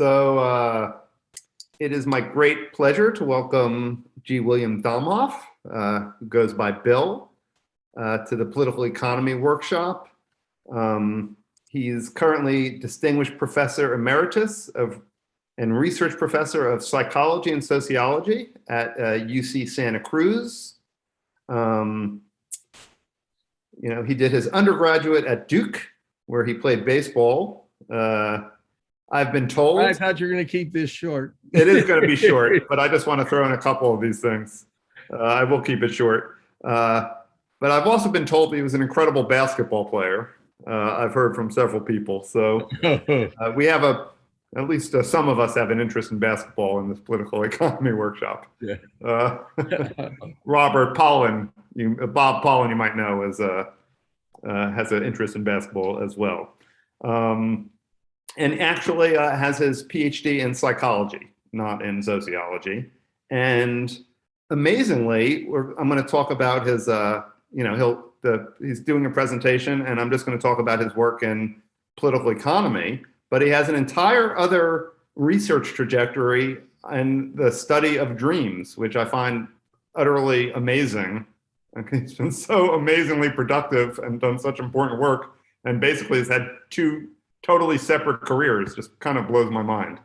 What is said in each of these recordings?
So uh, it is my great pleasure to welcome G. William Domhoff, uh, who goes by Bill, uh, to the Political Economy Workshop. Um, he's currently Distinguished Professor Emeritus of and Research Professor of Psychology and Sociology at UC uh, Santa Cruz. Um, you know, he did his undergraduate at Duke, where he played baseball. Uh, I've been told. I thought you were going to keep this short. It is going to be short, but I just want to throw in a couple of these things. Uh, I will keep it short. Uh, but I've also been told he was an incredible basketball player. Uh, I've heard from several people. So uh, we have a, at least uh, some of us have an interest in basketball in this political economy workshop. Yeah. Uh, Robert Pollin, you, Bob Pollin, you might know, is, has an interest in basketball as well. Um, and actually uh, has his PhD in psychology, not in sociology. And amazingly, I'm going to talk about his, uh, you know, he'll, the, he's doing a presentation and I'm just going to talk about his work in political economy, but he has an entire other research trajectory and the study of dreams, which I find utterly amazing. Okay, he's been so amazingly productive and done such important work and basically has had two totally separate careers just kind of blows my mind.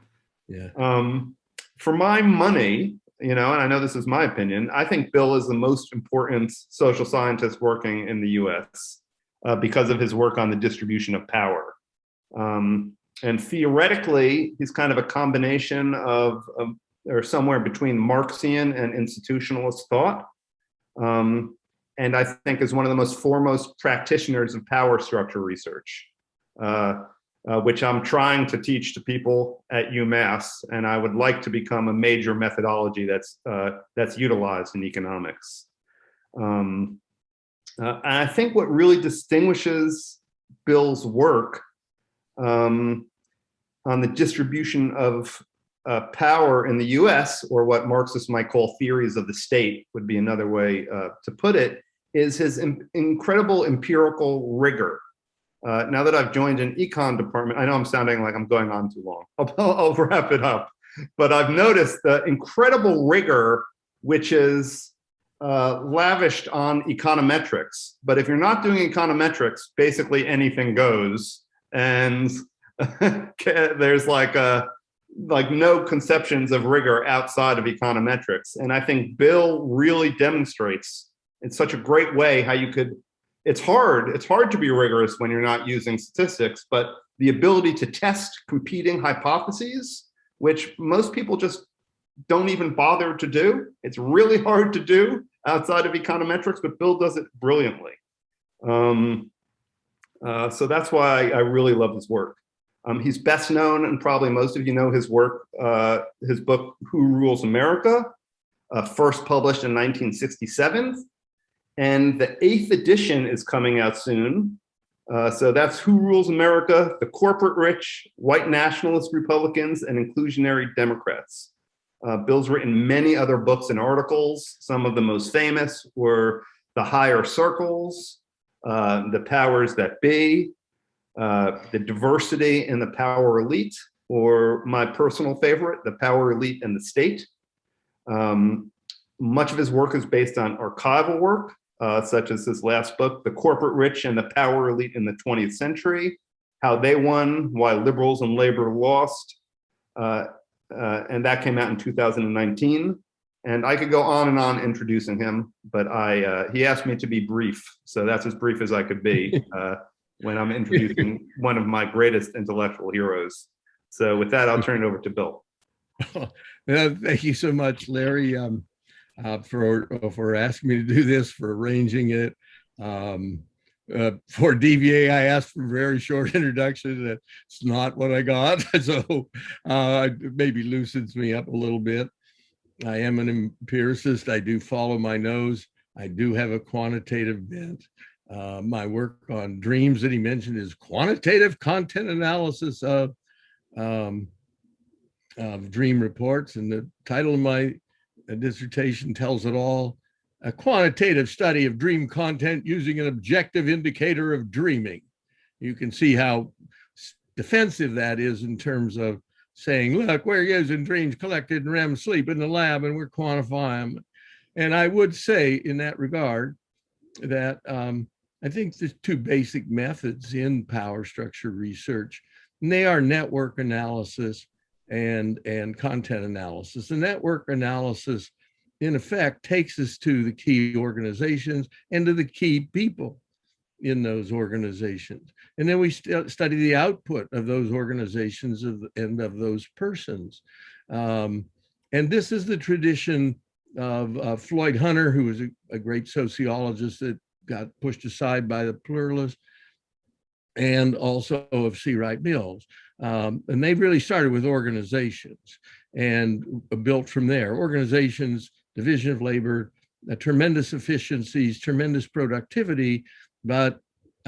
Yeah. Um, for my money, you know, and I know this is my opinion, I think Bill is the most important social scientist working in the US uh, because of his work on the distribution of power. Um, and theoretically, he's kind of a combination of, of or somewhere between Marxian and institutionalist thought. Um, and I think is one of the most foremost practitioners of power structure research. Uh, uh, which I'm trying to teach to people at UMass, and I would like to become a major methodology that's uh, that's utilized in economics. Um, uh, and I think what really distinguishes Bill's work um, on the distribution of uh, power in the US, or what Marxists might call theories of the state, would be another way uh, to put it, is his incredible empirical rigor. Uh, now that I've joined an econ department, I know I'm sounding like I'm going on too long. I'll, I'll wrap it up. But I've noticed the incredible rigor which is uh, lavished on econometrics. But if you're not doing econometrics, basically anything goes. And there's like a, like no conceptions of rigor outside of econometrics. And I think Bill really demonstrates in such a great way how you could it's hard. It's hard to be rigorous when you're not using statistics, but the ability to test competing hypotheses, which most people just don't even bother to do. It's really hard to do outside of econometrics, but Bill does it brilliantly. Um, uh, so that's why I really love his work. Um, he's best known, and probably most of you know his work, uh, his book, Who Rules America, uh, first published in 1967. And the eighth edition is coming out soon. Uh, so that's Who Rules America, the Corporate Rich, White Nationalist Republicans, and Inclusionary Democrats. Uh, Bill's written many other books and articles. Some of the most famous were The Higher Circles, uh, The Powers That Be, uh, The Diversity and the Power Elite, or my personal favorite, The Power Elite and the State. Um, much of his work is based on archival work, uh, such as his last book, The Corporate Rich and the Power Elite in the 20th Century, How They Won, Why Liberals and Labor Lost. Uh, uh, and that came out in 2019. And I could go on and on introducing him, but I uh, he asked me to be brief. So that's as brief as I could be uh, when I'm introducing one of my greatest intellectual heroes. So with that, I'll turn it over to Bill. thank you so much, Larry. Um, uh, for uh, for asking me to do this, for arranging it. Um, uh, for DVA, I asked for a very short introduction. That's not what I got, so uh, maybe loosens me up a little bit. I am an empiricist. I do follow my nose. I do have a quantitative bent. Uh, my work on dreams that he mentioned is quantitative content analysis of, um, of dream reports. And the title of my a dissertation tells it all, a quantitative study of dream content using an objective indicator of dreaming. You can see how defensive that is in terms of saying, look, we're using dreams collected in REM sleep in the lab and we're quantifying them. And I would say in that regard that um, I think there's two basic methods in power structure research, and they are network analysis and, and content analysis. The network analysis, in effect, takes us to the key organizations and to the key people in those organizations. And then we st study the output of those organizations of, and of those persons. Um, and this is the tradition of uh, Floyd Hunter, who was a, a, great sociologist that got pushed aside by the pluralists, and also of C. Wright Mills. Um, and they really started with organizations and built from there. Organizations, division of labor, uh, tremendous efficiencies, tremendous productivity, but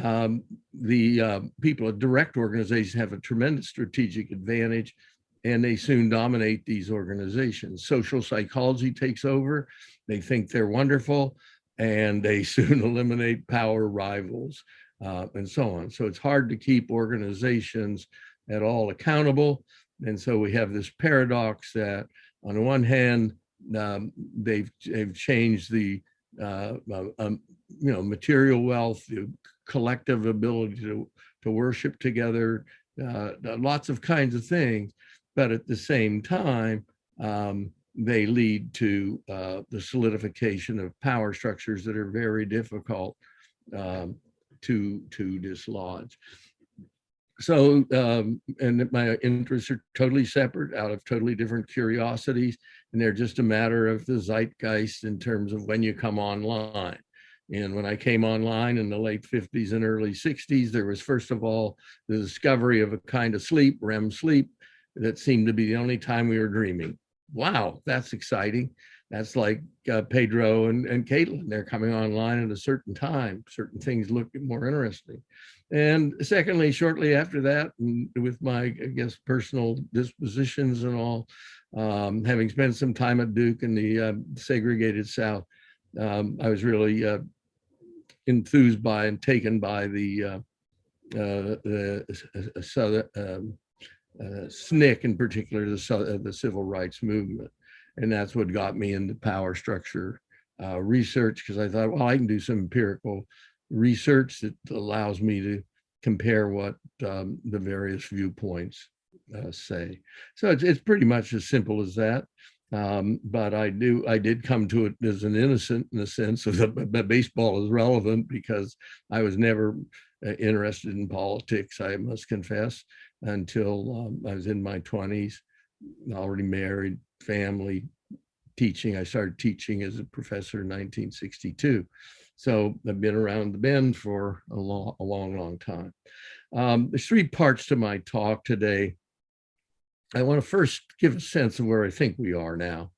um, the uh, people at direct organizations have a tremendous strategic advantage and they soon dominate these organizations. Social psychology takes over. They think they're wonderful and they soon eliminate power rivals uh, and so on. So it's hard to keep organizations at all accountable. And so we have this paradox that on the one hand, um, they've, they've changed the uh, uh um, you know, material wealth, the collective ability to, to worship together, uh, lots of kinds of things. But at the same time, um, they lead to uh, the solidification of power structures that are very difficult um, to, to dislodge. So, um, and my interests are totally separate out of totally different curiosities, and they're just a matter of the zeitgeist in terms of when you come online. And when I came online in the late 50s and early 60s, there was first of all the discovery of a kind of sleep, REM sleep, that seemed to be the only time we were dreaming. Wow, that's exciting. That's like uh, Pedro and, and Caitlin, they're coming online at a certain time. Certain things look more interesting. And secondly, shortly after that, with my, I guess, personal dispositions and all, um, having spent some time at Duke in the uh, segregated South, um, I was really uh, enthused by and taken by the uh, uh, the uh, southern um, uh, SNCC in particular, the the civil rights movement, and that's what got me into power structure uh, research because I thought, well, I can do some empirical research that allows me to compare what um, the various viewpoints uh, say. So it's, it's pretty much as simple as that. Um, but I do, I did come to it as an innocent in the sense of that baseball is relevant because I was never uh, interested in politics, I must confess, until um, I was in my 20s, already married, family, teaching. I started teaching as a professor in 1962. So I've been around the bend for a long, a long, long time. Um, there's three parts to my talk today. I want to first give a sense of where I think we are now,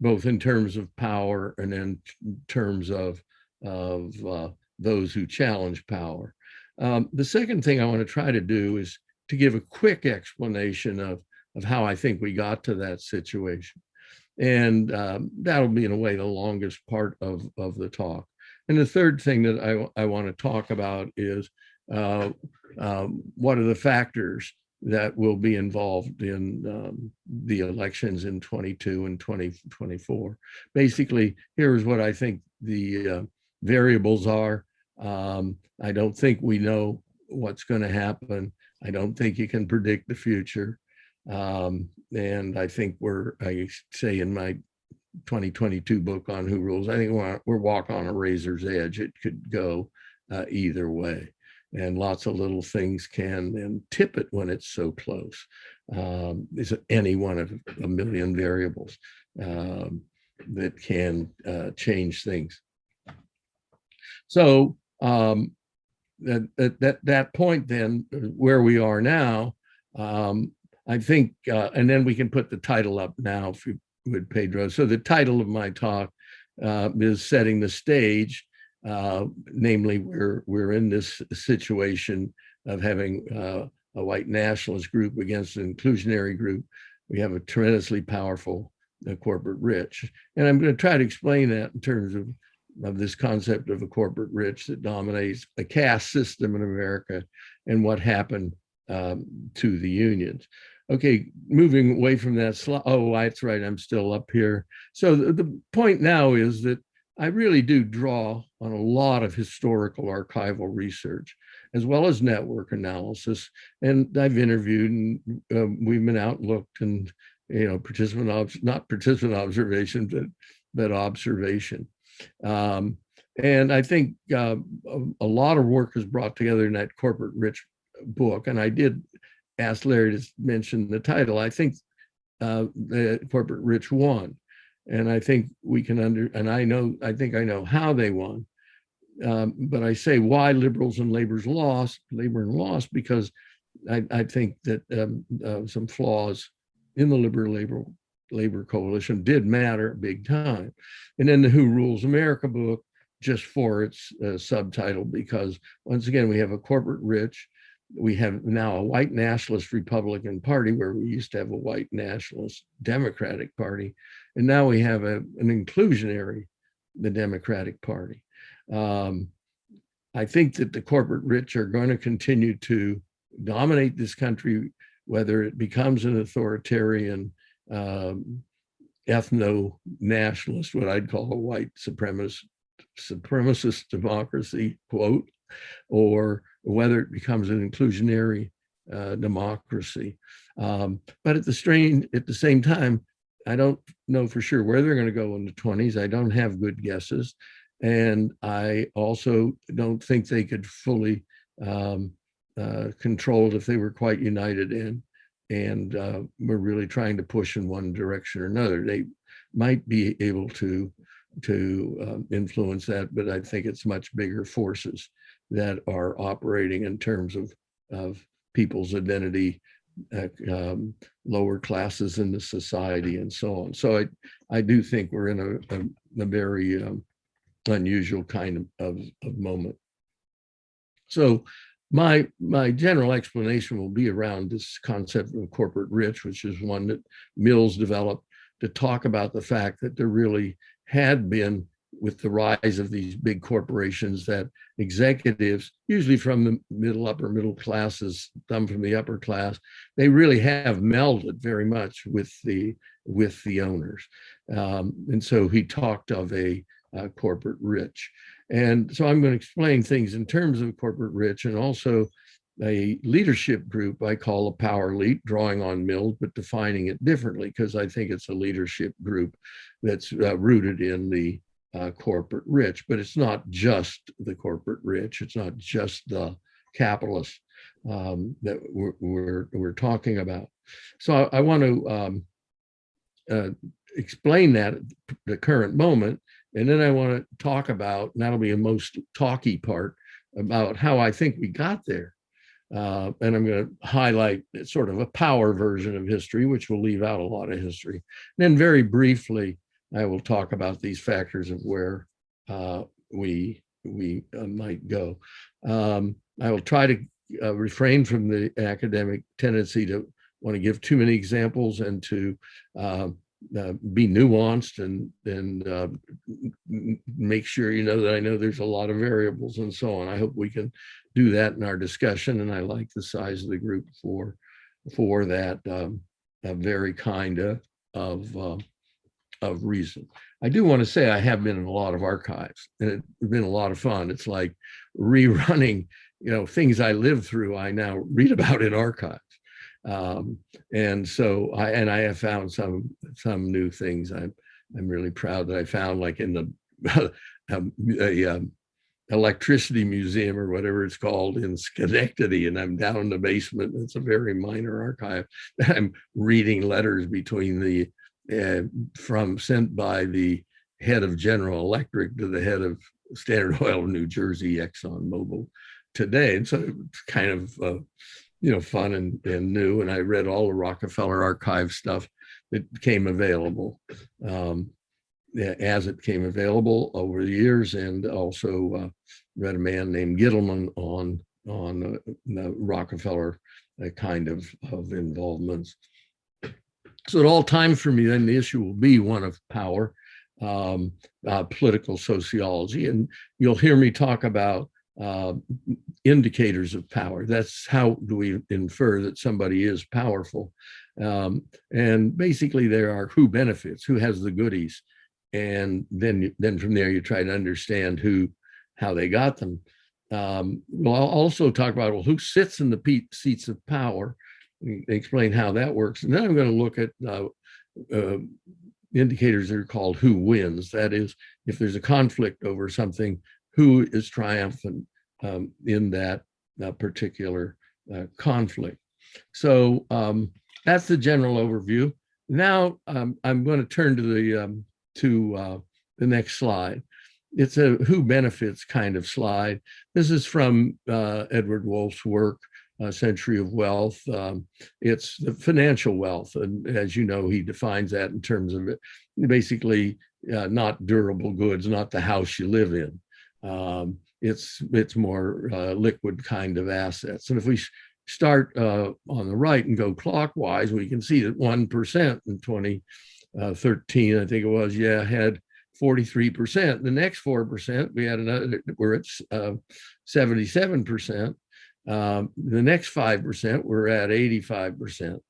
both in terms of power and in terms of, of uh, those who challenge power. Um, the second thing I want to try to do is to give a quick explanation of, of how I think we got to that situation. And um, that'll be in a way the longest part of, of the talk. And the third thing that I, I want to talk about is uh, um, what are the factors that will be involved in um, the elections in 22 and 2024. Basically, here's what I think the uh, variables are. Um, I don't think we know what's going to happen. I don't think you can predict the future. Um, and I think we're, I say in my 2022 book on who rules, I think we're, we're walk on a razor's edge. It could go uh, either way and lots of little things can tip it when it's so close. Um, is any one of a million variables um, that can uh, change things. So um, at, at, that, that point then, uh, where we are now, um, I think, uh, and then we can put the title up now if you would, Pedro. So the title of my talk uh, is Setting the Stage uh, namely, we're, we're in this situation of having uh, a white nationalist group against an inclusionary group. We have a tremendously powerful uh, corporate rich. And I'm going to try to explain that in terms of, of this concept of a corporate rich that dominates a caste system in America and what happened um, to the unions. Okay, moving away from that slide. Oh, that's right. I'm still up here. So the, the point now is that I really do draw on a lot of historical archival research as well as network analysis. And I've interviewed and uh, we've been out looked and, you know, participant, not participant observation, but, but observation. Um, and I think uh, a, a, lot of work is brought together in that corporate rich book. And I did ask Larry to mention the title. I think uh, the corporate rich won. And I think we can under, and I know, I think I know how they won. Um, but I say why liberals and labor's lost, labor and lost, because I, I think that um, uh, some flaws in the liberal labor labor coalition did matter big time. And then the Who Rules America book, just for its uh, subtitle, because once again, we have a corporate rich, we have now a white nationalist Republican Party where we used to have a white nationalist Democratic Party. And now we have a, an inclusionary, the Democratic Party. Um, I think that the corporate rich are going to continue to dominate this country, whether it becomes an authoritarian um, ethno-nationalist, what I'd call a white supremacist, supremacist democracy, quote, or whether it becomes an inclusionary uh, democracy. Um, but at the strain, at the same time, I don't know for sure where they're going to go in the 20s. I don't have good guesses. And I also don't think they could fully um, uh, control it if they were quite united in and uh, we're really trying to push in one direction or another. They might be able to to um, influence that, but I think it's much bigger forces that are operating in terms of of people's identity, uh, um, lower classes in the society, and so on. So I I do think we're in a, a, a very um, unusual kind of, of, of moment. So my my general explanation will be around this concept of corporate rich, which is one that Mills developed to talk about the fact that there really had been with the rise of these big corporations that executives, usually from the middle, upper middle classes, some from the upper class, they really have melded very much with the with the owners. Um, and so he talked of a uh, corporate rich. And so I'm going to explain things in terms of corporate rich and also a leadership group I call a power elite, drawing on Mills, but defining it differently because I think it's a leadership group that's uh, rooted in the uh, corporate rich, but it's not just the corporate rich. It's not just the capitalists um, that we're, we're, we're, talking about. So I, I want to um, uh, explain that at the current moment and then I want to talk about, and that'll be a most talky part, about how I think we got there. Uh, and I'm going to highlight sort of a power version of history, which will leave out a lot of history. And then very briefly, I will talk about these factors of where uh, we we uh, might go. Um, I will try to uh, refrain from the academic tendency to want to give too many examples and to uh, uh, be nuanced and and uh, make sure you know that I know there's a lot of variables and so on. I hope we can do that in our discussion, and I like the size of the group for for that um, very kind of of, reason. I do want to say I have been in a lot of archives, and it's been a lot of fun. It's like rerunning, you know, things I lived through. I now read about in archives. Um, and so I and I have found some some new things. I'm I'm really proud that I found like in the um, a, um, electricity museum or whatever it's called in Schenectady, and I'm down in the basement. It's a very minor archive. I'm reading letters between the uh, from sent by the head of General Electric to the head of Standard Oil of New Jersey, Exxon Mobil today. And so it's kind of uh, you know, fun and, and new. And I read all the Rockefeller archive stuff that came available um, as it came available over the years. And also uh, read a man named Gitelman on, on uh, the Rockefeller uh, kind of, of involvements. So at all times for me, then the issue will be one of power, um, uh, political sociology. And you'll hear me talk about uh, indicators of power. That's how do we infer that somebody is powerful. Um, and basically there are who benefits, who has the goodies. And then, then from there you try to understand who, how they got them. Um, we'll also talk about, well, who sits in the seats of power? Explain how that works. And then I'm going to look at uh, uh, indicators that are called who wins. That is, if there's a conflict over something, who is triumphant um, in that uh, particular uh, conflict. So um, that's the general overview. Now um, I'm going to turn to the um, to uh, the next slide. It's a who benefits kind of slide. This is from Edward Wolff's work, uh, Century of Wealth. Um, it's the financial wealth, and as you know, he defines that in terms of it, basically uh, not durable goods, not the house you live in. Um, it's it's more uh, liquid kind of assets. And if we start uh, on the right and go clockwise, we can see that one percent in 2013, I think it was, yeah, had 43%. The next 4%, we had another, we're at uh, 77%. Um, the next 5%, we're at 85%.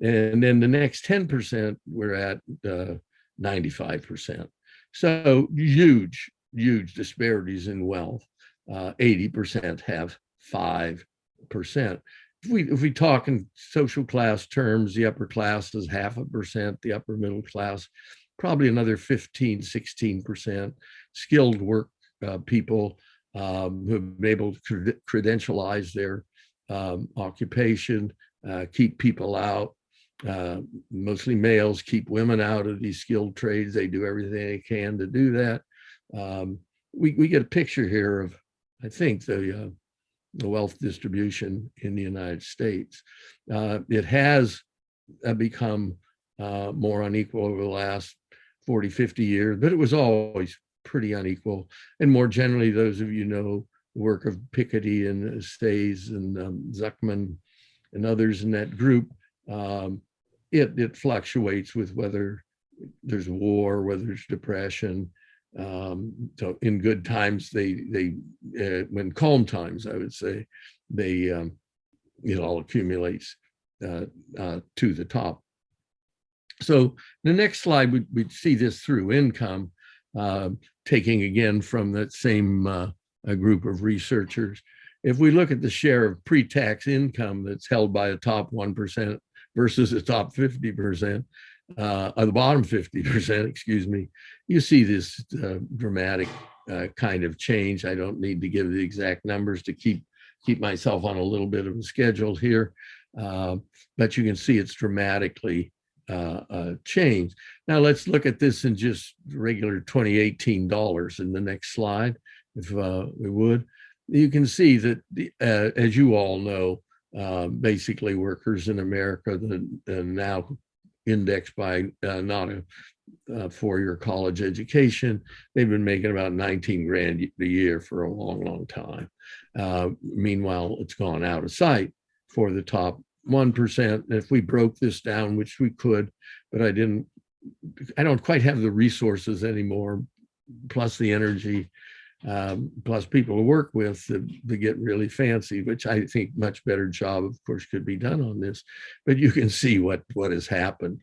And then the next 10%, we're at uh, 95%. So huge, huge disparities in wealth. Uh, 80% have 5%. If we, if we talk in social class terms, the upper class is half a percent, the upper middle class, probably another 15, 16%. Skilled work uh, people um, who have been able to cred- credentialize their um, occupation, uh, keep people out, uh, mostly males, keep women out of these skilled trades. They do everything they can to do that. Um, we, we get a picture here of, I think, the, uh, the wealth distribution in the United States. Uh, it has uh, become uh, more unequal over the last 40, 50 years, but it was always pretty unequal. And more generally, those of you know the work of Piketty and Saez and um, Zucman and others in that group, um, it, it fluctuates with whether there's war, whether there's depression. Um, so in good times, they, they, uh, when calm times, I would say, they, um, it all accumulates uh, uh, to the top. So the next slide, we, we'd see this through income, uh, taking again from that same uh, a group of researchers. If we look at the share of pre-tax income that's held by the top 1% versus the top 50%, uh, or the bottom 50%, excuse me, you see this uh, dramatic uh, kind of change. I don't need to give the exact numbers to keep keep myself on a little bit of a schedule here, uh, but you can see it's dramatically uh, uh, changed. Now let's look at this in just regular 2018 dollars in the next slide, if uh, we would. You can see that, the, uh, as you all know, uh, basically workers in America that are now indexed by uh, not a, a four-year college education, they've been making about 19 grand a year for a long, long time. Uh, meanwhile, it's gone out of sight for the top 1%. If we broke this down, which we could, but I didn't, I don't quite have the resources anymore, plus the energy, um, plus people to work with to, to get really fancy, which I think much better job, of course, could be done on this. But you can see what, what has happened.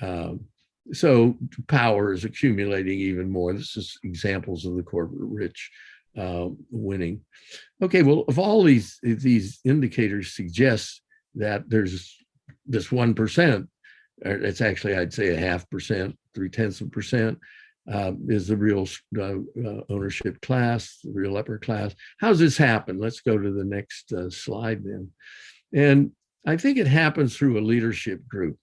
Um, so power is accumulating even more. This is examples of the corporate rich uh, winning. Okay, well, if all these these indicators suggest that there's this 1%, or it's actually, I'd say a half percent, three tenths of a percent, uh, is the real uh, uh, ownership class, the real upper class. How's this happen? Let's go to the next uh, slide then. And I think it happens through a leadership group.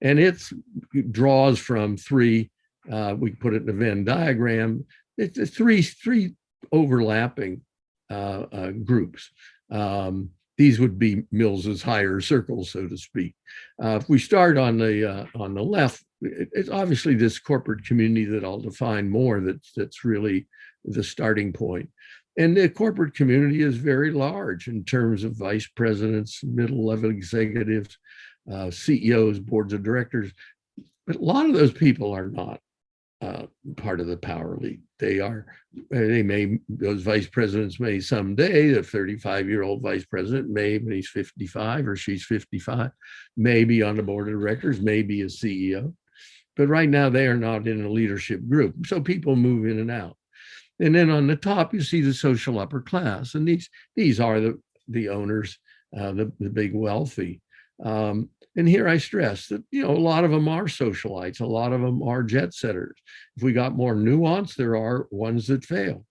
And it's, it draws from three, uh, we put it in a Venn diagram, it's three, three overlapping uh, groups. Um, these would be Mills's higher circles, so to speak. Uh, if we start on the uh, on the left, it, it's obviously this corporate community that I'll define more. That's that's really the starting point. And the corporate community is very large in terms of vice presidents, middle level executives, uh, CEOs, boards of directors. But a lot of those people are not uh, part of the power elite. They are, they may, those vice presidents may someday, the 35 year old vice president may, when he's 55 or she's 55, may be on the board of directors, may be a CEO. But right now they are not in a leadership group. So people move in and out. And then on the top, you see the social upper class. And these, these are the, the owners, uh, the, the big wealthy. Um, and here I stress that, you know, a lot of them are socialites, a lot of them are jet setters. If we got more nuance, there are ones that fail.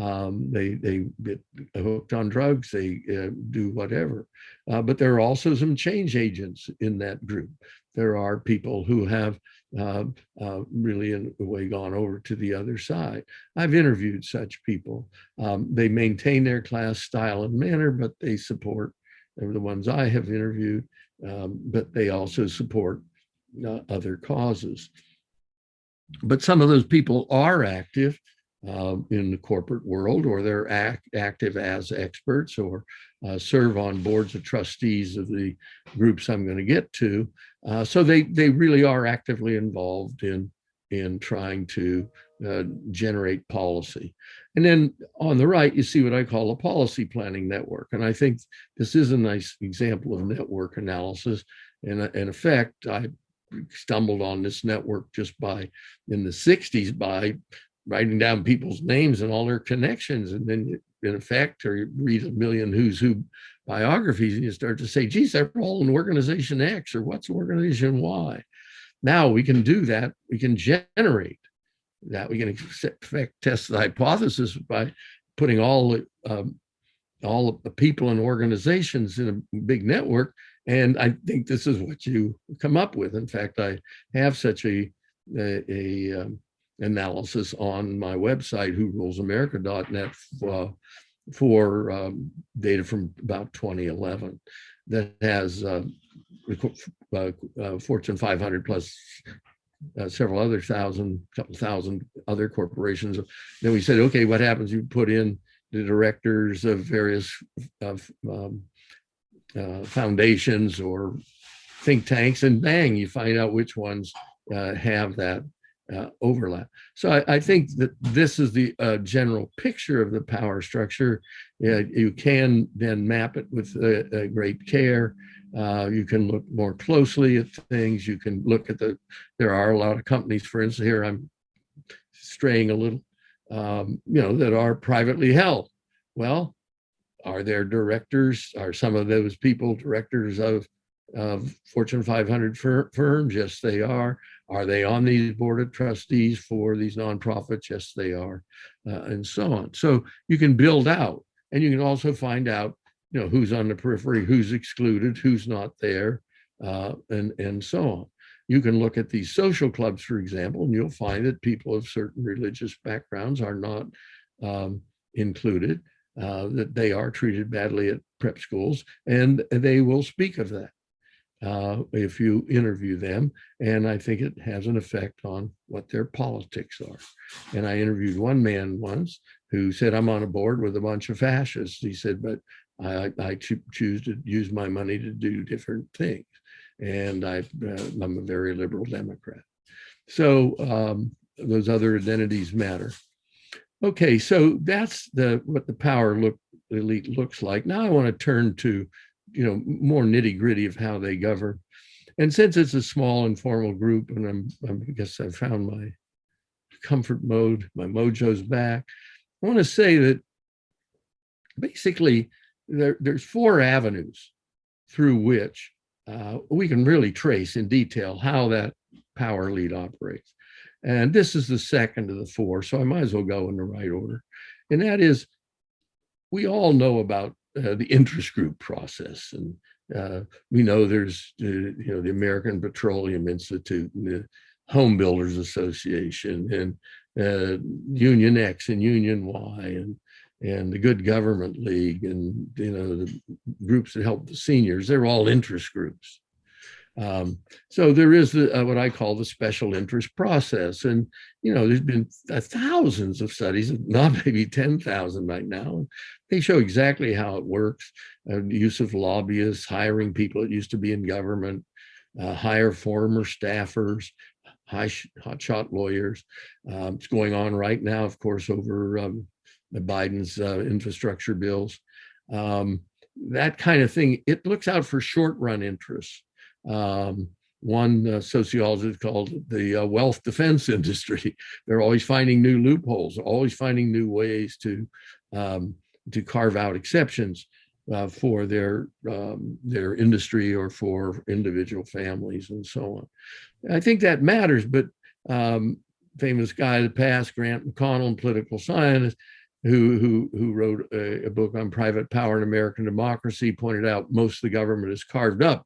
Um, they they get hooked on drugs, they uh, do whatever. Uh, but there are also some change agents in that group. There are people who have uh, uh really in a way gone over to the other side. I've interviewed such people. Um, they maintain their class style and manner, but they support the ones I have interviewed um, but they also support uh, other causes. But some of those people are active uh, in the corporate world, or they're act, active as experts, or uh, serve on boards of trustees of the groups I'm going to get to. Uh, so they they really are actively involved in in trying to uh, generate policy. And then on the right, you see what I call a policy planning network. And I think this is a nice example of network analysis. And in effect, I stumbled on this network just by in the 60s by writing down people's names and all their connections. And then in effect, or you read a million who's who biographies and you start to say, geez, they're all in organization X or what's organization Y. Now we can do that. We can generate that. We can test the hypothesis by putting all um, all the people and organizations in a big network. And I think this is what you come up with. In fact, I have such a, a, a um, analysis on my website, whorulesamerica.net, uh, for um, data from about 2011 that has uh, uh, uh, Fortune 500 plus uh, several other thousand, couple thousand other corporations. Then we said, okay, what happens? You put in the directors of various of um, uh, foundations or think tanks, and bang, you find out which ones uh, have that uh, overlap. So I, I, think that this is the uh, general picture of the power structure. you can then map it with great care. Uh, you can look more closely at things. You can look at the, there are a lot of companies, for instance, here I'm straying a little, um, you know, that are privately held. Well, are there directors? Are some of those people directors of, of Fortune 500 fir firms? Yes, they are. Are they on these board of trustees for these nonprofits? Yes, they are, uh, and so on. So you can build out, and you can also find out you know, who's on the periphery, who's excluded, who's not there, uh, and, and so on. You can look at these social clubs, for example, and you'll find that people of certain religious backgrounds are not um, included, uh, that they are treated badly at prep schools, and they will speak of that uh, if you interview them. And I think it has an effect on what their politics are. And I interviewed one man once who said, I'm on a board with a bunch of fascists. He said, but I, I choose to use my money to do different things. And I, uh, I'm a very liberal Democrat. So um, those other identities matter. Okay, so that's the what the power look elite looks like. Now I want to turn to, you know, more nitty gritty of how they govern. And since it's a small informal group, and I'm, I'm I guess I've found my comfort mode, my mojo's back. I want to say that basically there, there's four avenues through which uh, we can really trace in detail how that power lead operates. And this is the second of the four, so I might as well go in the right order. And that is, we all know about uh, the interest group process. And uh, we know there's, uh, you know, the American Petroleum Institute and the Home Builders Association and uh, Union X and Union Y and and the Good Government League and you know the groups that help the seniors. They're all interest groups. Um, so there is the, uh, what I call the special interest process, and you know there's been uh, thousands of studies, not maybe ten thousand right now. They show exactly how it works: uh, use of lobbyists, hiring people that used to be in government, uh, hire former staffers, high sh- hotshot lawyers. Um, it's going on right now, of course, over um, the Biden's uh, infrastructure bills. Um, that kind of thing, it looks out for short run interests. Um, one uh, sociologist called the uh, wealth defense industry. They're always finding new loopholes, always finding new ways to um, to carve out exceptions uh, for their um, their industry or for individual families and so on. I think that matters, but um, famous guy of the past, Grant McConnell, political scientist, who who who wrote a, a, book on private power and American democracy, pointed out most of the government is carved up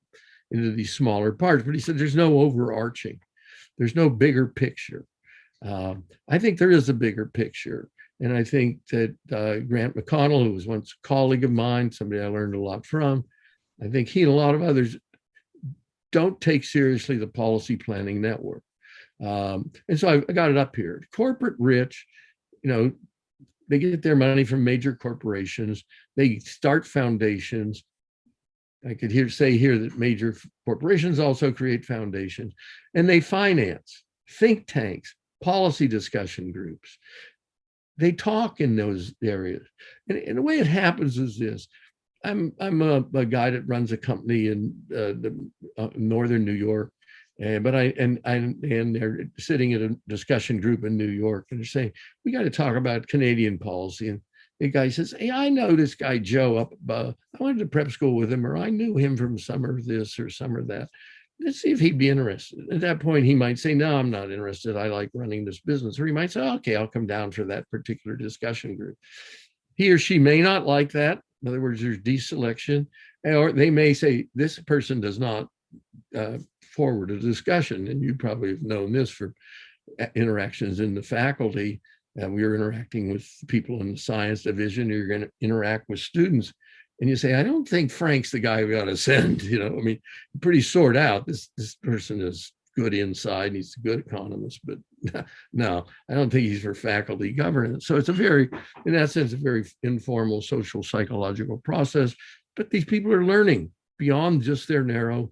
into these smaller parts. But he said there's no overarching, there's no bigger picture. Um, I think there is a bigger picture. And I think that uh, Grant McConnell, who was once a colleague of mine, somebody I learned a lot from, I think he and a lot of others don't take seriously the policy planning network. Um, and so I, I got it up here. Corporate rich, you know, they get their money from major corporations. They start foundations. I could hear say here that major corporations also create foundations and they finance think tanks, policy discussion groups they talk in those areas. And, and the way it happens is this. I'm I'm a, a guy that runs a company in uh, the uh, northern New York, and but I and I and they're sitting at a discussion group in New York, and they're saying we got to talk about Canadian policy. And the guy says, "Hey, I know this guy Joe up. Uh, I went to prep school with him, or I knew him from summer this or summer that." let's see if he'd be interested. At that point, he might say, no, I'm not interested. I like running this business. Or he might say, okay, I'll come down for that particular discussion group. He or she may not like that. In other words, there's deselection. Or they may say, this person does not uh, forward a discussion. And you probably have known this for uh, interactions in the faculty. Uh, we are interacting with people in the science division. You're going to interact with students and you say, I don't think Frank's the guy we ought to send. You know, I mean, pretty sort out. This this person is good inside. He's a good economist, but no, I don't think he's for faculty governance. So it's a very, in that sense, a very informal social psychological process. But these people are learning beyond just their narrow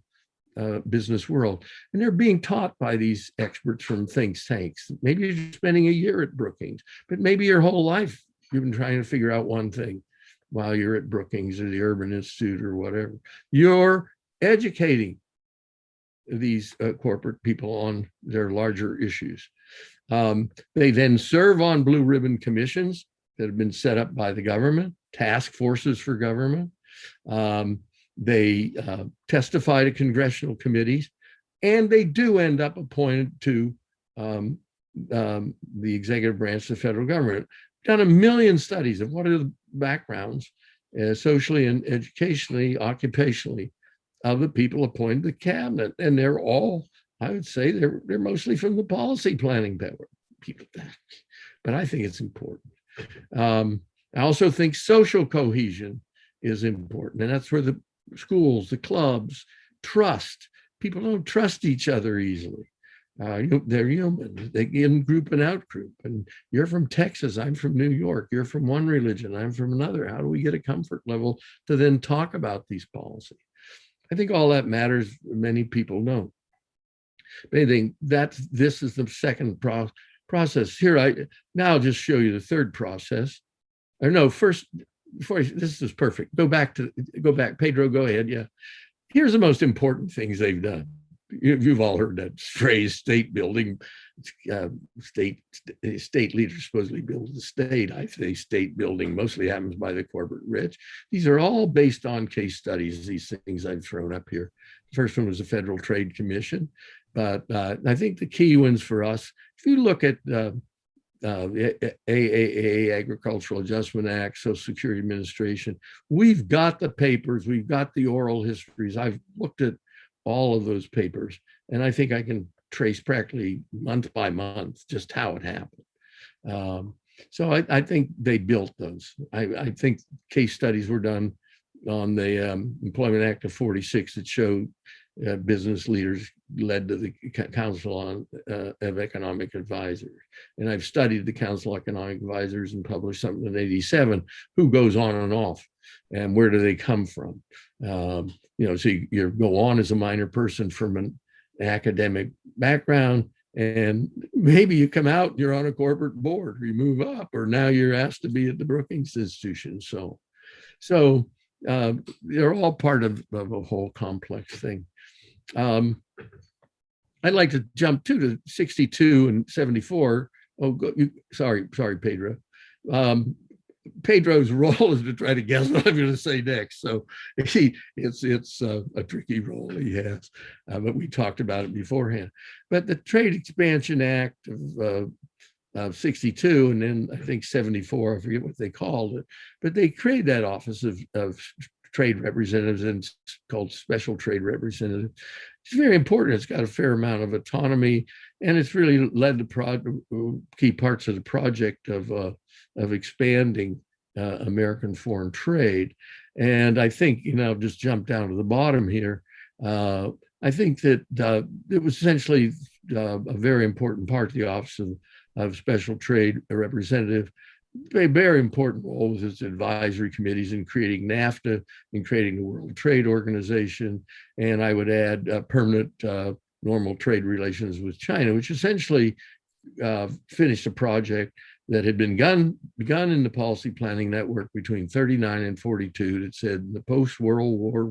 uh, business world. And they're being taught by these experts from think tanks. Maybe you're spending a year at Brookings, but maybe your whole life you've been trying to figure out one thing while you're at Brookings or the Urban Institute or whatever. You're educating these uh, corporate people on their larger issues. Um, they then serve on blue ribbon commissions that have been set up by the government, task forces for government. Um, they uh, testify to congressional committees, and they do end up appointed to um, um the executive branch of the federal government done a million studies of what are the backgrounds, uh, socially and educationally, occupationally, of the people appointed to the cabinet. And they're all, I would say, they're, they're mostly from the policy planning people. But I think it's important. Um, I also think social cohesion is important. And that's where the schools, the clubs, trust. People don't trust each other easily. Uh, you, they're human. They in group and out group. And you're from Texas. I'm from New York. You're from one religion. I'm from another. How do we get a comfort level to then talk about these policies? I think all that matters. Many people know. But I think that this is the second pro process. Here, I now I'll just show you the third process. Or no, first before I, this is perfect. Go back to go back. Pedro, go ahead. Yeah. Here's the most important things they've done you've all heard that phrase state building uh, state state leaders supposedly build the state i say state building mostly happens by the corporate rich these are all based on case studies these things i've thrown up here the first one was the federal trade commission but uh, i think the key ones for us if you look at uh, uh, AAA, Agricultural Adjustment Act, Social Security Administration. We've got the papers, we've got the oral histories. I've looked at all of those papers. And I think I can trace practically month by month just how it happened. Um, so I, I, think they built those. I, I, think case studies were done on the um, Employment Act of 46 that showed uh, business leaders led to the Council on uh, of Economic Advisors. And I've studied the Council of Economic Advisors and published something in 87, who goes on and off and where do they come from? Um, you know, so you, you, go on as a minor person from an academic background, And maybe you come out, you're on a corporate board, or you move up, or now you're asked to be at the Brookings Institution. So, so uh, they're all part of, of a whole complex thing. Um, I'd like to jump too to 62 and 74. Oh, go, you, sorry, sorry, Pedro. Um, Pedro's role is to try to guess what I'm going to say next. So he, it's it's uh, a tricky role he has, uh, but we talked about it beforehand. But the Trade Expansion Act of, uh, of 62 and then I think 74, I forget what they called it, but they created that office of, of trade representatives and called special trade representative. It's very important. It's got a fair amount of autonomy and it's really led to pro key parts of the project of uh, of expanding uh, American foreign trade. And I think, you know, just jump down to the bottom here. Uh, I think that uh, it was essentially uh, a very important part of the Office of, of Special Trade Representative a very important role with its advisory committees in creating NAFTA, in creating the World Trade Organization, and I would add uh, permanent uh, normal trade relations with China, which essentially uh, finished a project that had been begun, begun in the policy planning network between 39 and 42 that said in the post-World War,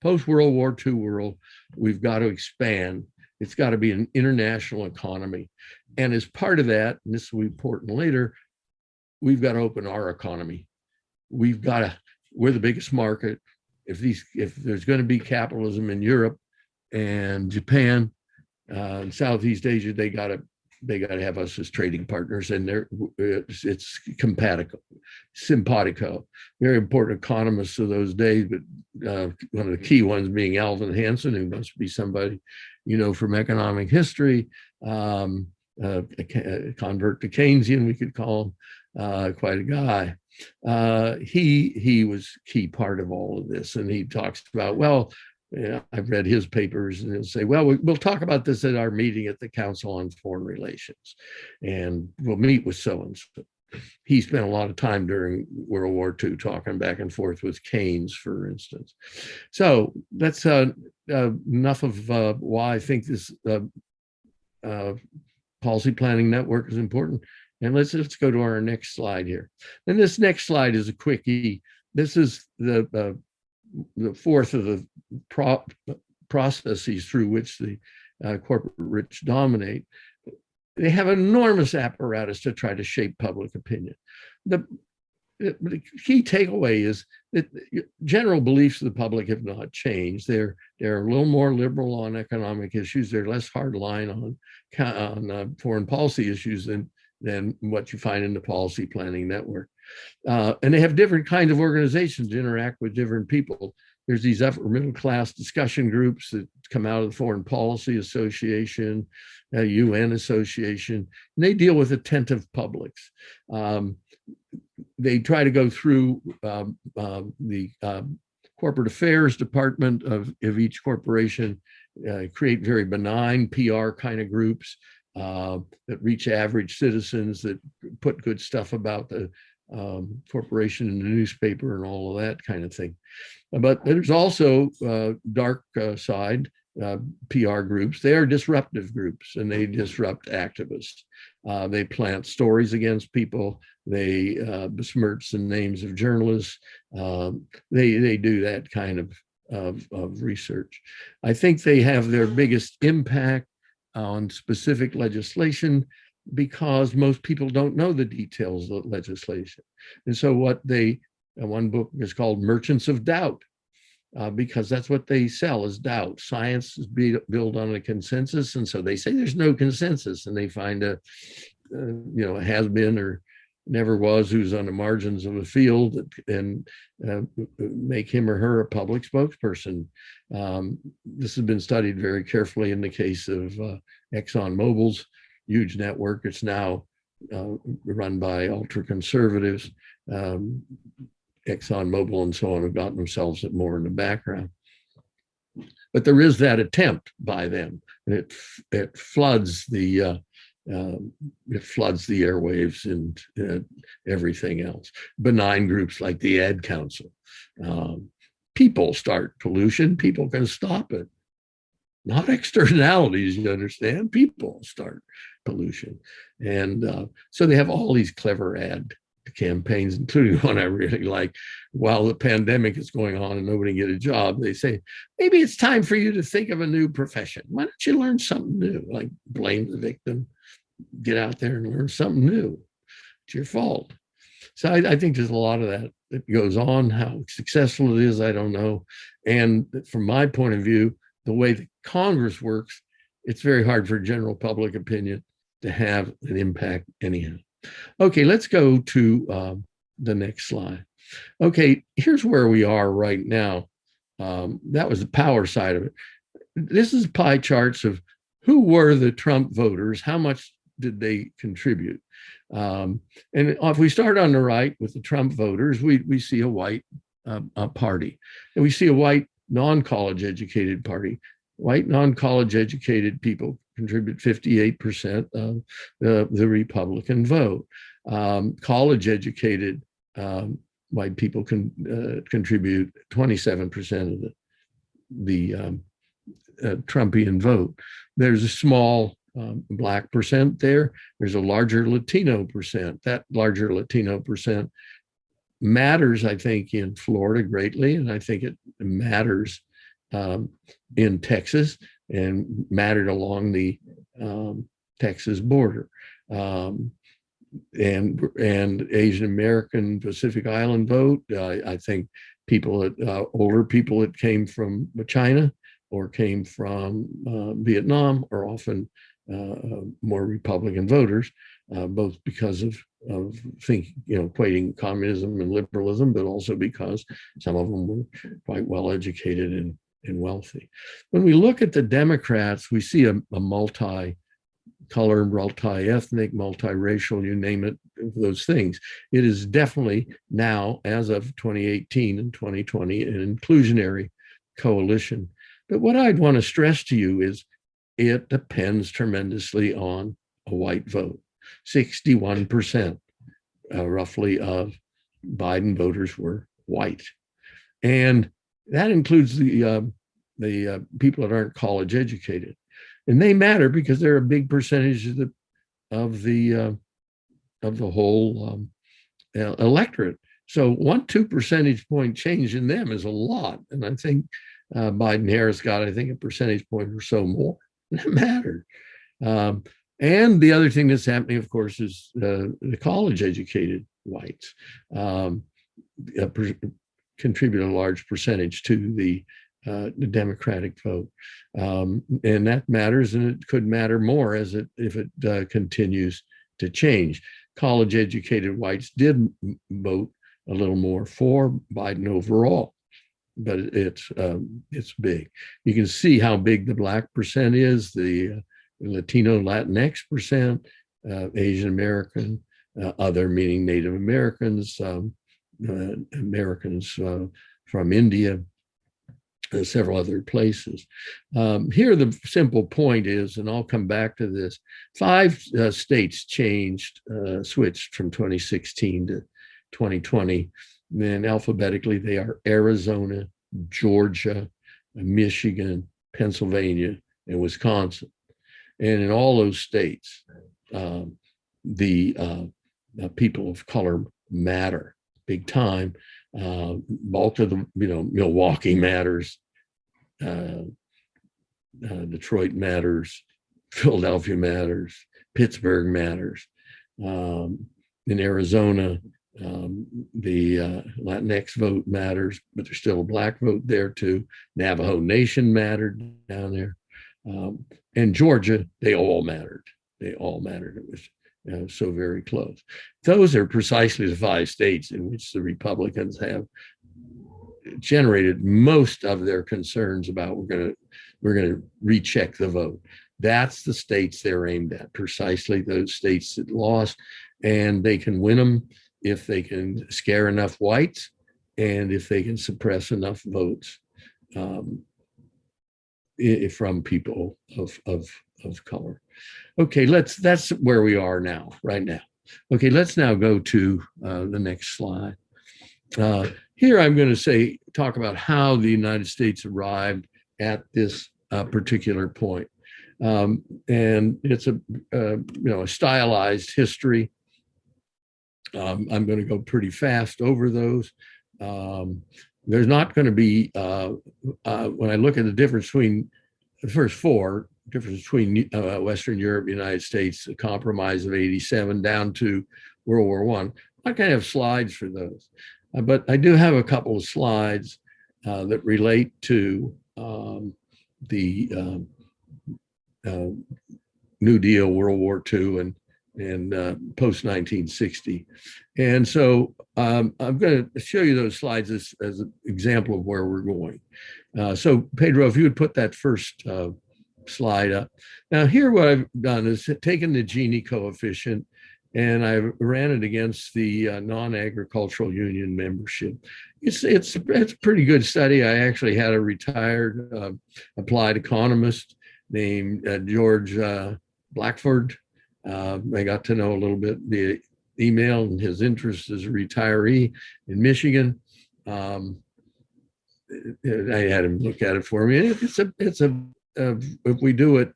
post-World War II world, we've got to expand. It's got to be an international economy. And as part of that, and this will be important later, we've got to open our economy. We've got to, we're the biggest market. If these, if there's going to be capitalism in Europe and Japan uh, and Southeast Asia, they got to they got to have us as trading partners and they're it's, it's compatible simpatico very important economists of those days but uh, one of the key ones being alvin hansen who must be somebody you know from economic history um, uh, a, a, convert to keynesian we could call him uh, quite a guy uh, he he was key part of all of this and he talks about well I've read his papers and he'll say, well, we'll talk about this at our meeting at the Council on Foreign Relations and we'll meet with so-and-so. He spent a lot of time during World War II talking back and forth with Keynes, for instance. So that's uh, uh, enough of uh, why I think this uh, uh, policy planning network is important. And let's, let's go to our next slide here. And this next slide is a quickie. This is the uh, the fourth of the pro processes through which the corporate rich dominate, they have enormous apparatus to try to shape public opinion. The, the key takeaway is that general beliefs of the public have not changed. They're they're a little more liberal on economic issues. They're less hardline on on uh, foreign policy issues than than what you find in the policy planning network. Uh, and they have different kinds of organizations interact with different people. There's these upper middle class discussion groups that come out of the Foreign Policy Association, uh, UN Association, and they deal with attentive publics. Um, they try to go through um, uh, the um, corporate affairs department of, of each corporation, uh, create very benign PR kind of groups uh, that reach average citizens that put good stuff about the um, corporation and the newspaper and all of that kind of thing. But there's also uh, dark uh, side uh, PR groups. They are disruptive groups and they disrupt activists. Uh, they plant stories against people. They uh, besmirch the names of journalists. Um, they, they do that kind of, of, of research. I think they have their biggest impact on specific legislation because most people don't know the details of legislation. And so what they, one book is called Merchants of Doubt, uh, because that's what they sell is doubt. Science is be, built on a consensus. And so they say there's no consensus and they find a, uh, you know, has been or never was who's on the margins of a field and uh, make him or her a public spokesperson. Um, this has been studied very carefully in the case of uh, Exxon Mobil's huge network. It's now uh, run by ultra conservatives. Um, Exxon Mobil and so on have gotten themselves more in the background. But there is that attempt by them, and it it floods the uh, uh, it floods the airwaves and uh, everything else. Benign groups like the Ad Council. Um, people start pollution, people can stop it. Not externalities, you understand, people start pollution. And uh, so they have all these clever ad campaigns, including one I really like. While the pandemic is going on and nobody get a job, they say, maybe it's time for you to think of a new profession. Why don't you learn something new? Like blame the victim, get out there and learn something new. It's your fault. So I, I think there's a lot of that that goes on. How successful it is, I don't know. And from my point of view, the way that Congress works, it's very hard for general public opinion to have an impact anyhow. Okay, let's go to um, the next slide. Okay, here's where we are right now. Um, that was the power side of it. This is pie charts of who were the Trump voters, how much did they contribute? Um, and if we start on the right with the Trump voters, we, we see a white uh, a party. And we see a white non-college educated party. White non-college educated people contribute 58% of the, the Republican vote. Um, college educated um, white people can uh, contribute 27% of the, the um, uh, Trumpian vote. There's a small um, black percent there. There's a larger Latino percent. That larger Latino percent matters, I think, in Florida greatly, and I think it matters um, in Texas and mattered along the um, Texas border. Um, and and Asian American Pacific Island vote. Uh, I think people that uh, older people that came from China or came from uh, Vietnam are often uh, uh, more Republican voters, uh, both because of of think you know equating communism and liberalism, but also because some of them were quite well educated and and wealthy. When we look at the Democrats, we see a, a multi color, multi-ethnic, multiracial, you name it, those things. It is definitely now, as of 2018 and 2020, an inclusionary coalition. But what I'd want to stress to you is it depends tremendously on a white vote. 61% uh, roughly of Biden voters were white. And that includes the, uh, the uh, people that aren't college educated. And they matter because they're a big percentage of the, of the, uh, of the whole um, electorate. So one, two percentage point change in them is a lot. And I think uh, Biden Harris got, I think, a percentage point or so more. It mattered. Um, and the other thing that's happening, of course, is uh, the college educated whites um, contribute a large percentage to the, uh, the Democratic vote. Um, and that matters, and it could matter more as it if it uh, continues to change. College educated whites did vote a little more for Biden overall but it's um, it's big. You can see how big the black percent is, the uh, Latino Latinx percent, uh, Asian American, uh, other meaning Native Americans, um, uh, Americans uh, from India, uh, several other places. Um, here, the simple point is, and I'll come back to this, five states changed, switched from 2016 to 2020 then alphabetically, they are Arizona, Georgia, Michigan, Pennsylvania, and Wisconsin. And in all those states, um, the uh, people of color matter big time. Uh, bulk of the, you know, Milwaukee matters, uh, uh, Detroit matters, Philadelphia matters, Pittsburgh matters. Um, in Arizona, um, the uh, Latinx vote matters, but there's still a black vote there too. Navajo Nation mattered down there. Um, and Georgia, they all mattered. They all mattered. It was uh, so very close. Those are precisely the five states in which the Republicans have generated most of their concerns about we're going to we're going to recheck the vote. That's the states they're aimed at, precisely those states that lost, and they can win them if they can scare enough whites and if they can suppress enough votes um, from people of, of, of color. Okay, let's, that's where we are now, right now. Okay, let's now go to uh, the next slide. Uh, here I'm going to say, talk about how the United States arrived at this uh, particular point. Um, and it's a, uh, you know, a stylized history. Um, I'm going to go pretty fast over those. Um, there's not going to be, uh, uh, when I look at the difference between the first four, difference between uh, Western Europe, United States, the compromise of 87 down to World War One. I kind of have slides for those, uh, but I do have a couple of slides uh, that relate to um, the um, uh, New Deal, World War II, and and uh, post 1960. And so um, I'm going to show you those slides as, as an example of where we're going. Uh, so Pedro, if you would put that first uh, slide up. Now here what I've done is taken the Gini coefficient and I ran it against the uh, non-agricultural union membership. It's it's it's a pretty good study. I actually had a retired uh, applied economist named uh, George Blackford. Uh, I got to know a little bit via email and his interest as a retiree in Michigan. Um, I had him look at it for me. It's a it's a if we do it,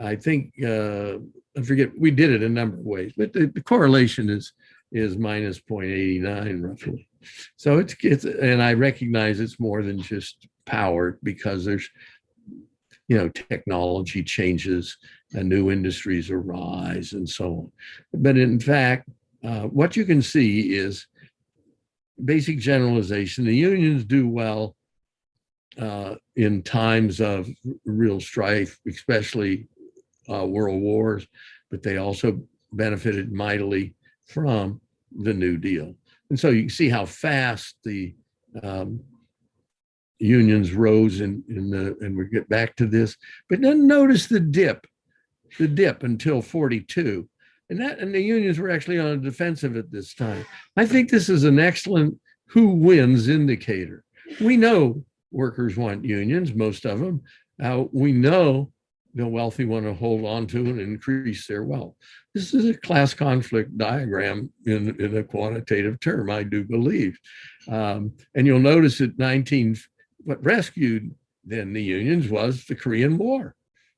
I think uh, I forget we did it a number of ways, but the, the correlation is is minus 0.89 roughly. So it's it's and I recognize it's more than just power because there's you know technology changes and new industries arise and so on. But in fact, uh, what you can see is basic generalization. The unions do well uh, in times of real strife, especially uh, world wars, but they also benefited mightily from the New Deal. And so you can see how fast the um, unions rose in, in the, and we get back to this, but then notice the dip, the dip until 42. And that, and the unions were actually on the defensive at this time. I think this is an excellent who wins indicator. We know workers want unions, most of them. Uh, we know the wealthy want to hold on to and increase their wealth. This is a class conflict diagram in, in a quantitative term, I do believe. Um, and you'll notice that 19, what rescued then the unions was the Korean War,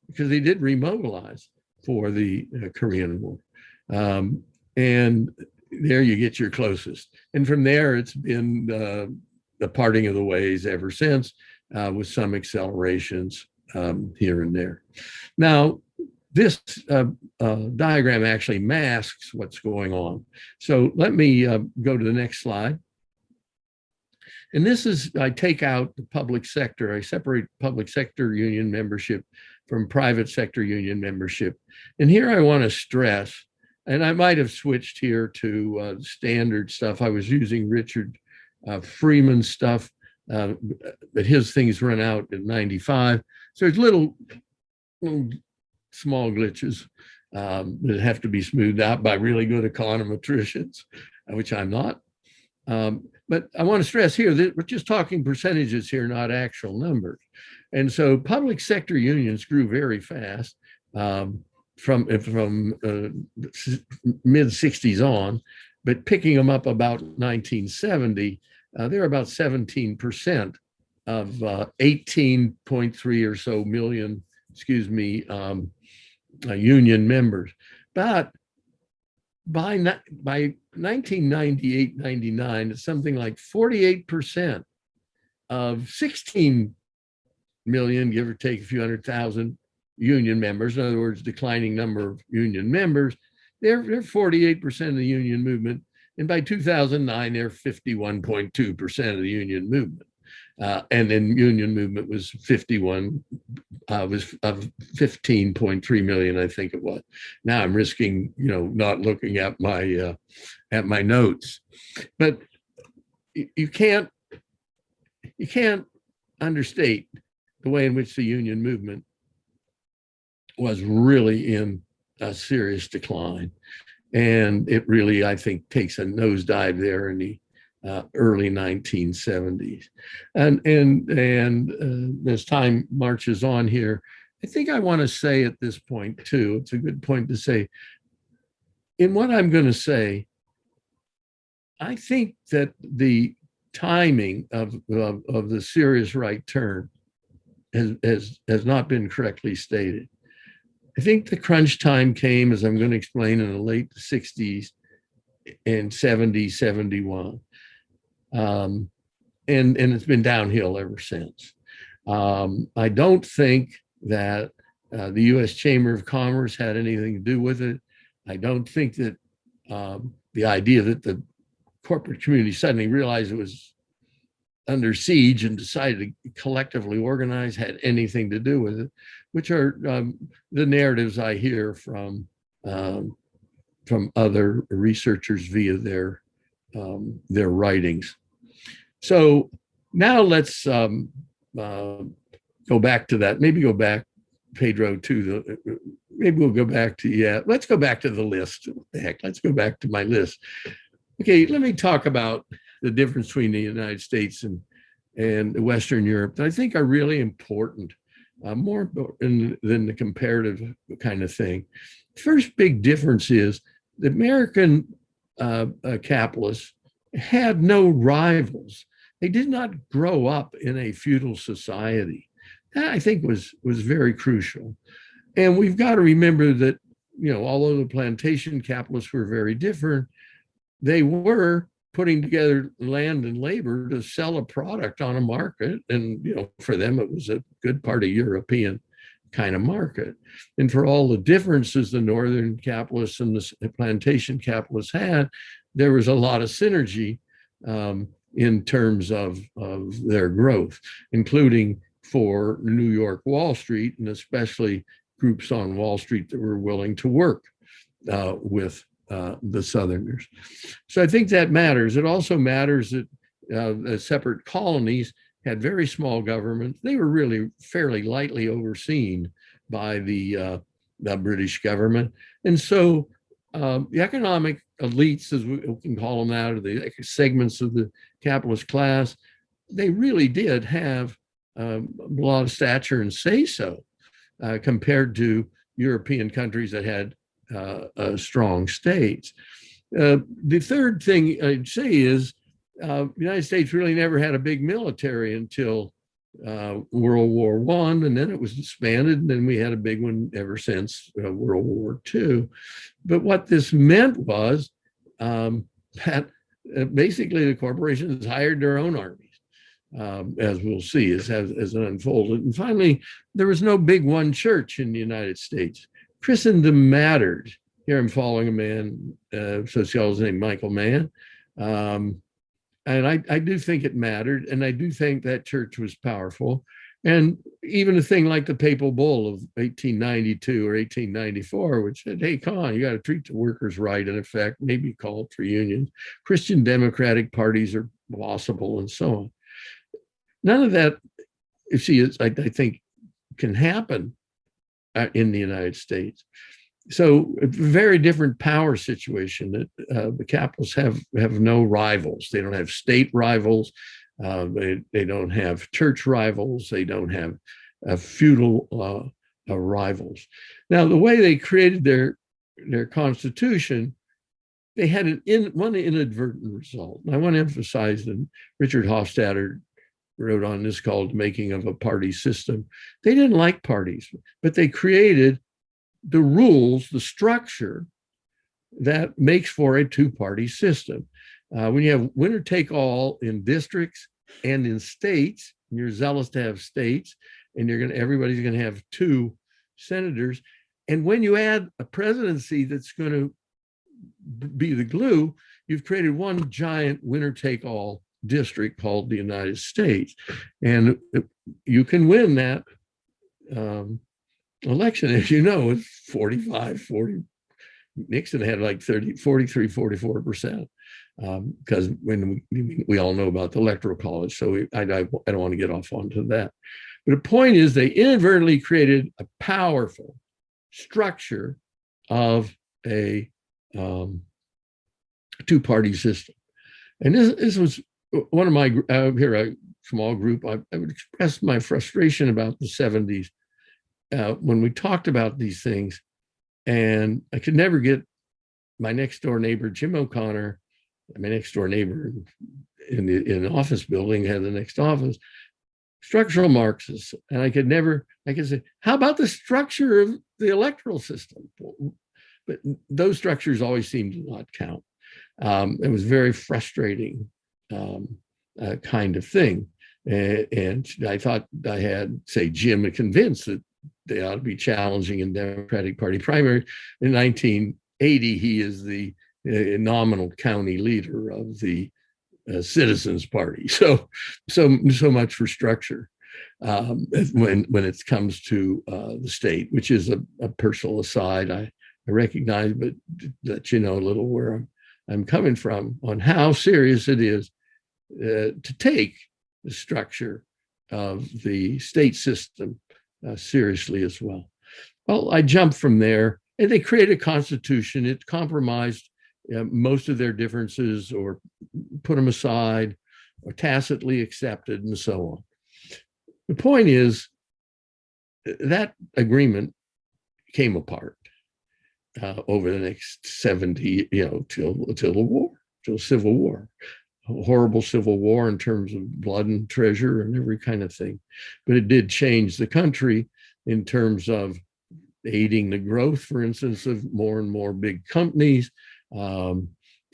because they did remobilize for the uh, Korean War. Um, and there you get your closest. And from there, it's been uh, the parting of the ways ever since, uh, with some accelerations um, here and there. Now, this uh, uh, diagram actually masks what's going on. So let me uh, go to the next slide. And this is, I take out the public sector, I separate public sector union membership from private sector union membership. And here I want to stress, and I might have switched here to uh, standard stuff. I was using Richard uh, Freeman stuff, uh, but his things run out at 95. So there's little, little small glitches um, that have to be smoothed out by really good econometricians, which I'm not. Um, but I want to stress here that we're just talking percentages here, not actual numbers. And so public sector unions grew very fast um, from, from uh, mid 60s on, but picking them up about 1970, uh, they're about 17% of uh, 18.3 or so million, excuse me, um, uh, union members. But by, by 1998, 99, it's something like 48% of 16 million, give or take a few hundred thousand union members, in other words, declining number of union members, they're, they're 48% of the union movement. And by 2009, they're 51.2% of the union movement. Uh, and then union movement was 51, uh, was of 15.3 million, I think it was. Now I'm risking, you know, not looking at my uh, at my notes, but you can't you can't understate the way in which the union movement was really in a serious decline. And it really, I think, takes a nosedive there in the uh, early 1970s. And, and, and uh, as time marches on here, I think I want to say at this point too, it's a good point to say, in what I'm going to say, I think that the timing of, of, of the serious right turn has, has, has not been correctly stated. I think the crunch time came, as I'm going to explain, in the late 60s and 70, 71. Um, and, and it's been downhill ever since. Um, I don't think that uh, the U.S. Chamber of Commerce had anything to do with it. I don't think that um, the idea that the corporate community suddenly realized it was under siege and decided to collectively organize had anything to do with it, which are um, the narratives I hear from um, from other researchers via their um, their writings. So now let's um, uh, go back to that. Maybe go back, Pedro, to the. Maybe we'll go back to yeah. Let's go back to the list. What the heck? Let's go back to my list. Okay, let me talk about the difference between the United States and and Western Europe that I think are really important, uh, more in, than the comparative kind of thing. First big difference is the American uh, uh, capitalists had no rivals. They did not grow up in a feudal society. That I think was was very crucial. And we've got to remember that, you know, although the plantation capitalists were very different, they were putting together land and labor to sell a product on a market. And, you know, for them, it was a good part of European kind of market. And for all the differences the Northern capitalists and the plantation capitalists had, there was a lot of synergy um, in terms of, of their growth, including for New York Wall Street, and especially groups on Wall Street that were willing to work uh, with uh, the Southerners. So I think that matters. It also matters that uh, separate colonies had very small governments. They were really fairly lightly overseen by the, uh, the British government. And so um, the economic elites, as we can call them out, or the segments of the capitalist class, they really did have um, a lot of stature and say so uh, compared to European countries that had uh, uh, strong states. The third thing I'd say is uh, the United States really never had a big military until uh, World War One, and then it was expanded, and then we had a big one ever since uh, World War Two. But what this meant was um, that basically the corporations hired their own armies. Um, as we'll see as, as, as it unfolded. And finally, there was no big one church in the United States. Christendom mattered. Here I'm following a man, uh, sociologist named Michael Mann. Um, and I, I do think it mattered. And I do think that church was powerful. And even a thing like the papal bull of 1892 or 1894, which said, hey, come on, you got to treat the workers right, in effect, maybe call for unions. Christian democratic parties are possible and so on. None of that, you see, is, I, I think can happen uh, in the United States. So a very different power situation that uh, the capitalists have have no rivals. They don't have state rivals. Uh, they, they don't have church rivals. They don't have uh, feudal uh, rivals. Now, the way they created their their constitution, they had an in, one inadvertent result. And I want to emphasize that Richard Hofstadter wrote on this called Making of a Party System. They didn't like parties, but they created the rules, the structure that makes for a two-party system. Uh, when you have winner take all in districts and in states, and you're zealous to have states, and you're gonna everybody's gonna have two senators. And when you add a presidency that's gonna be the glue, you've created one giant winner take all district called the United States. And you can win that um, election, as you know, with 45, 40. Nixon had like 30, 43, 44%. Because um, when we, we all know about the electoral college, so we, I, I, I don't want to get off onto that. But the point is they inadvertently created a powerful structure of a um, two-party system. And this, this was one of my uh, here a small group I, I, would express my frustration about the 70s uh, when we talked about these things and i could never get my next door neighbor jim o'connor my next door neighbor in the in the office building had the next office structural Marxists, and I could never, I could say, how about the structure of the electoral system? But those structures always seemed to not count. Um, it was very frustrating um, uh, kind of thing. And, and I thought I had, say, Jim convinced that they ought to be challenging in Democratic Party primary. In 1980, he is the uh, nominal county leader of the uh, Citizens Party. So, so, so much for structure um, when when it comes to uh, the state, which is a, a personal aside. I, I recognize, but let you know a little where I'm, I'm coming from on how serious it is uh, to take the structure of the state system uh, seriously as well. Well, I jumped from there and they created a constitution. It compromised uh, most of their differences or put them aside or tacitly accepted and so on. The point is that agreement came apart uh, over the next 70, you know, till, till the war, till civil war, horrible civil war in terms of blood and treasure and every kind of thing. But it did change the country in terms of aiding the growth, for instance, of more and more big companies. Um,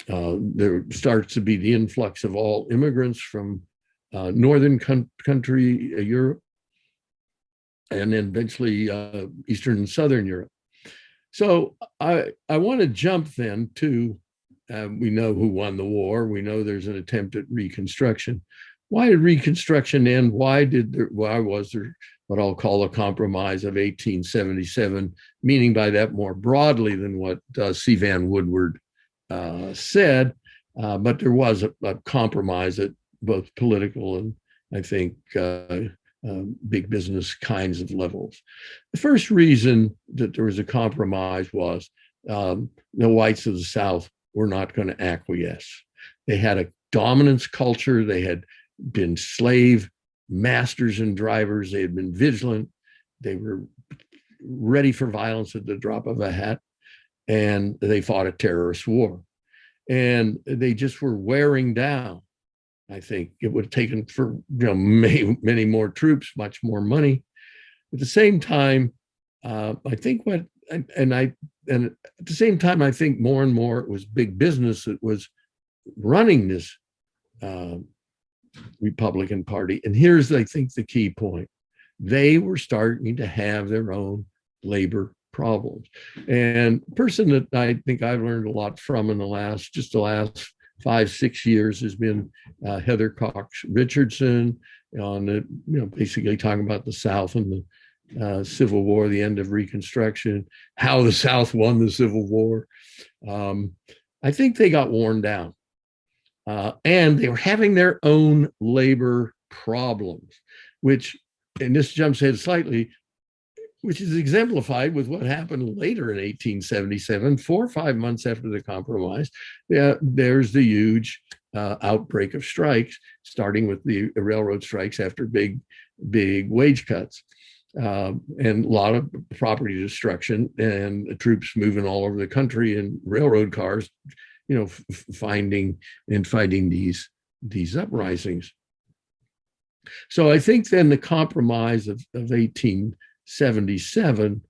uh, there starts to be the influx of all immigrants from uh, northern country, uh, Europe, and then eventually uh, Eastern and Southern Europe. So I, I want to jump then to, uh, we know who won the war. We know there's an attempt at reconstruction. Why did reconstruction end? Why did there, why was there what I'll call a compromise of 1877, meaning by that more broadly than what uh, C. Vann Woodward uh, said, uh, but there was a, a, compromise at both political and I think uh, um, big business kinds of levels. The first reason that there was a compromise was um, the whites of the South were not going to acquiesce. They had a dominance culture. They had been slave masters and drivers. They had been vigilant. They were ready for violence at the drop of a hat. And they fought a terrorist war. And they just were wearing down. I think it would have taken for you know many, many more troops, much more money. At the same time, uh, I think what and, and I and at the same time, I think more and more it was big business that was running this uh, Republican Party. And here's, I think, the key point. They were starting to have their own labor problems. And person that I think I've learned a lot from in the last, just the last five, six years has been uh, Heather Cox Richardson on the, you know, basically talking about the South and the uh, Civil War, the end of Reconstruction, how the South won the Civil War. Um, I think they got worn down. Uh, and they were having their own labor problems, which, and this jumps ahead slightly, which is exemplified with what happened later in 1877, four or five months after the compromise. There's the huge uh, outbreak of strikes, starting with the railroad strikes after big, big wage cuts. Um, and a lot of property destruction and troops moving all over the country in railroad cars, you know, finding and fighting these, these uprisings. So I think then the compromise of, of 18 77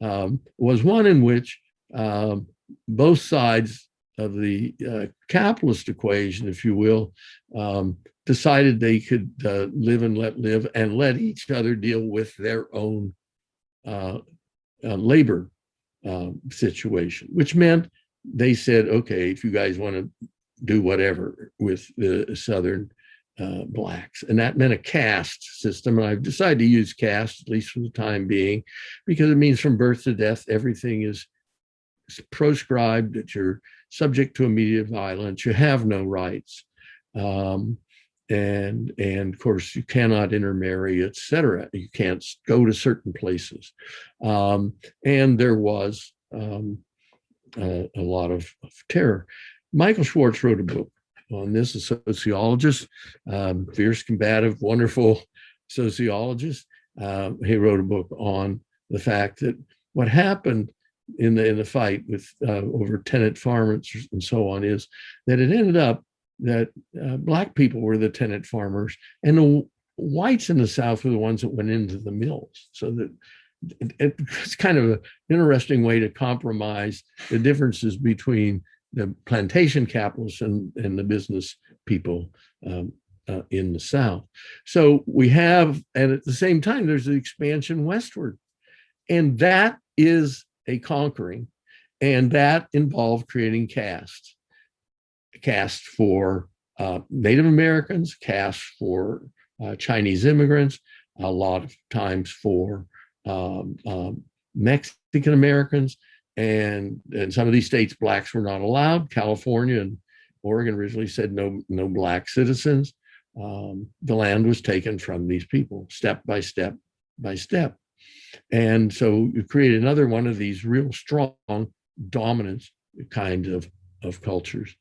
um, was one in which um, both sides of the uh, capitalist equation, if you will, um, decided they could uh, live and let live and let each other deal with their own uh, uh labor um, situation, which meant they said, okay, if you guys want to do whatever with the Southern uh, blacks. And that meant a caste system. And I've decided to use caste, at least for the time being, because it means from birth to death, everything is proscribed, that you're subject to immediate violence, you have no rights. Um, and, and of course, you cannot intermarry, etc. You can't go to certain places. Um, and there was um, a, a lot of, of terror. Michael Schwartz wrote a book on this, a sociologist, um, fierce, combative, wonderful sociologist. Uh, he wrote a book on the fact that what happened in the in the fight with uh, over tenant farmers and so on is that it ended up that uh, black people were the tenant farmers and the whites in the South were the ones that went into the mills. So that it, it's kind of an interesting way to compromise the differences between the plantation capitalists and, and the business people um, uh, in the South. So we have, and at the same time, there's the expansion westward. And that is a conquering, and that involved creating castes. Caste for uh, Native Americans, caste for uh, Chinese immigrants, a lot of times for um, um, Mexican Americans, and in some of these states, blacks were not allowed. California and Oregon originally said no, no black citizens. Um, the land was taken from these people step by step by step. And so you create another one of these real strong dominance kind of, of cultures.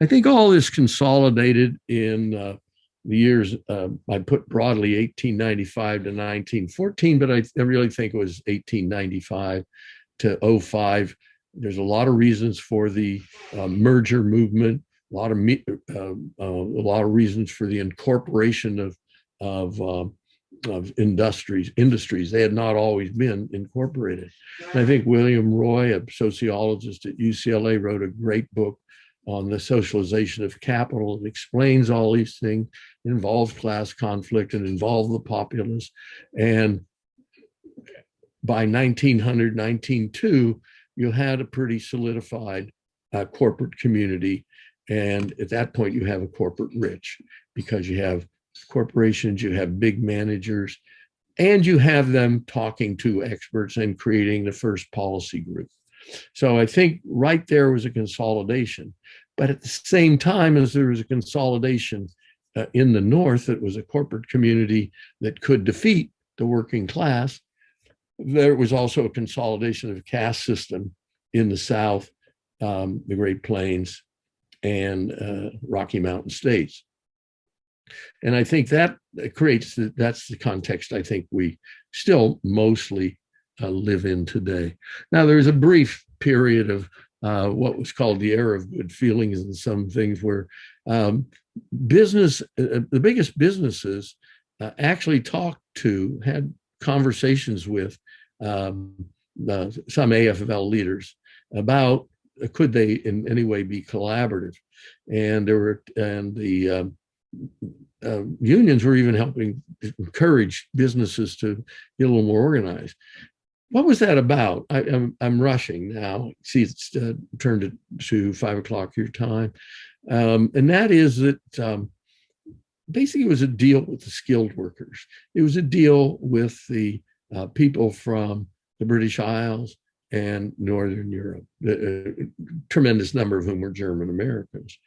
I think all this consolidated in uh, the years, uh, I put broadly 1895 to 1914, but I, I really think it was 1895 to 05. There's a lot of reasons for the uh, merger movement, a lot of uh, uh, a lot of reasons for the incorporation of of um, of industries industries they had not always been incorporated and i think william roy a sociologist at ucla wrote a great book on the socialization of capital it explains all these things involves class conflict and involves the populace and by 1900, 1902, you had a pretty solidified uh, corporate community. And at that point, you have a corporate rich because you have corporations, you have big managers, and you have them talking to experts and creating the first policy group. So I think right there was a consolidation. But at the same time as there was a consolidation uh, in the North, it was a corporate community that could defeat the working class there was also a consolidation of caste system in the South, um, the Great Plains, and uh, Rocky Mountain states. And I think that creates, the, that's the context I think we still mostly uh, live in today. Now, there was a brief period of uh, what was called the era of good feelings and some things where um, business, uh, the biggest businesses uh, actually talked to, had conversations with um, uh, some AFL leaders about uh, could they in any way be collaborative, and there were and the um, uh, unions were even helping encourage businesses to get a little more organized. What was that about? I, am I'm, I'm rushing now. See, it's uh, turned to, to five o'clock your time, um, and that is that um, basically it was a deal with the skilled workers. It was a deal with the uh, people from the British Isles and Northern Europe, a, a tremendous number of whom were German Americans.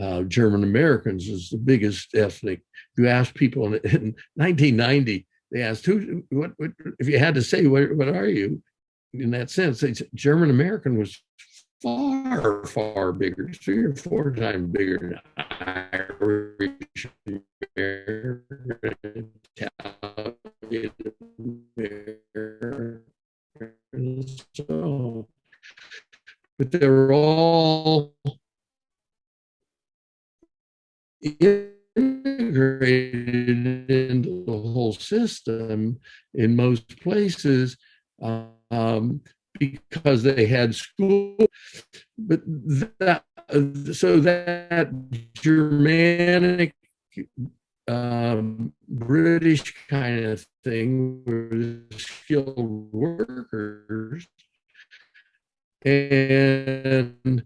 Uh, German Americans is the biggest ethnic. You ask people in, in 1990, they asked who, what, what, if you had to say, what, what are you? In that sense, German American was far, far bigger, three or four times bigger than Irish American, so, but they're all integrated into the whole system in most places um, because they had school. But that, so that Germanic um, British kind of thing were skilled workers and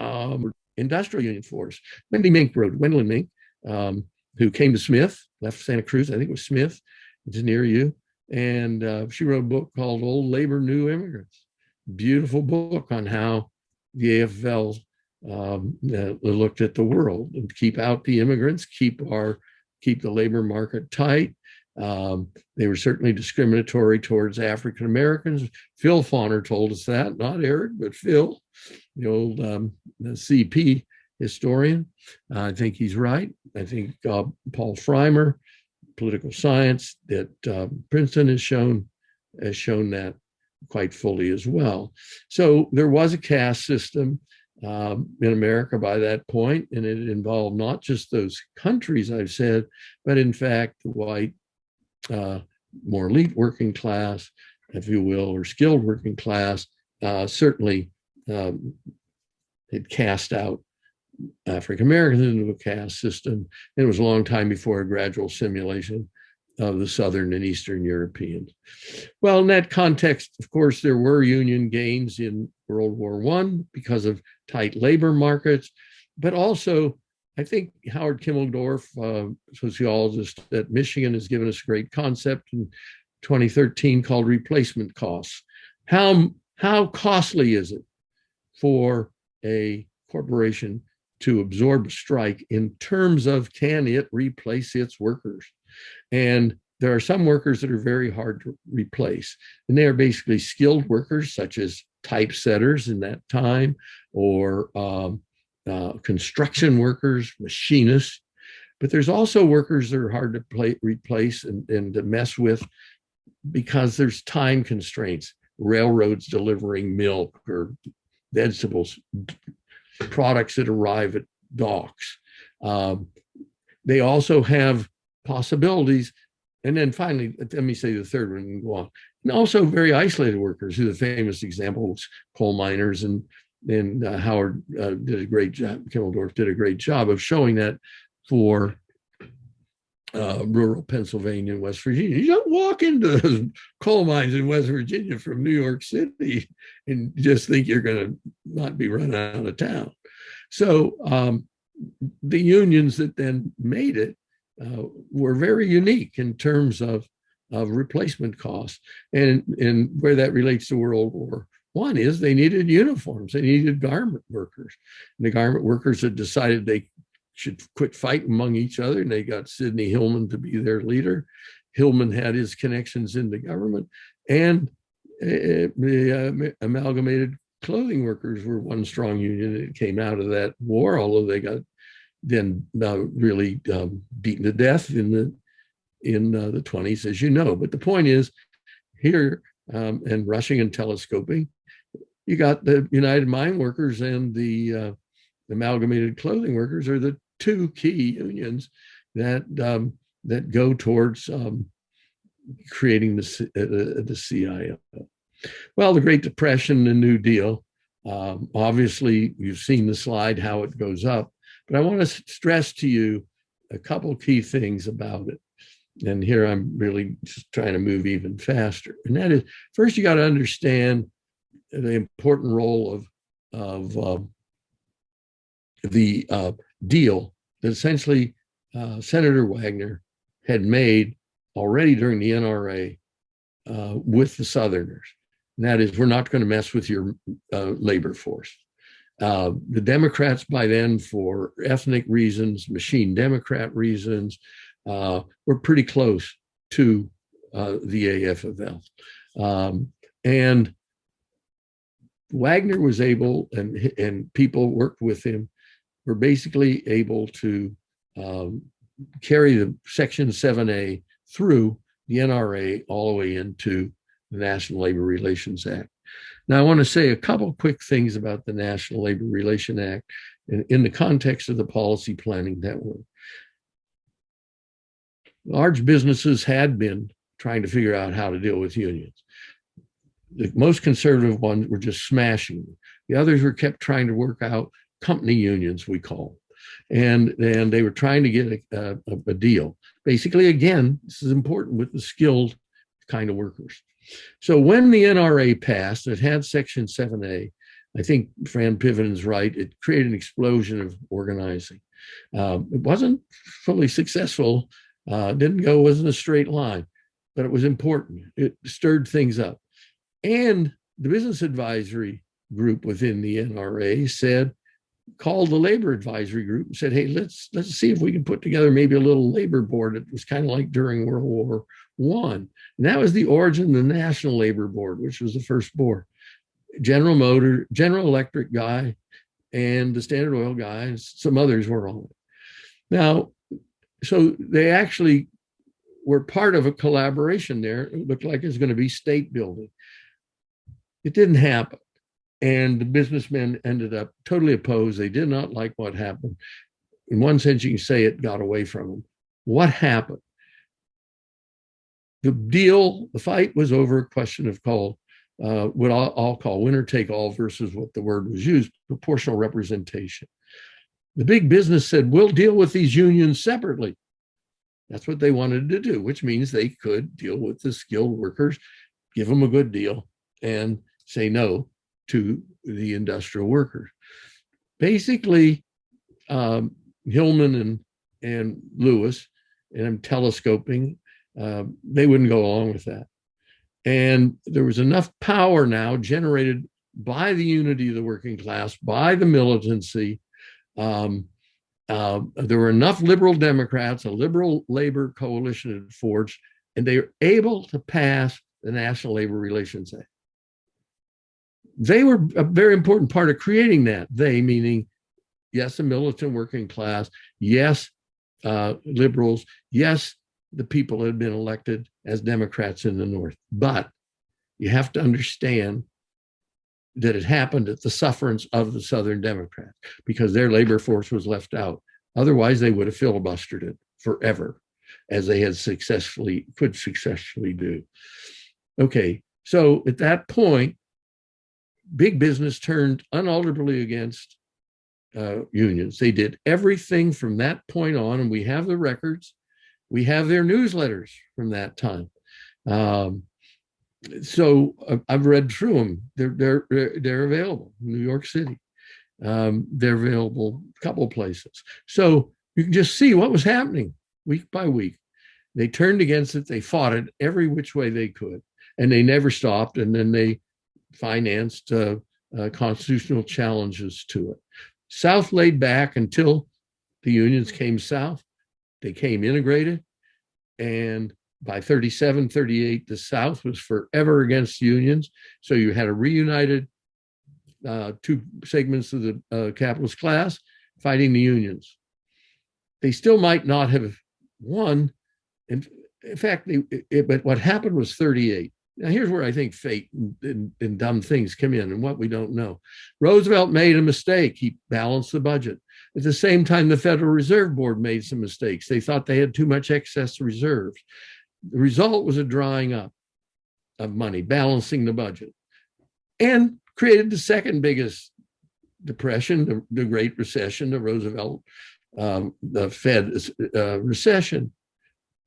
um, industrial union force. Wendy Mink wrote, Gwendolyn Mink, um, who came to Smith, left Santa Cruz, I think it was Smith, it's near you. And uh, she wrote a book called Old Labor, New Immigrants. Beautiful book on how the AFL um, uh, looked at the world and keep out the immigrants, keep our keep the labor market tight. Um, they were certainly discriminatory towards African Americans. Phil Foner told us that, not Eric, but Phil, the old um, the CP historian. Uh, I think he's right. I think uh, Paul Frymer, political science that uh, Princeton has shown has shown that quite fully as well. So there was a caste system um, in America by that point, and it involved not just those countries I've said, but in fact, the white, uh, more elite working class, if you will, or skilled working class, uh, certainly um, it cast out African Americans into a caste system. And it was a long time before a gradual simulation of the Southern and Eastern Europeans. Well, in that context, of course, there were union gains in World War One because of tight labor markets, but also I think Howard Kimeldorf, uh, sociologist at Michigan, has given us a great concept in 2013 called replacement costs. How, how costly is it for a corporation to absorb a strike in terms of can it replace its workers? And there are some workers that are very hard to replace. And they are basically skilled workers, such as typesetters in that time, or um, uh, construction workers, machinists. But there's also workers that are hard to play, replace and, and to mess with because there's time constraints. Railroads delivering milk or vegetables, products that arrive at docks. Um, they also have possibilities. And then finally, let me say the third one and go on. And also very isolated workers, who the famous examples, coal miners and and uh, Howard uh, did a great job, Kimeldorf did a great job of showing that for uh, rural Pennsylvania and West Virginia. You don't walk into coal mines in West Virginia from New York City and just think you're going to not be run out of town. So um, the unions that then made it uh, were very unique in terms of, of replacement costs. And, and where that relates to World War One is they needed uniforms, they needed garment workers. And the garment workers had decided they should quit fighting among each other, and they got Sidney Hillman to be their leader. Hillman had his connections in the government, and uh, the uh, amalgamated clothing workers were one strong union that came out of that war, although they got then uh, really um, beaten to death in the in uh, the 20s, as you know. But the point is, here um, and rushing and telescoping, you got the United Mine Workers and the uh, Amalgamated Clothing Workers are the two key unions that um, that go towards um, creating the uh, the CIO. Well, the Great Depression, the New Deal. Um, obviously, you've seen the slide how it goes up. But I want to stress to you a couple key things about it. And here I'm really just trying to move even faster. And that is, first, you got to understand the important role of, of uh, the uh, deal that essentially uh, Senator Wagner had made already during the NRA uh, with the Southerners. And that is, we're not going to mess with your uh, labor force. Uh, the Democrats by then, for ethnic reasons, machine Democrat reasons, uh, were pretty close to uh, the AFL. Um, and Wagner was able, and, and people worked with him, were basically able to um, carry the Section 7A through the NRA all the way into the National Labor Relations Act. Now, I want to say a couple quick things about the National Labor Relation Act in, in the context of the Policy Planning Network. Large businesses had been trying to figure out how to deal with unions. The most conservative ones were just smashing them. The others were kept trying to work out company unions, we call them. And, and they were trying to get a, a, a deal. Basically, again, this is important with the skilled kind of workers. So when the NRA passed, it had Section 7A. I think Fran Piven's right. It created an explosion of organizing. Um, it wasn't fully successful. Uh, didn't go, wasn't a straight line, but it was important. It stirred things up. And the business advisory group within the NRA said, called the labor advisory group and said, hey, let's let's see if we can put together maybe a little labor board. It was kind of like during World War One. And that was the origin of the National Labor Board, which was the first board. General Motor, General Electric guy, and the Standard Oil guy, and some others were on it. Now, so they actually were part of a collaboration there. It looked like it was going to be state building. It didn't happen. And the businessmen ended up totally opposed. They did not like what happened. In one sense, you can say it got away from them. What happened? The deal, the fight was over a question of called uh, what I'll, I'll call winner take all versus what the word was used, proportional representation. The big business said, we'll deal with these unions separately. That's what they wanted to do, which means they could deal with the skilled workers, give them a good deal, and say no to the industrial workers. Basically, um, Hillman and, and Lewis, and I'm telescoping, uh, they wouldn't go along with that. And there was enough power now generated by the unity of the working class, by the militancy. Um, uh, there were enough liberal Democrats, a liberal labor coalition had forged, and they were able to pass the National Labor Relations Act. They were a very important part of creating that. They meaning, yes, the militant working class, yes, uh, liberals, yes, the people had been elected as Democrats in the North. But you have to understand that it happened at the sufferance of the Southern Democrats because their labor force was left out. Otherwise, they would have filibustered it forever, as they had successfully, could successfully do. Okay, so at that point, big business turned unalterably against uh, unions. They did everything from that point on, and we have the records. We have their newsletters from that time. Um, so uh, I've read through them. They're they're they're available. New York City. Um, they're available a couple places. So you can just see what was happening week by week. They turned against it. They fought it every which way they could, and they never stopped. And then they financed uh, uh, constitutional challenges to it. South laid back until the unions came south. They came integrated, and by 37, 38, the South was forever against unions. So you had a reunited uh, two segments of the uh, capitalist class fighting the unions. They still might not have won. In, in fact, they, it, but what happened was 38. Now, here's where I think fate and, and, and, dumb things come in and what we don't know. Roosevelt made a mistake. He balanced the budget. At the same time, the Federal Reserve Board made some mistakes. They thought they had too much excess reserves. The result was a drying up of money, balancing the budget, and created the second biggest depression, the, the Great Recession, the Roosevelt, um, the Fed uh, recession.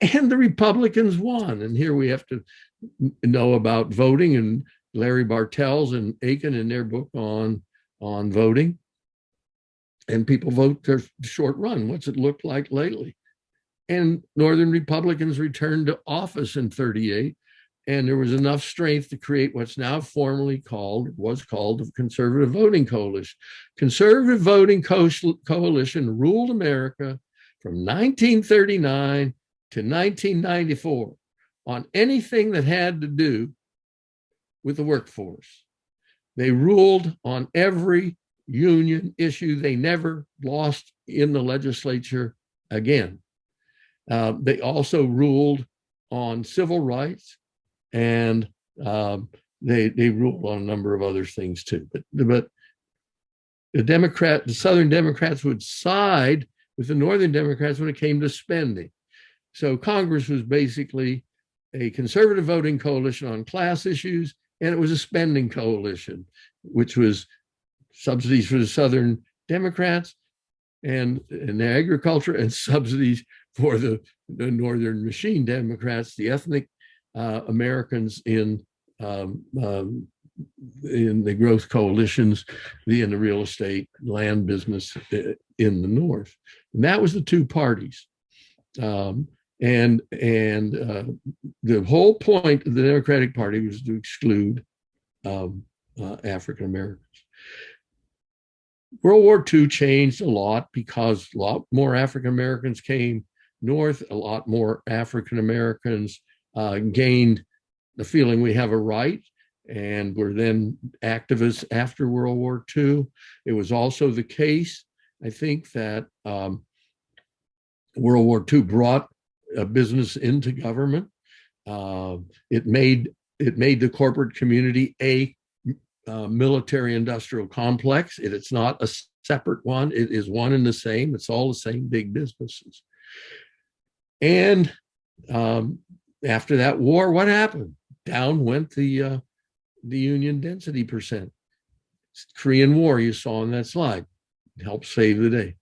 And the Republicans won. And here we have to know about voting and Larry Bartels and Achen in their book on, on voting. And people vote their short run. What's it looked like lately? and Northern Republicans returned to office in 38. And there was enough strength to create what's now formally called, was called the Conservative Voting Coalition. Conservative Voting Co Coalition ruled America from 1939 to 1994 on anything that had to do with the workforce. They ruled on every union issue. They never lost in the legislature again. Uh, they also ruled on civil rights and um, they, they ruled on a number of other things too. But, but the Democrat, the Southern Democrats would side with the Northern Democrats when it came to spending. So Congress was basically a conservative voting coalition on class issues, and it was a spending coalition, which was subsidies for the Southern Democrats and, and agriculture and subsidies for the, the Northern Machine Democrats, the ethnic uh, Americans in um, um, in the growth coalitions, the in the real estate land business uh, in the North. And that was the two parties. Um, and and uh, the whole point of the Democratic Party was to exclude um, uh, African Americans. World War II changed a lot because a lot more African Americans came north, a lot more African Americans uh, gained the feeling we have a right and were then activists after World War II. It was also the case, I think, that um, World War II brought business into government. Uh, it made it made the corporate community a uh, military industrial complex. It, it's not a separate one. It is one and the same. It's all the same big businesses. And um, after that war, what happened? Down went the uh, the Union density percent. Korean War, you saw on that slide, helped save the day.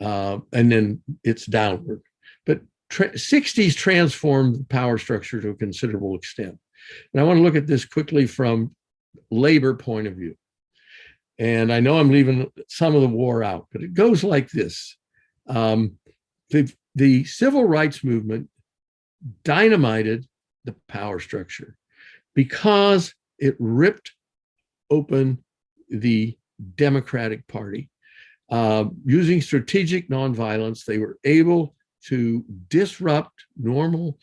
Uh, and then it's downward. Tra 60s transformed the power structure to a considerable extent. And I want to look at this quickly from labor point of view. And I know I'm leaving some of the war out, but it goes like this. Um, the, the civil rights movement dynamited the power structure because it ripped open the Democratic Party. Uh, using strategic nonviolence, they were able to disrupt normal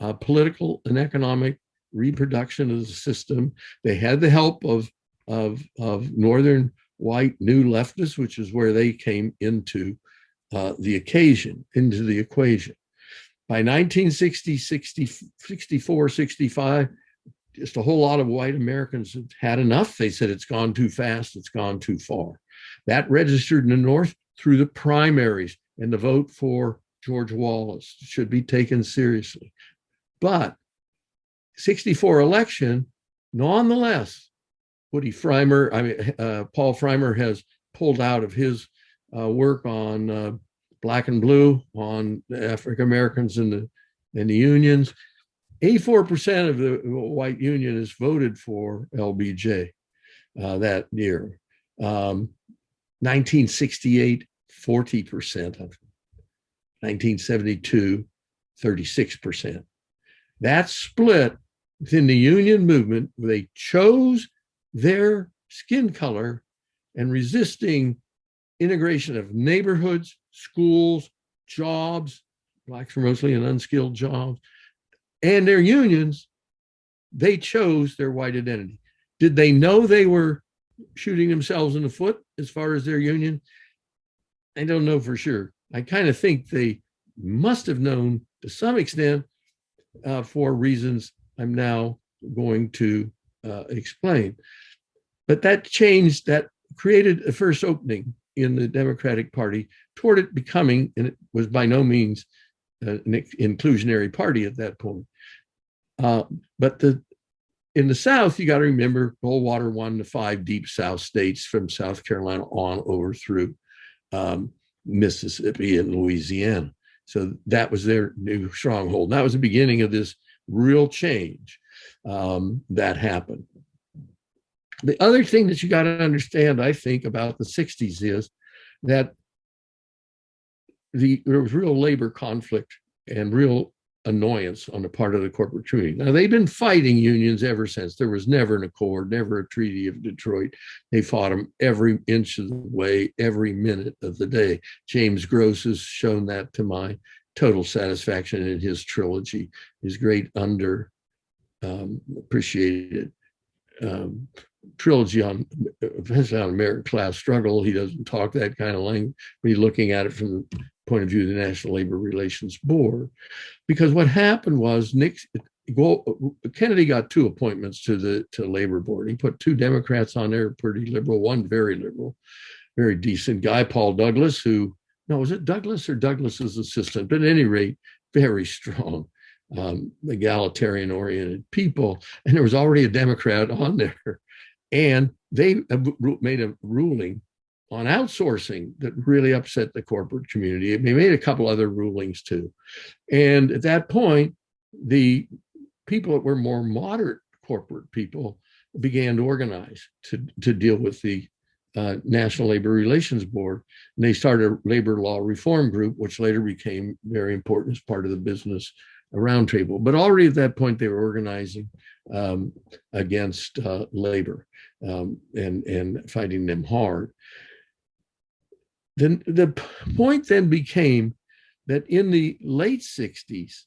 uh, political and economic reproduction of the system. They had the help of, of, of Northern white new leftists, which is where they came into uh, the occasion, into the equation. By 1960, 60, 64, 65, just a whole lot of white Americans had enough. They said it's gone too fast, it's gone too far. That registered in the North through the primaries and the vote for George Wallace should be taken seriously. But 64 election, nonetheless, Woody Frymer, I mean, uh, Paul Frymer has pulled out of his uh, work on uh, black and blue, on African Americans in the, in the unions. 84% of the white unionists voted for LBJ uh, that year. Um, 1968, 40% of 1972, 36%. That split within the union movement, they chose their skin color and resisting integration of neighborhoods, schools, jobs, blacks were mostly in unskilled jobs, and their unions, they chose their white identity. Did they know they were shooting themselves in the foot as far as their union? I don't know for sure. I kind of think they must have known to some extent uh, for reasons I'm now going to uh, explain. But that changed, that created a first opening in the Democratic Party toward it becoming, and it was by no means uh, an inclusionary party at that point, uh, but the in the South, you got to remember Goldwater won the five deep South states from South Carolina on over through um, Mississippi and Louisiana. So that was their new stronghold. And that was the beginning of this real change um, that happened. The other thing that you got to understand, I think, about the 60s is that the, there was real labor conflict and real annoyance on the part of the corporate community. Now, they've been fighting unions ever since. There was never an accord, never a treaty of Detroit. They fought them every inch of the way, every minute of the day. James Gross has shown that to my total satisfaction in his trilogy, his great under um, appreciated um, trilogy on, on American class struggle. He doesn't talk that kind of language, but he's looking at it from point of view of the National Labor Relations Board. Because what happened was Nick, Kennedy got two appointments to the to labor board. He put two Democrats on there, pretty liberal, one very liberal, very decent guy, Paul Douglas, who, no, was it Douglas or Douglas's assistant? But at any rate, very strong, um, egalitarian oriented people. And there was already a Democrat on there. And they made a ruling on outsourcing that really upset the corporate community. They made a couple other rulings too. And at that point, the people that were more moderate corporate people began to organize to, to deal with the uh, National Labor Relations Board. And they started a labor law reform group, which later became very important as part of the business roundtable. But already at that point, they were organizing um, against uh, labor um, and, and fighting them hard. Then the point then became that in the late 60s,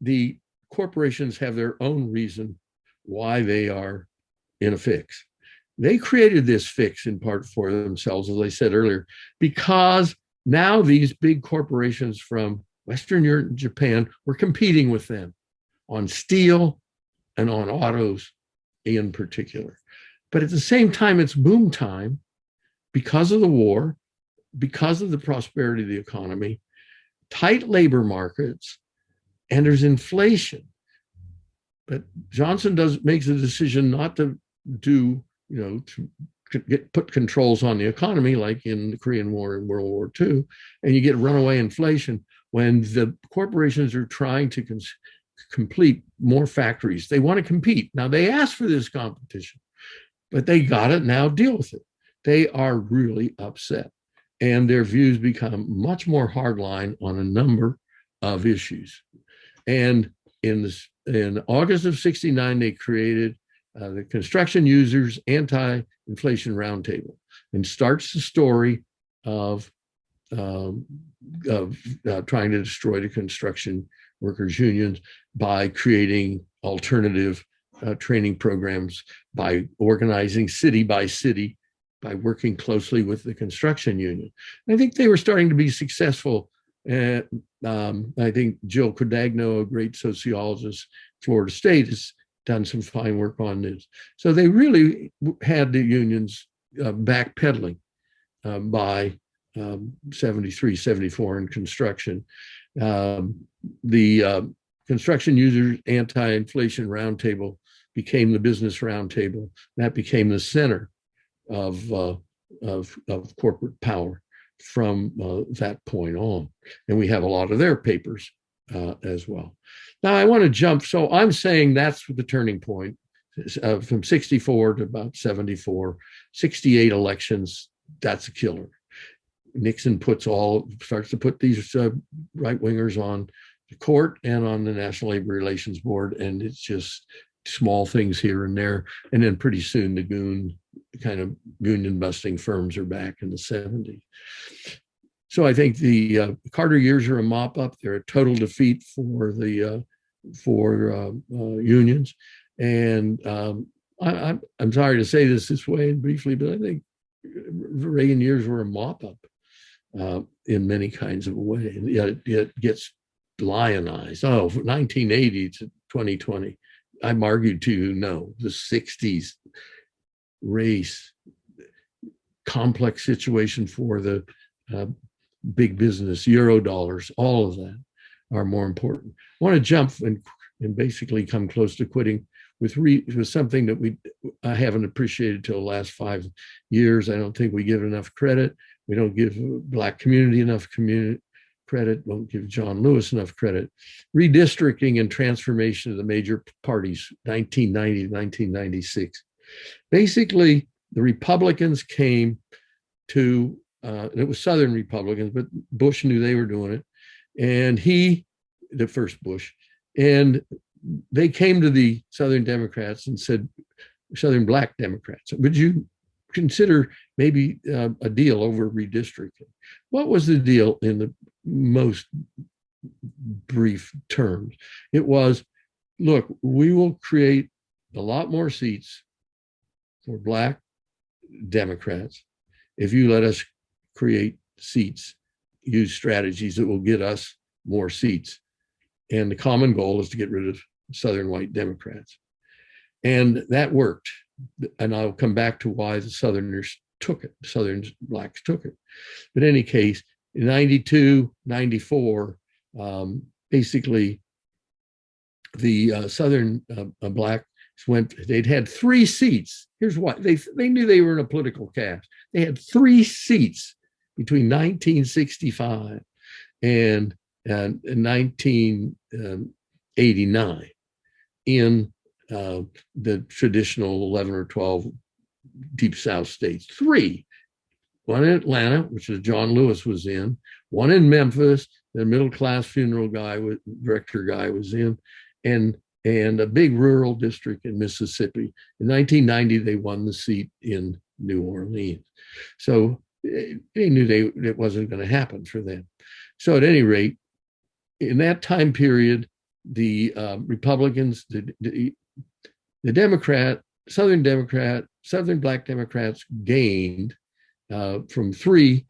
the corporations have their own reason why they are in a fix. They created this fix in part for themselves, as I said earlier, because now these big corporations from Western Europe and Japan were competing with them on steel and on autos in particular. But at the same time, it's boom time because of the war, because of the prosperity of the economy, tight labor markets, and there's inflation. But Johnson does makes a decision not to do, you know, to get put controls on the economy like in the Korean War and World War II, and you get runaway inflation when the corporations are trying to complete more factories. They want to compete. Now they asked for this competition, but they got it. Now deal with it. They are really upset and their views become much more hardline on a number of issues. And in this, in August of 69, they created uh, the Construction Users Anti-Inflation Roundtable and starts the story of, um, of uh, trying to destroy the construction workers unions by creating alternative uh, training programs, by organizing city by city, by working closely with the construction union. I think they were starting to be successful. And um, I think Jill Quadagno, a great sociologist, Florida State, has done some fine work on this. So they really had the unions uh, backpedaling uh, by um, 73, 74 in construction. Um, the uh, Construction Users Anti-Inflation Roundtable became the Business Roundtable. That became the center of, uh, of, of, corporate power from uh, that point on. And we have a lot of their papers uh, as well. Now I want to jump. So I'm saying that's the turning point uh, from 64 to about 74, 68 elections. That's a killer. Nixon puts all starts to put these uh, right wingers on the court and on the National Labor Relations Board, and it's just small things here and there. And then pretty soon the goon kind of union busting firms are back in the 70s. So I think the uh, Carter years are a mop up. They're a total defeat for the uh, for uh, uh unions. And um, I, am sorry to say this this way and briefly, but I think Reagan years were a mop up uh, in many kinds of ways. Yet it, it gets lionized. Oh, 1980 to 2020. I'm argued to you, no, the 60s race, complex situation for the uh, big business, euro dollars, all of that are more important. I want to jump and, and basically come close to quitting with, re, with something that we I haven't appreciated till the last five years. I don't think we give enough credit. We don't give Black community enough community credit, won't give John Lewis enough credit. Redistricting and transformation of the major parties, 1990 to 1996. Basically, the Republicans came to, uh, and it was Southern Republicans, but Bush knew they were doing it. And he, the first Bush, and they came to the Southern Democrats and said, Southern Black Democrats, would you consider maybe uh, a deal over redistricting? What was the deal in the most brief terms. It was, look, we will create a lot more seats for Black Democrats if you let us create seats, use strategies that will get us more seats. And the common goal is to get rid of Southern white Democrats. And that worked. And I'll come back to why the Southerners took it, Southern blacks took it. But in any case, in 92, 94, um, basically the uh, Southern uh, uh, blacks went, they'd had three seats. Here's why, they, they knew they were in a political caste. They had three seats between 1965 and, and 1989 um, in uh, the traditional 11 or 12 deep South states. Three one in Atlanta, which is John Lewis was in, one in Memphis, the middle class funeral guy, director guy was in, and and a big rural district in Mississippi. In 1990, they won the seat in New Orleans. So eh, they knew they it wasn't going to happen for them. So at any rate, in that time period, the uh, Republicans, the, the, the Democrat, Southern Democrat, Southern Black Democrats gained uh, from three,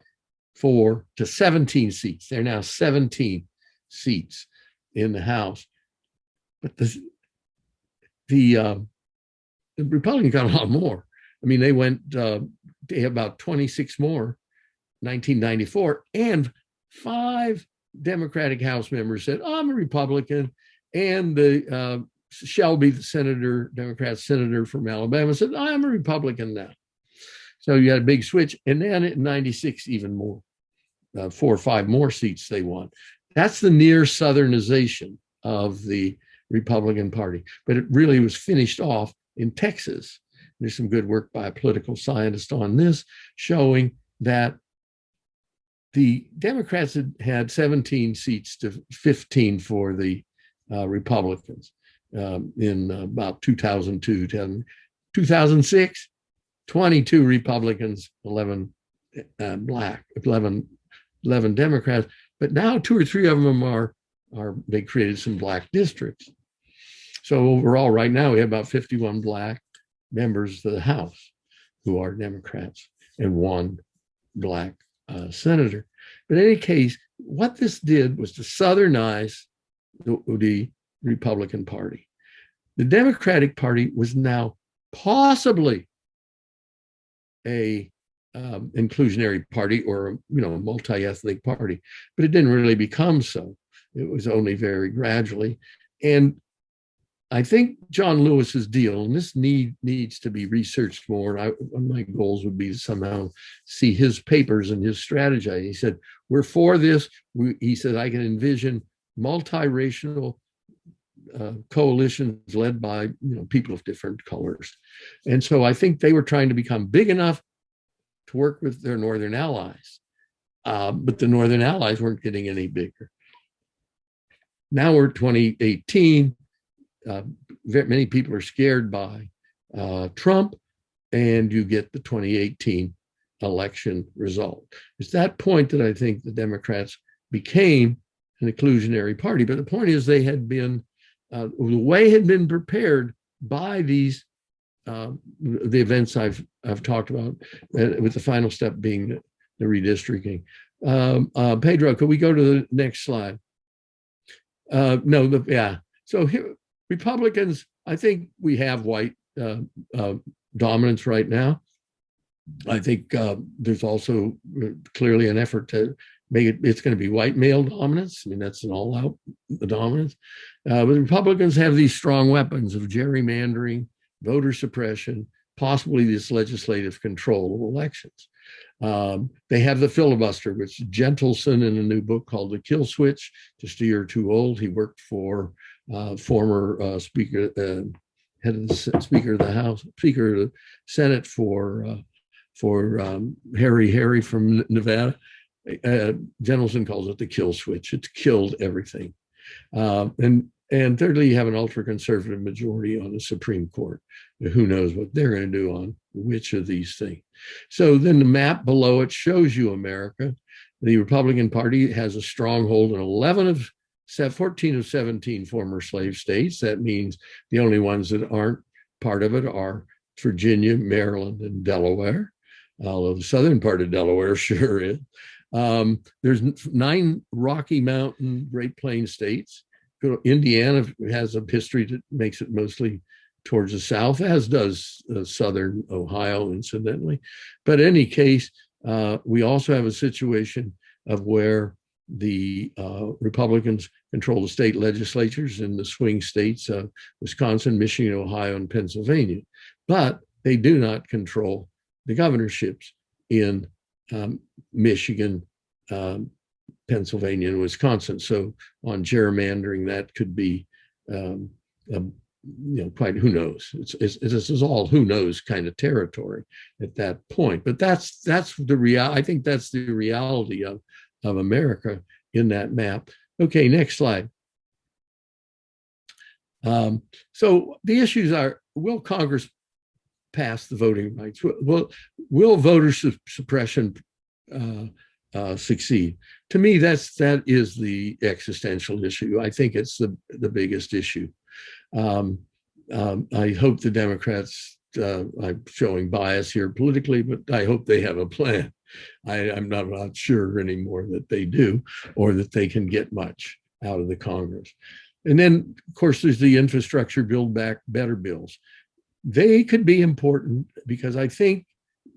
four to 17 seats. They're now 17 seats in the House. But the, the, uh, the Republicans got a lot more. I mean, they went, uh, they about 26 more, 1994, and five Democratic House members said, I'm a Republican. And the uh, Shelby, the senator, Democrat senator from Alabama, said, I'm a Republican now. So you had a big switch. And then in 96, even more, uh, four or five more seats they won. That's the near Southernization of the Republican Party. But it really was finished off in Texas. There's some good work by a political scientist on this, showing that the Democrats had had 17 seats to 15 for the uh, Republicans um, in about 2002, 10, 2006, 22 Republicans, 11 uh, black, 11, 11 Democrats. But now two or three of them are, are they created some black districts. So overall, right now, we have about 51 black members of the House who are Democrats and one black uh, senator. But in any case, what this did was to southernize the, Republican Party. The Democratic Party was now possibly a um, inclusionary party or you know a multi-ethnic party, but it didn't really become so. It was only very gradually, and I think John Lewis's deal, and this need needs to be researched more. I, one of my goals would be to somehow see his papers and his strategy. He said, we're for this. We, he said, I can envision multiracial uh, coalitions led by you know people of different colors. And so I think they were trying to become big enough to work with their Northern allies. Uh, but the Northern allies weren't getting any bigger. Now we're 2018 uh, many people are scared by uh, Trump, and you get the 2018 election result. It's that point that I think the Democrats became an inclusionary party. But the point is, they had been uh, the way had been prepared by these uh, the events I've I've talked about, uh, with the final step being the, redistricting. Um, uh, Pedro, could we go to the next slide? Uh, no, the, yeah. So here, Republicans, I think we have white uh, uh, dominance right now. I think uh, there's also uh, clearly an effort to make it, it's going to be white male dominance. I mean, that's an all out dominance. Uh, but Republicans have these strong weapons of gerrymandering, voter suppression, possibly this legislative control of elections. Um, they have the filibuster, which Jentleson in a new book called The Kill Switch, just a year or two old. He worked for uh, former uh, Speaker, uh, head of the Speaker of the House, Speaker of the Senate for uh, for um, Harry Harry from Nevada. Uh, Jentleson calls it the kill switch. It's killed everything. Uh, and and thirdly, you have an ultra conservative majority on the Supreme Court. Who knows what they're going to do on which of these things. So then the map below it shows you America. The Republican Party has a stronghold in 11 of 14 of 17 former slave states. That means the only ones that aren't part of it are Virginia, Maryland, and Delaware, although the southern part of Delaware sure is. Um, there's nine Rocky Mountain Great Plains states. Indiana has a history that makes it mostly towards the south, as does uh, southern Ohio, incidentally. But in any case, uh, we also have a situation of where the uh, Republicans control the state legislatures in the swing states of Wisconsin, Michigan, Ohio, and Pennsylvania. But they do not control the governorships in um, Michigan, um, Pennsylvania, and Wisconsin. So on gerrymandering, that could be, um, a, you know, quite who knows. It's, it's, this is all who knows kind of territory at that point. But that's that's the real. I think that's the reality of of America in that map. Okay, next slide. Um, so the issues are, will Congress pass the voting rights? Will, will voter su suppression uh, uh, succeed? To me, that's that is the existential issue. I think it's the, the biggest issue. Um, um, I hope the Democrats, uh, I'm showing bias here politically, but I hope they have a plan. I, am not, not sure anymore that they do or that they can get much out of the Congress. And then, of course, there's the infrastructure build back better bills. they could be important because I think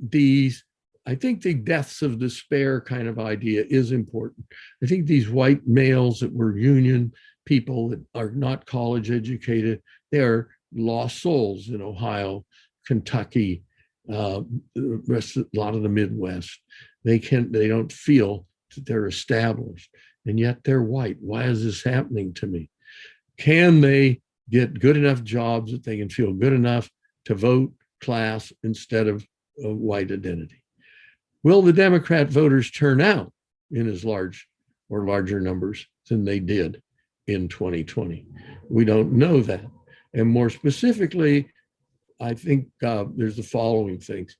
these, I think the deaths of despair kind of idea is important. I think these white males that were union people that are not college educated, they're lost souls in Ohio, Kentucky, uh, rest, a lot of the Midwest. They can they don't feel that they're established, and yet they're white. Why is this happening to me? Can they get good enough jobs that they can feel good enough to vote class instead of a white identity? Will the Democrat voters turn out in as large or larger numbers than they did in 2020? We don't know that. And more specifically, I think uh, there's the following things.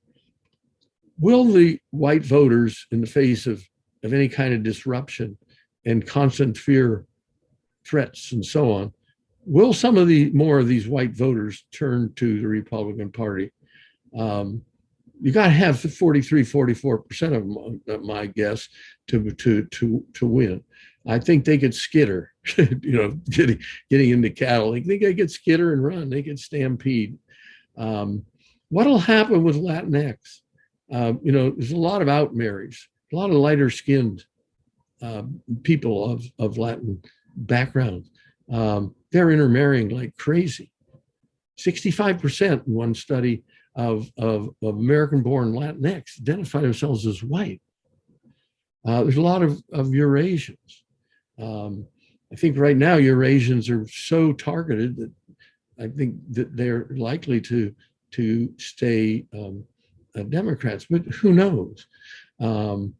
Will the white voters in the face of, of any kind of disruption and constant fear, threats and so on, will some of the more of these white voters turn to the Republican Party? Um, you got to have 43, 44% of them, uh, my guess, to, to, to, to win. I think they could skitter, you know, getting, getting into cattle. I they could skitter and run. They could stampede. Um, what'll happen with Latinx? Uh, you know, there's a lot of out marriage, a lot of lighter skinned uh, people of, of Latin backgrounds. Um, they're intermarrying like crazy. 65% in one study of, of, of American born Latinx identify themselves as white. Uh, there's a lot of, of Eurasians. Um, I think right now Eurasians are so targeted that I think that they're likely to to stay um, uh, Democrats, but who knows? Um,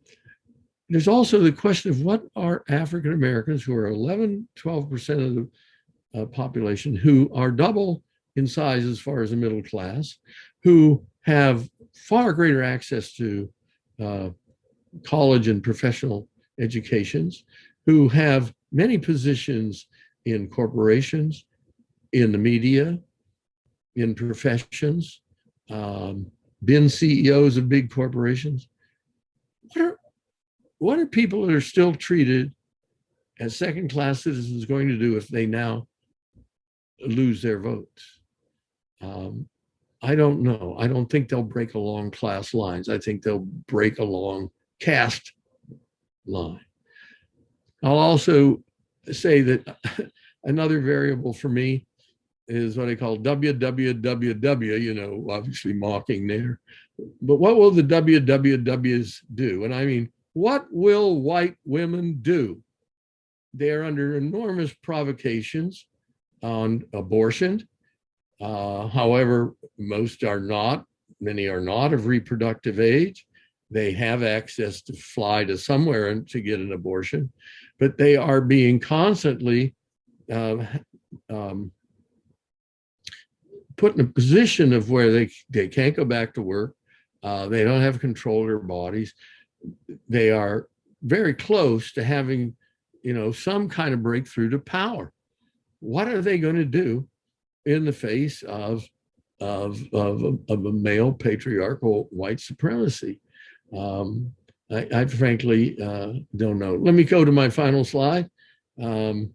there's also the question of what are African Americans who are 11, 12% of the uh, population who are double in size as far as the middle class, who have far greater access to uh, college and professional educations, who have many positions in corporations, in the media, in professions, um, been CEOs of big corporations. What are, what are people that are still treated as second class citizens going to do if they now lose their votes? Um, I don't know. I don't think they'll break along class lines. I think they'll break along caste line. I'll also say that another variable for me is what I call WWWW, you know, obviously mocking there. But what will the WWWs do? And I mean, what will white women do? They're under enormous provocations on abortion. Uh, however, most are not, many are not of reproductive age. They have access to fly to somewhere and to get an abortion, but they are being constantly uh, um, put in a position of where they, they can't go back to work. Uh, they don't have control of their bodies. They are very close to having, you know, some kind of breakthrough to power. What are they going to do in the face of, of, of, of a male patriarchal white supremacy? Um, I, I, frankly uh, don't know. Let me go to my final slide. Um,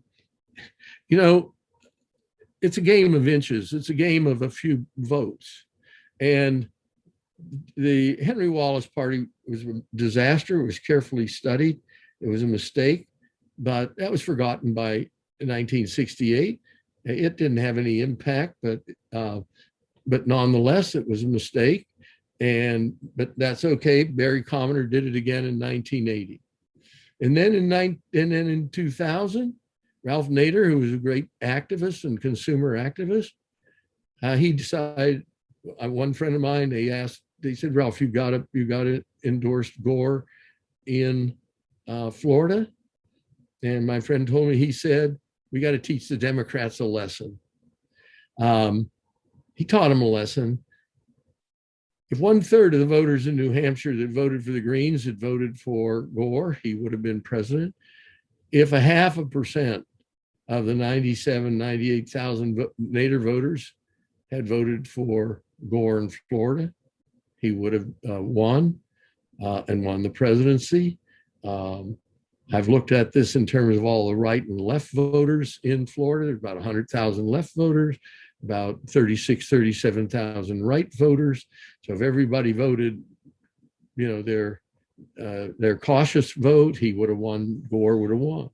you know, it's a game of inches. It's a game of a few votes. And the Henry Wallace party was a disaster. It was carefully studied. It was a mistake, but that was forgotten by 1968. It didn't have any impact, but uh, but nonetheless, it was a mistake. And but that's okay. Barry Commoner did it again in 1980. And then in nine, and then in 2000, Ralph Nader, who was a great activist and consumer activist, uh, he decided, uh, one friend of mine, they asked, they said, Ralph, you got it, you got it endorsed Gore in uh, Florida. And my friend told me, he said, we got to teach the Democrats a lesson. Um, he taught them a lesson. If one third of the voters in New Hampshire that voted for the Greens had voted for Gore, he would have been president. If a half a percent of the 97, 98,000 Nader voters had voted for Gore in Florida, he would have uh, won uh, and won the presidency. Um, I've looked at this in terms of all the right and left voters in Florida. There's about 100,000 left voters. about 36, 37,000 right voters. So if everybody voted, you know, their, uh, their cautious vote, he would have won, Gore would have won.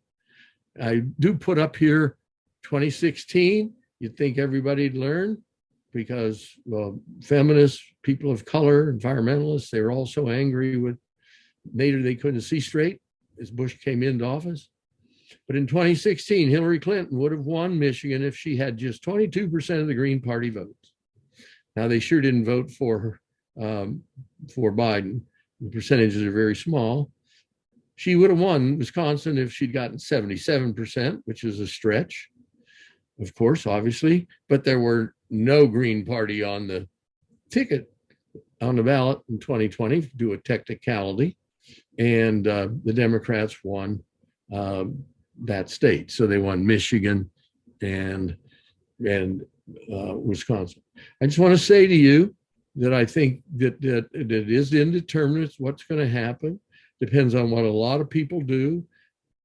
I do put up here 2016, you'd think everybody'd learn because well, feminists, people of color, environmentalists, they were all so angry with Nader they couldn't see straight as Bush came into office. But in 2016, Hillary Clinton would have won Michigan if she had just 22% of the Green Party votes. Now they sure didn't vote for her, um, for Biden. The percentages are very small. She would have won Wisconsin if she'd gotten 77%, which is a stretch, of course, obviously, but there were no Green Party on the ticket on the ballot in 2020 due a technicality. And uh, the Democrats won um, that state. So they won Michigan and and uh, Wisconsin. I just want to say to you that I think that that, that it is indeterminate what's going to happen. Depends on what a lot of people do.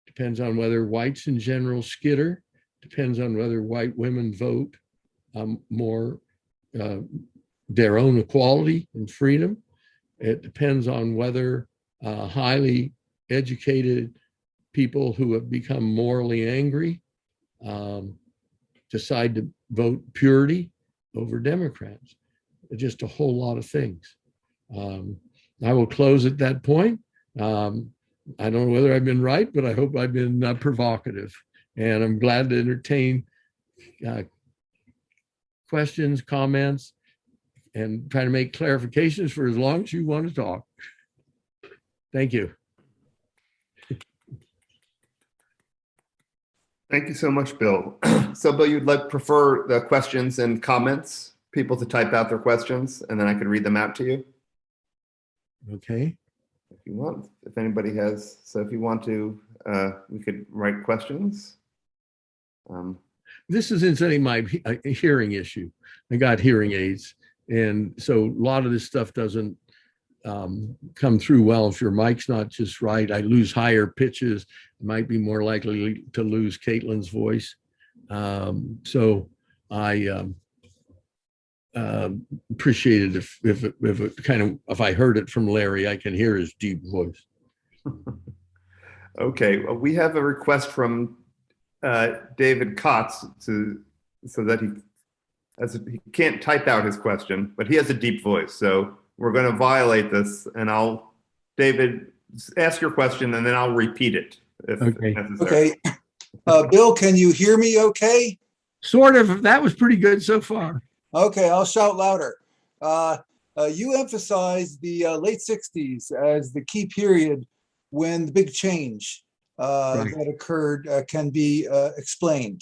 Depends on whether whites in general skitter. Depends on whether white women vote um, more uh, their own equality and freedom. It depends on whether uh, highly educated people who have become morally angry um, decide to vote purity over Democrats. Just a whole lot of things. Um, I will close at that point. Um, I don't know whether I've been right, but I hope I've been uh, provocative. And I'm glad to entertain uh, questions, comments, and try to make clarifications for as long as you want to talk. Thank you. Thank you so much, Bill. So Bill, you'd like prefer the questions and comments, people to type out their questions, and then I could read them out to you Okay. You want, if anybody has. So if you want to, uh, we could write questions. Um, This is incidentally my uh, hearing issue. I got hearing aids. And so a lot of this stuff doesn't um, come through well if your mic's not just right. I lose higher pitches. Might be more likely to lose Caitlin's voice. Um, so I um, um, appreciate it if, if, it- if it kind of, if I heard it from Larry, I can hear his deep voice. Okay, well, we have a request from uh, David Kotz to, so that he, as he can't type out his question, but he has a deep voice, so we're going to violate this, and I'll, David, ask your question, and then I'll repeat it if Okay. necessary. Okay. Uh, Bill, can you hear me okay? Sort of, that was pretty good so far. Okay, I'll shout louder. Uh, uh, you emphasized the uh, late 60s as the key period when the big change uh, Right. that occurred uh, can be uh, explained.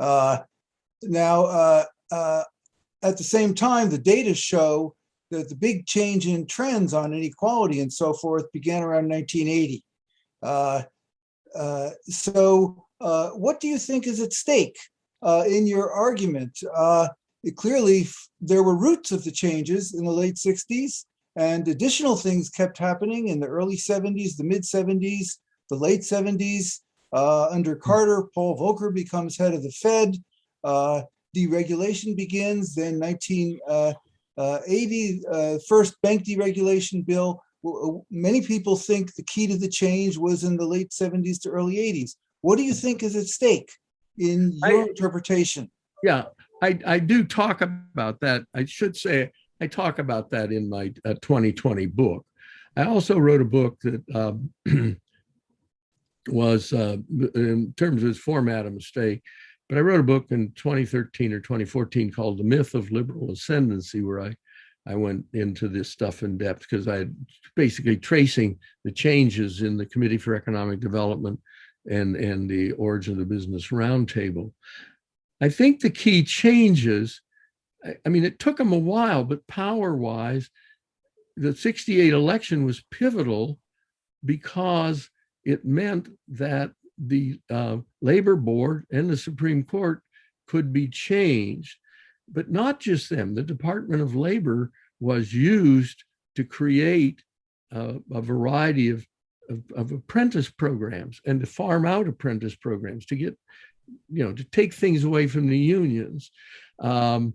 Uh, now, uh, uh, at the same time, the data show that the big change in trends on inequality and so forth began around 1980. Uh, uh, so, uh, what do you think is at stake uh, in your argument? Uh, it clearly there were roots of the changes in the late 60s and additional things kept happening in the early 70s the mid 70s the late 70s uh, under carter paul volcker becomes head of the fed. Uh, deregulation begins then 1980 uh, first bank deregulation bill. Uh, many people think the key to the change was in the late 70s to early 80s what do you think is at stake in your I- interpretation? Yeah, I, I do talk about that. I should say, I talk about that in my uh, 2020 book. I also wrote a book that um, was, uh, in terms of its format, a mistake. But I wrote a book in 2013 or 2014 called The Myth of Liberal Ascendancy, where I, I went into this stuff in depth because I basically tracing the changes in the Committee for Economic Development and, and the origin of the Business Roundtable. I think the key changes, I, mean, it took them a while, but power wise, the 68 election was pivotal because it meant that the uh, labor board and the Supreme Court could be changed, but not just them. The Department of Labor was used to create uh, a variety of, of, of apprentice programs and to farm out apprentice programs to get you know, to take things away from the unions. Um,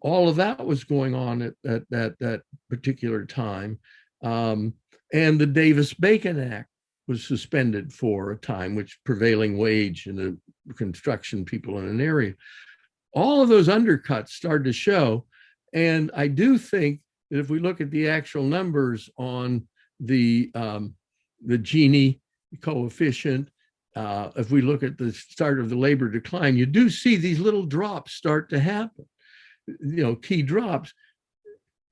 all of that was going on at, at, at that particular time. Um, and the Davis-Bacon Act was suspended for a time, which prevailing wage in the construction people in an area. All of those undercuts started to show. And I do think that if we look at the actual numbers on the, um, the Gini coefficient, uh, if we look at the start of the labor decline, you do see these little drops start to happen, you know, key drops.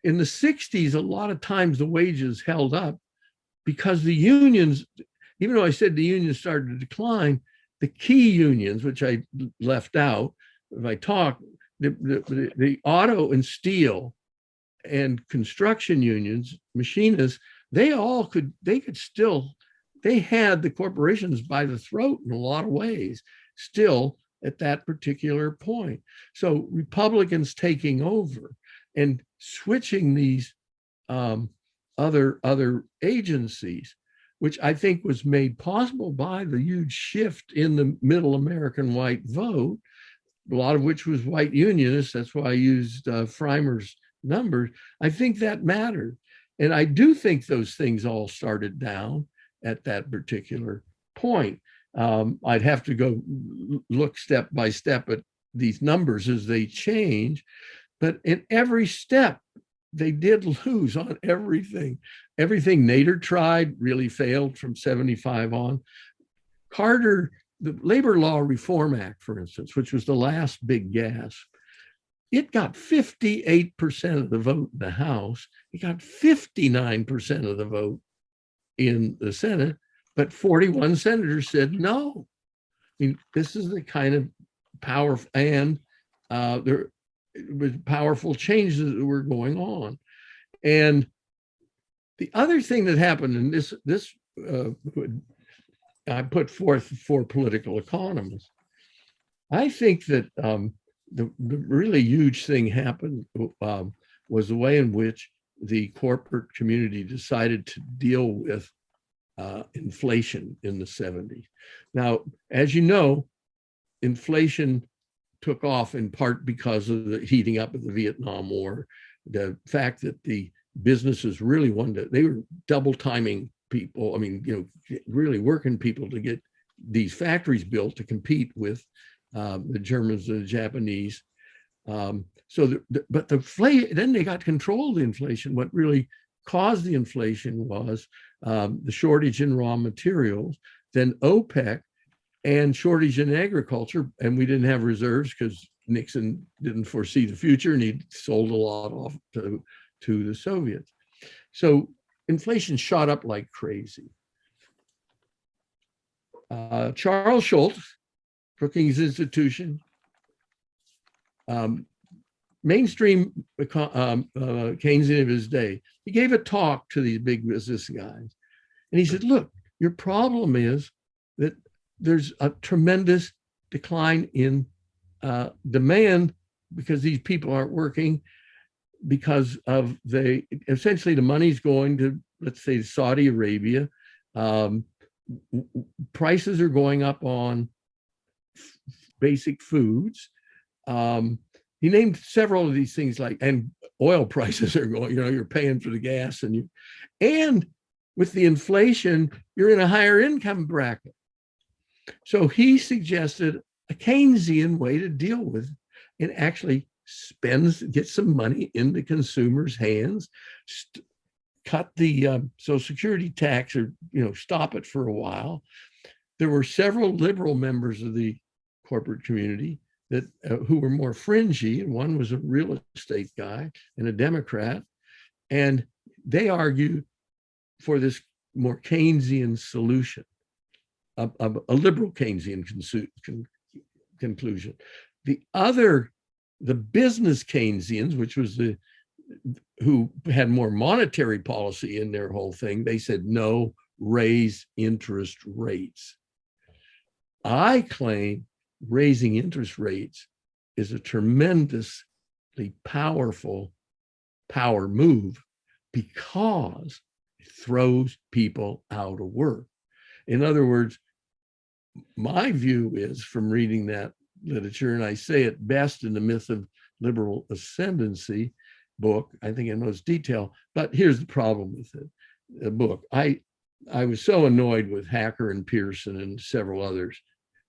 In the 60s, a lot of times the wages held up because the unions, even though I said the unions started to decline, the key unions, which I left out, if I talk, the, the, the auto and steel and construction unions, machinists, they all could, they could still, they had the corporations by the throat in a lot of ways, still at that particular point. So Republicans taking over and switching these um, other, other agencies, which I think was made possible by the huge shift in the middle American white vote, a lot of which was white unionists. That's why I used uh, Frymer's numbers. I think that mattered. And I do think those things all started down at that particular point. Um, I'd have to go look step by step at these numbers as they change, but in every step, they did lose on everything. Everything Nader tried really failed from 75 on. Carter, the Labor Law Reform Act, for instance, which was the last big gasp, it got 58% of the vote in the House. It got 59% of the vote in the Senate, but 41 senators said no. I mean, this is the kind of power and uh, there was powerful changes that were going on. And the other thing that happened, and this, this uh, I put forth for political economists, I think that um, the, the really huge thing happened um, was the way in which the corporate community decided to deal with uh, inflation in the 70s. Now, as you know, inflation took off in part because of the heating up of the Vietnam War, the fact that the businesses really wanted to, they were double timing people, I mean, you know, really working people to get these factories built to compete with um, the Germans, and the Japanese. Um, so, the, the, but the then they got control of the inflation. What really caused the inflation was um, the shortage in raw materials, then OPEC and shortage in agriculture. And we didn't have reserves because Nixon didn't foresee the future and he sold a lot off to, to the Soviets. So inflation shot up like crazy. Uh, Charles Schultze, Brookings Institution, um, mainstream um, uh, Keynesian of his day, he gave a talk to these big business guys. And he said, look, your problem is that there's a tremendous decline in uh, demand because these people aren't working because of the, essentially the money's going to, let's say, Saudi Arabia. Um, prices are going up on basic foods. Um, he named several of these things like, and oil prices are going, you know, you're paying for the gas and you, and with the inflation, you're in a higher income bracket. So he suggested a Keynesian way to deal with it and actually spends, get some money in the consumer's hands, cut the um, social security tax or, you know, stop it for a while. There were several liberal members of the corporate community that uh, who were more fringy, and one was a real estate guy and a Democrat, and they argued for this more Keynesian solution, a, a, a liberal Keynesian con conclusion. The other, the business Keynesians, which was the who had more monetary policy in their whole thing, they said no, raise interest rates. I claim raising interest rates is a tremendously powerful power move because it throws people out of work. In other words, my view is from reading that literature, and I say it best in the Myth of Liberal Ascendancy book, I think in most detail. But here's the problem with it, the book. I I was so annoyed with Hacker and Pierson and several others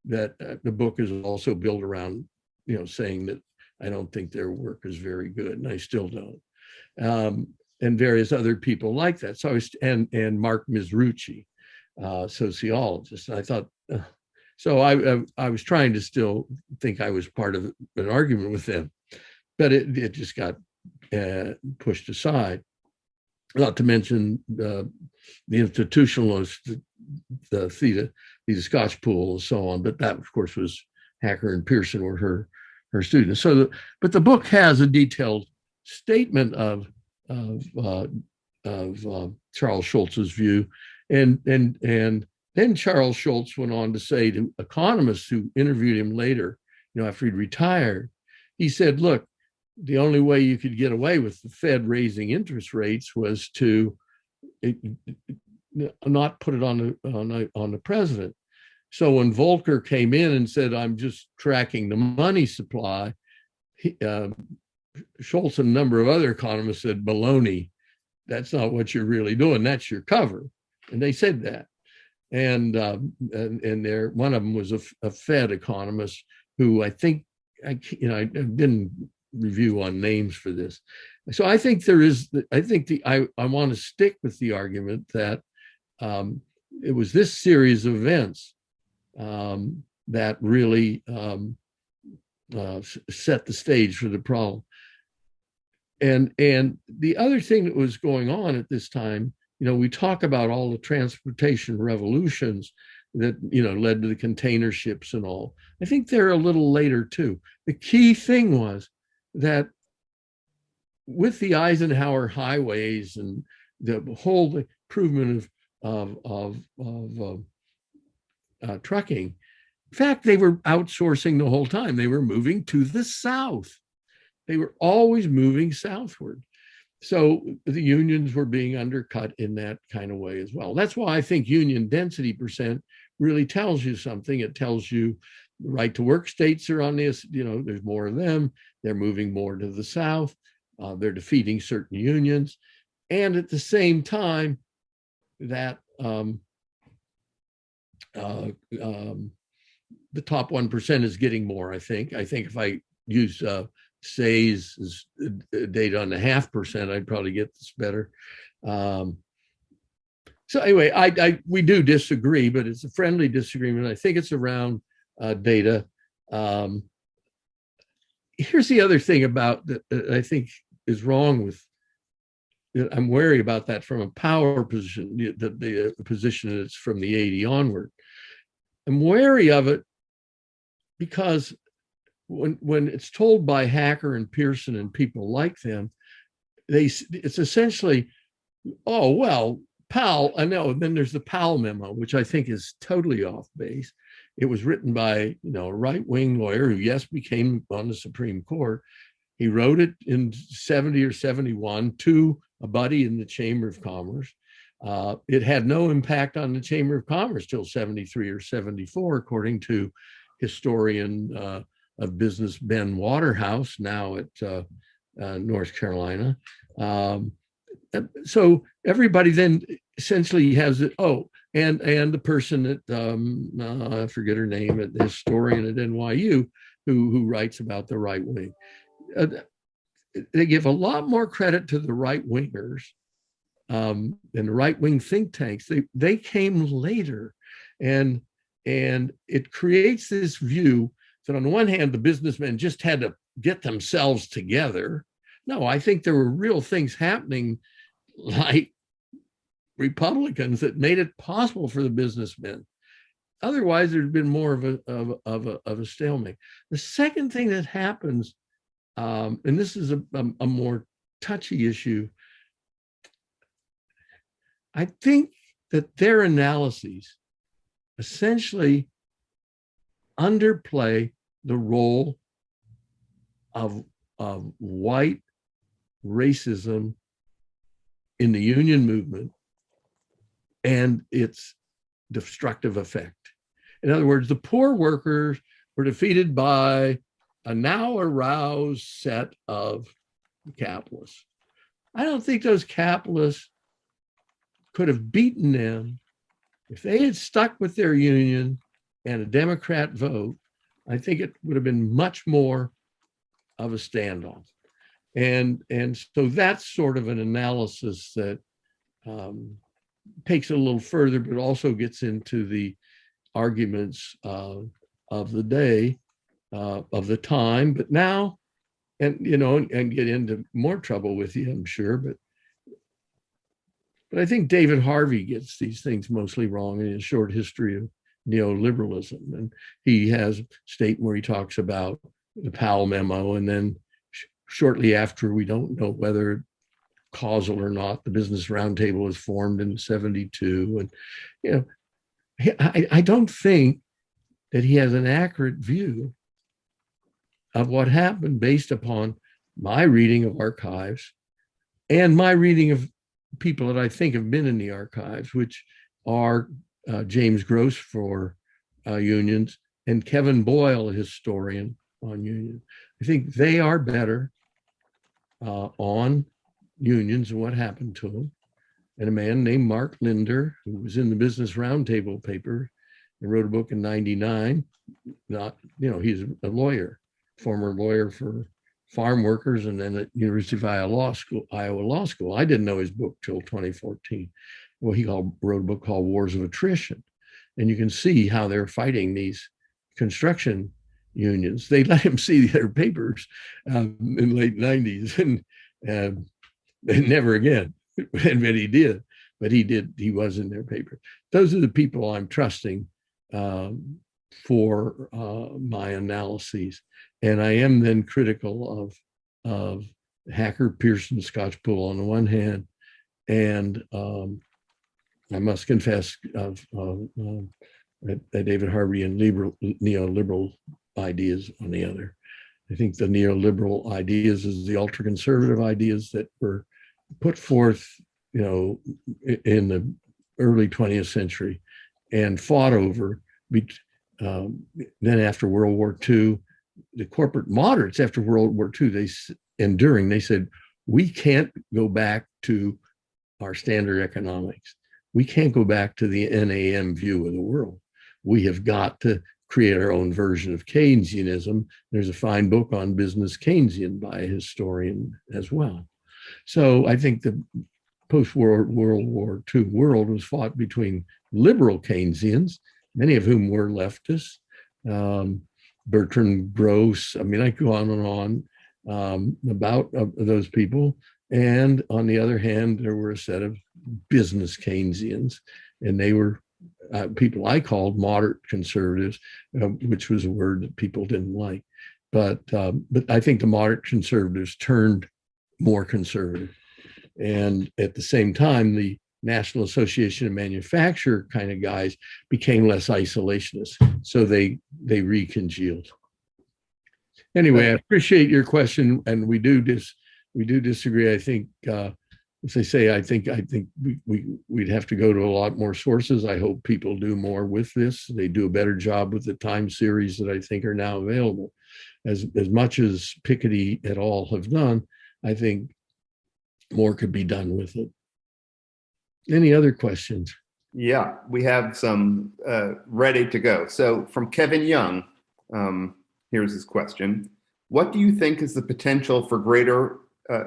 that uh, the book is also built around, you know, saying that I don't think their work is very good, and I still don't. Um, and various other people like that. So I was, and and Mark Mizruchi, uh, sociologist. And I thought, uh, so I, I, I was trying to still think I was part of an argument with them, but it it just got uh, pushed aside. Not to mention uh, the institutionalists, the, the Theda, the Skocpol, and so on. But that, of course, was Hacker and Pierson were her her students. So, the, but the book has a detailed statement of of uh, of uh, Charles Schultze's view, and and and then Charles Schultze went on to say to economists who interviewed him later, you know, after he'd retired, he said, "Look, the only way you could get away with the Fed raising interest rates was to it, not put it on the on the, on the president." So when Volcker came in and said, "I'm just tracking the money supply," he, uh, Schultze and a number of other economists said, baloney, that's not what you're really doing. That's your cover. And they said that. And um, and, and there, one of them was a, a, Fed economist who I think, I you know, I didn't review on names for this. So I think there is, I think the, I, I want to stick with the argument that um, it was this series of events um, that really um, uh, set the stage for the problem. And and the other thing that was going on at this time you know we talk about all the transportation revolutions that you know led to the container ships and all. I think they're a little later too. The key thing was that with the eisenhower highways and the whole improvement of of of, of uh, uh, trucking in fact they were outsourcing the whole time they were moving to the south they were always moving southward. So the unions were being undercut in that kind of way as well. That's why I think union density percent really tells you something. It tells you the right to work states are on this, you know, there's more of them. They're moving more to the South. Uh, they're defeating certain unions. And at the same time, that um, uh, um, the top 1% is getting more, I think. I think if I use uh, Saez's data on the half percent, I'd probably get this better. Um, so anyway, I, I, we do disagree, but it's a friendly disagreement. I think it's around uh, data. Um, here's the other thing about that uh, I think is wrong with. I'm wary about that from a power position, the, the, the uh, position that's from the 80 onward. I'm wary of it because when when it's told by Hacker and Pierson and people like them, they it's essentially, oh well, Powell. I know. And then there's the Powell memo, which I think is totally off base. It was written by you know a right wing lawyer who yes became on the Supreme Court. He wrote it in 70 or 71 to a buddy in the Chamber of Commerce. Uh, it had no impact on the Chamber of Commerce till 73 or 74, according to historian uh, of business Ben Waterhouse, now at uh, uh, North Carolina. Um, so everybody then essentially has it. Oh, and and the person that um, uh, I forget her name, the historian at NYU, who who writes about the right wing. Uh, they give a lot more credit to the right wingers um, and the right wing think tanks. They they came later, and and it creates this view that on the one hand, the businessmen just had to get themselves together. No, I think there were real things happening like Republicans that made it possible for the businessmen. Otherwise, there'd been more of a, of, of a, of a stalemate. The second thing that happens, um, and this is a, a, a more touchy issue, I think that their analyses essentially underplay the role of, of white racism in the union movement and its destructive effect. In other words, the poor workers were defeated by a now aroused set of capitalists. I don't think those capitalists could have beaten them if they had stuck with their union and a Democrat vote. I think it would have been much more of a standoff. And, and so that's sort of an analysis that um, takes it a little further, but also gets into the arguments uh, of the day, uh, of the time. But now, and you know, and get into more trouble with you, I'm sure. But but I think David Harvey gets these things mostly wrong in his short history of neoliberalism, and he has a statement where he talks about the Powell memo, and then shortly after, we don't know whether causal or not. The Business Roundtable was formed in '72, and you know, I, I don't think that he has an accurate view of what happened based upon my reading of archives and my reading of people that I think have been in the archives, which are uh, James Gross for uh, unions and Kevin Boyle, a historian on unions. I think they are better uh, on unions and what happened to them. And a man named Mark Linder, who was in the Business Roundtable paper and wrote a book in 99. Not, you know, he's a lawyer, former lawyer for farm workers and then at University of Iowa Law School, Iowa Law School. I didn't know his book till 2014. Well, he called, wrote a book called Wars of Attrition. And you can see how they're fighting these construction unions. They let him see their papers um, in late 90s and, um, and never again. and but he did, but he did, he was in their paper. Those are the people I'm trusting um, for uh, my analyses. And I am then critical of, of Hacker, Pierson, Skocpol on the one hand, and um, I must confess of, of um, that- that David Harvey and liberal, neoliberal ideas on the other. I think the neoliberal ideas is the ultra conservative ideas that were put forth, you know, in the early 20th century and fought over. um, Then after World War II, the corporate moderates after World War II, they, s- and during, they said, we can't go back to our standard economics. We can't go back to the NAM view of the world. We have got to create our own version of Keynesianism. There's a fine book on business Keynesian by a historian as well. So I think the post-World World War II world was fought between liberal Keynesians, many of whom were leftists, um, Bertram Gross. I mean, I go on and on um, about uh, those people. And on the other hand, there were a set of business Keynesians, and they were uh, people I called moderate conservatives, uh, which was a word that people didn't like. But um, but I think the moderate conservatives turned more conservative, and at the same time, the National Association of Manufacturer kind of guys became less isolationist, so they they recongealed. Anyway, I appreciate your question, and we do dis we do disagree. I think, uh, as I say, I think I think we, we we'd have to go to a lot more sources. I hope people do more with this. They do a better job with the time series that I think are now available. As as much as Piketty et al. have done, I think more could be done with it. Any other questions? Yeah, we have some uh, ready to go. So from Kevin Young, um, here's his question. What do you think is the potential for greater uh,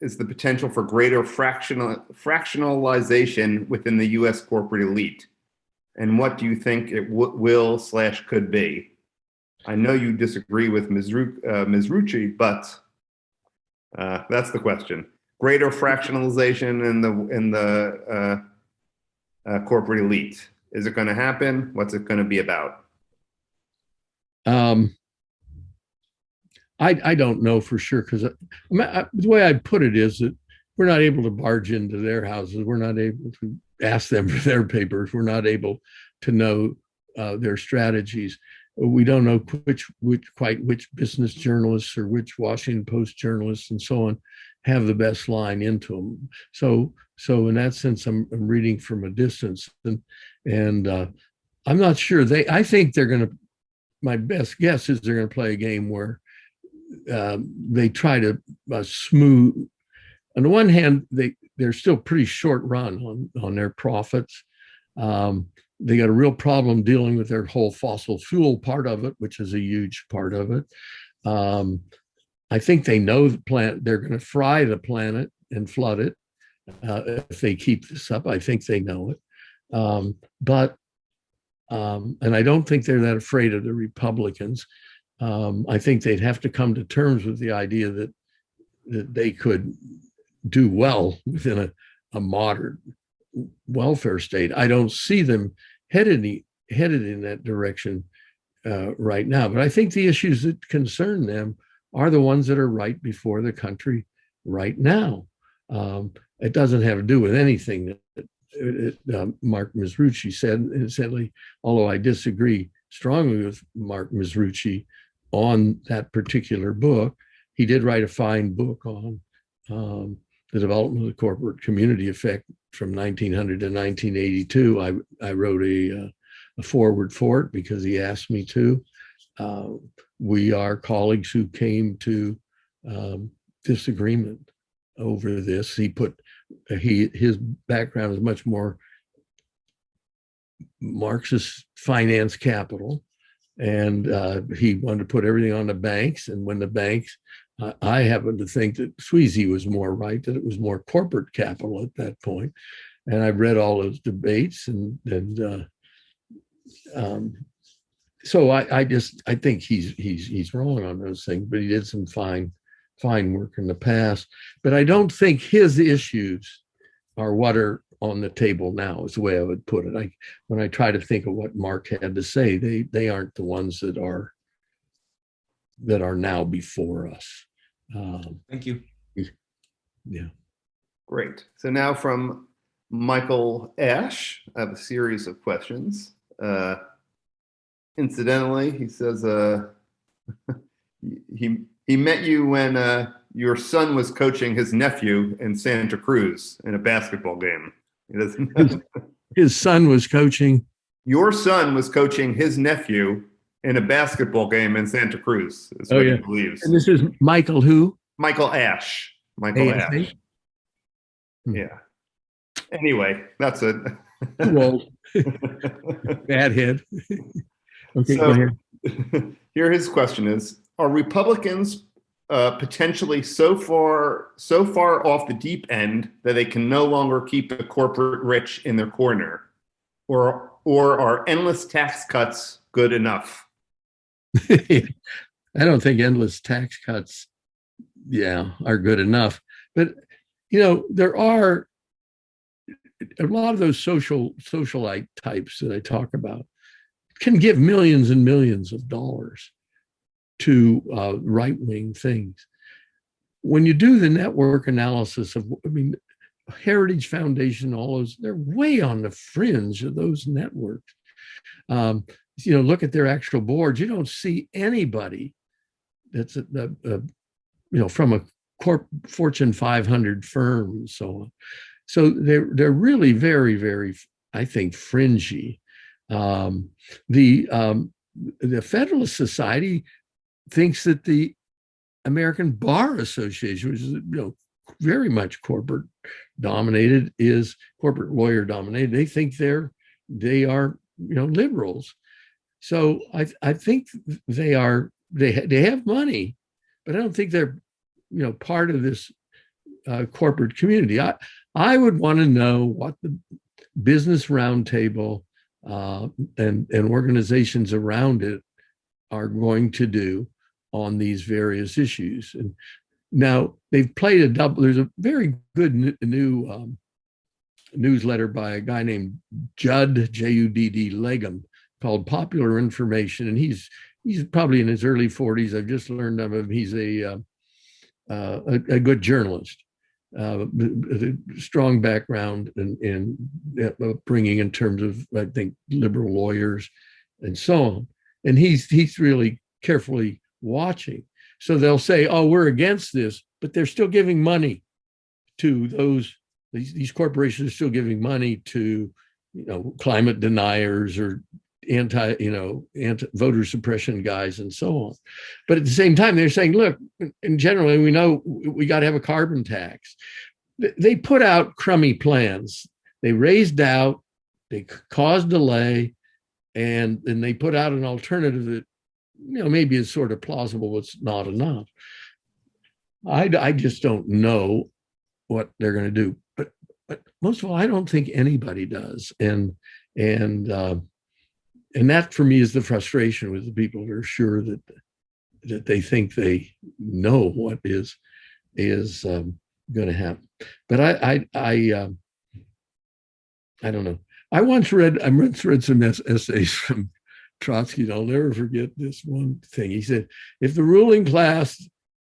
is the potential for greater fractional fractionalization within the U.S. corporate elite, and what do you think it will slash could be? I know you disagree with Ms. Ru- uh, Ms. Rucci, but uh, that's the question. Greater fractionalization in the in the uh, uh, corporate elite. Is it going to happen? What's it going to be about? Um, I, I don't know for sure because the way I put it is that we're not able to barge into their houses. We're not able to ask them for their papers. We're not able to know uh, their strategies. We don't know which, which quite which business journalists or which Washington Post journalists and so on have the best line into them. So so in that sense, I'm, I'm reading from a distance and and uh, I'm not sure they. I think they're going to my best guess is they're going to play a game where um, they try to uh, smooth. On the one hand, they they're still pretty short run on on their profits. Um, they got a real problem dealing with their whole fossil fuel part of it, which is a huge part of it. Um, I think they know the plant, they're going to fry the planet and flood it uh, if they keep this up. I think they know it. Um, but, um, and I don't think they're that afraid of the Republicans. Um, I think they'd have to come to terms with the idea that, that they could do well within a, a modern welfare state. I don't see them headed, in- headed in that direction uh, right now. But I think the issues that concern them are the ones that are right before the country right now. Um, it doesn't have to do with anything that uh, Mark Mizruchi said. Incidentally, although I disagree strongly with Mark Mizruchi on that particular book, he did write a fine book on um, the development of the corporate community effect from 1900 to 1982. I, I wrote a, uh, a forward for it because he asked me to. Uh, we are colleagues who came to um, disagreement over this. He put he his background is much more Marxist finance capital, and uh, he wanted to put everything on the banks. And when the banks, uh, I happen to think that Sweezy was more right that it was more corporate capital at that point. And I've read all those debates, and and uh, um, so I, I just I think he's he's he's wrong on those things, but he did some fine fine work in the past. But I don't think his issues are what are on the table now, is the way I would put it. I when I try to think of what Mark had to say, they they aren't the ones that are that are now before us. Um, Thank you. yeah. Great. So now from Michael Ash, I have a series of questions. Uh, incidentally, he says uh, he he met you when uh, your son was coaching his nephew in Santa Cruz in a basketball game. Doesn't. His son was coaching. your son was coaching his nephew in a basketball game in Santa Cruz. Is Oh, what yeah. he believes. And this is Michael who? Michael Ash. Michael ASH? Ash. Yeah. Anyway, that's it. Well, bad head. Okay, So-. Here his question is, are Republicans uh, potentially so far so far off the deep end that they can no longer keep the corporate rich in their corner? Or or are endless tax cuts good enough? I don't think endless tax cuts, yeah, are good enough. But you know, there are a lot of those social socialite types that I talk about can give millions and millions of dollars to uh, right wing things. When you do the network analysis of, I mean, Heritage Foundation, all those, they're way on the fringe of those networks. Um, you know, look at their actual boards. You don't see anybody that's a, a, a you know from a corp Fortune 500 firm and so on. So they're they're really very very I think fringy. Um, the um, the Federalist Society thinks that the American Bar Association, which is you know very much corporate dominated, is corporate lawyer dominated. They think they're they are you know liberals. So I I think they are they ha- they have money, but I don't think they're you know part of this uh, corporate community. I I would want to know what the business roundtable uh, and and organizations around it are going to do on these various issues. And now they've played a double. There's a very good new um, newsletter by a guy named Judd J U D D Legum called Popular Information, and he's he's probably in his early 40s. I've just learned of him. He's a uh, uh, a, a good journalist, uh, strong background in, in bringing in terms of I think liberal lawyers and so on. And he's he's really carefully watching. So they'll say, "Oh, we're against this," but they're still giving money to those. These, these corporations are still giving money to, you know, climate deniers or anti, you know, anti voter suppression guys and so on. But at the same time, they're saying, look, in generally, we know we got to have a carbon tax. They put out crummy plans. They raised doubt, they caused delay, and then they put out an alternative that, you know, maybe is sort of plausible, but it's not enough. I, I just don't know what they're going to do. But but most of all, I don't think anybody does. And and uh, and that for me is the frustration with the people who are sure that that they think they know what is is um, going to happen. But I I I um, I don't know. I once read I once read some essays from Trotsky. I'll never forget this one thing. He said, "If the ruling class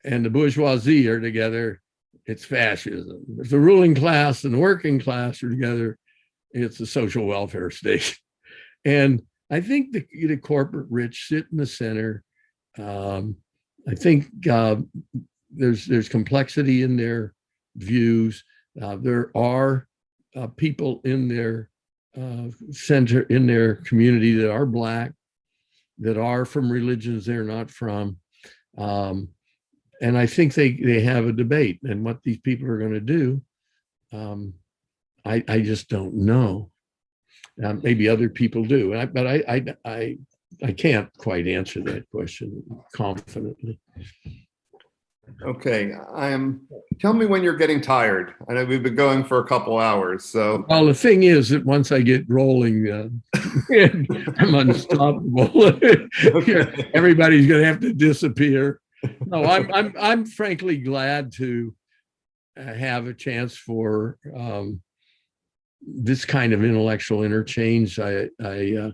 and the bourgeoisie are together, it's fascism. If the ruling class and the working class are together, it's a social welfare state. And I think the, the corporate rich sit in the center. Um, I think uh, there's there's complexity in their views. Uh, there are uh, people in their uh, center in their community that are black, that are from religions they're not from. Um, and I think they they have a debate and what these people are going to do. Um, I I just don't know. Um, maybe other people do, I, but I I I I can't quite answer that question confidently. Okay, I am. Tell me when you're getting tired. I know we've been going for a couple hours, so. Well, the thing is that once I get rolling, uh, I'm unstoppable. Okay. Everybody's going to have to disappear no, I'm, I'm, I'm frankly glad to uh, have a chance for um, this kind of intellectual interchange. I, I uh,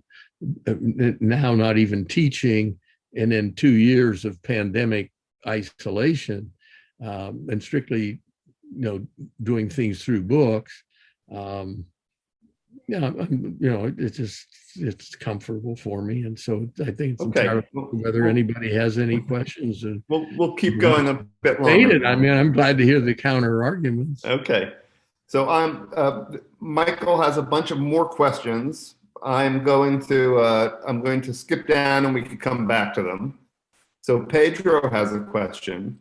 uh now not even teaching, and then two years of pandemic isolation, um, and strictly, you know, doing things through books. Um, yeah, I'm, you know, it's just it's comfortable for me, and so I think it's Okay. entirely Well, whether anybody has any questions. And We'll, we'll keep going a bit longer. I mean, I'm glad to hear the counter arguments. Okay, so I'm, uh, Michael has a bunch of more questions. I'm going to, uh, I'm going to skip down and we can come back to them. So Pedro has a question.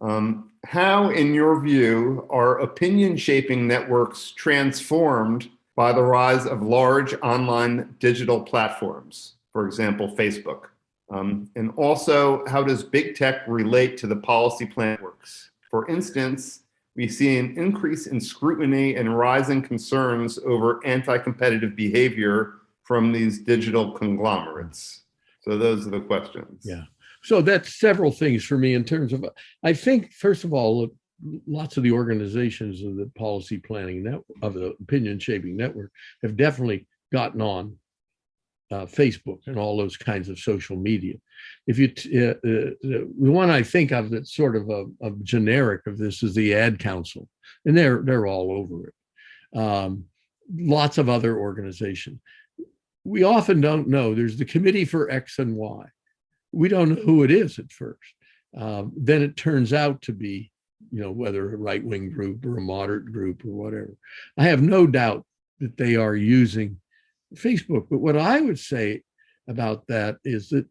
Um, how, in your view, are opinion shaping networks transformed by the rise of large online digital platforms, for example, Facebook? Um, and also, how does big tech relate to the policy plan works? For instance, we see an increase in scrutiny and rising concerns over anti-competitive behavior from these digital conglomerates. So those are the questions. Yeah. So that's several things for me in terms of, I think, first of all, lots of the organizations of the policy planning net of the opinion shaping network have definitely gotten on uh, Facebook and all those kinds of social media. If you, uh, uh, the one I think of that's sort of a, a generic of this is the Ad Council, and they're they're all over it. Um, lots of other organizations. We often don't know. There's the Committee for X and Y. We don't know who it is at first. Um, then it turns out to be, you know, whether a right wing group or a moderate group or whatever. I have no doubt that they are using Facebook. But what I would say about that is that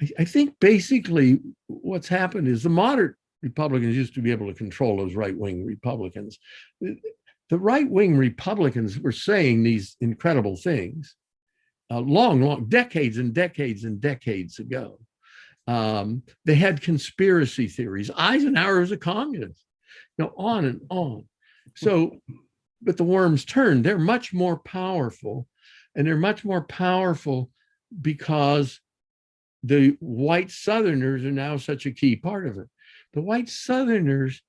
I, I think basically what's happened is the moderate Republicans used to be able to control those right wing Republicans. The, the right wing Republicans were saying these incredible things uh, long, long decades and decades and decades ago. Um, they had conspiracy theories. Eisenhower was a communist, you know, on and on. So but the worms turn. They're much more powerful, and they're much more powerful because the white Southerners are now such a key part of it. The white Southerners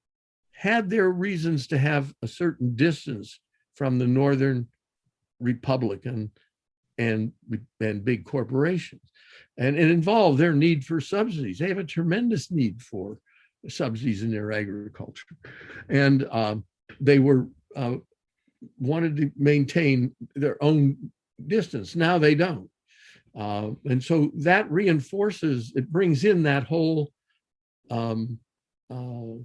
had their reasons to have a certain distance from the Northern Republican and, and big corporations. And it involved their need for subsidies. They have a tremendous need for subsidies in their agriculture. And um, they were uh, wanted to maintain their own distance. Now they don't. Uh, and so that reinforces, it brings in that whole um, uh,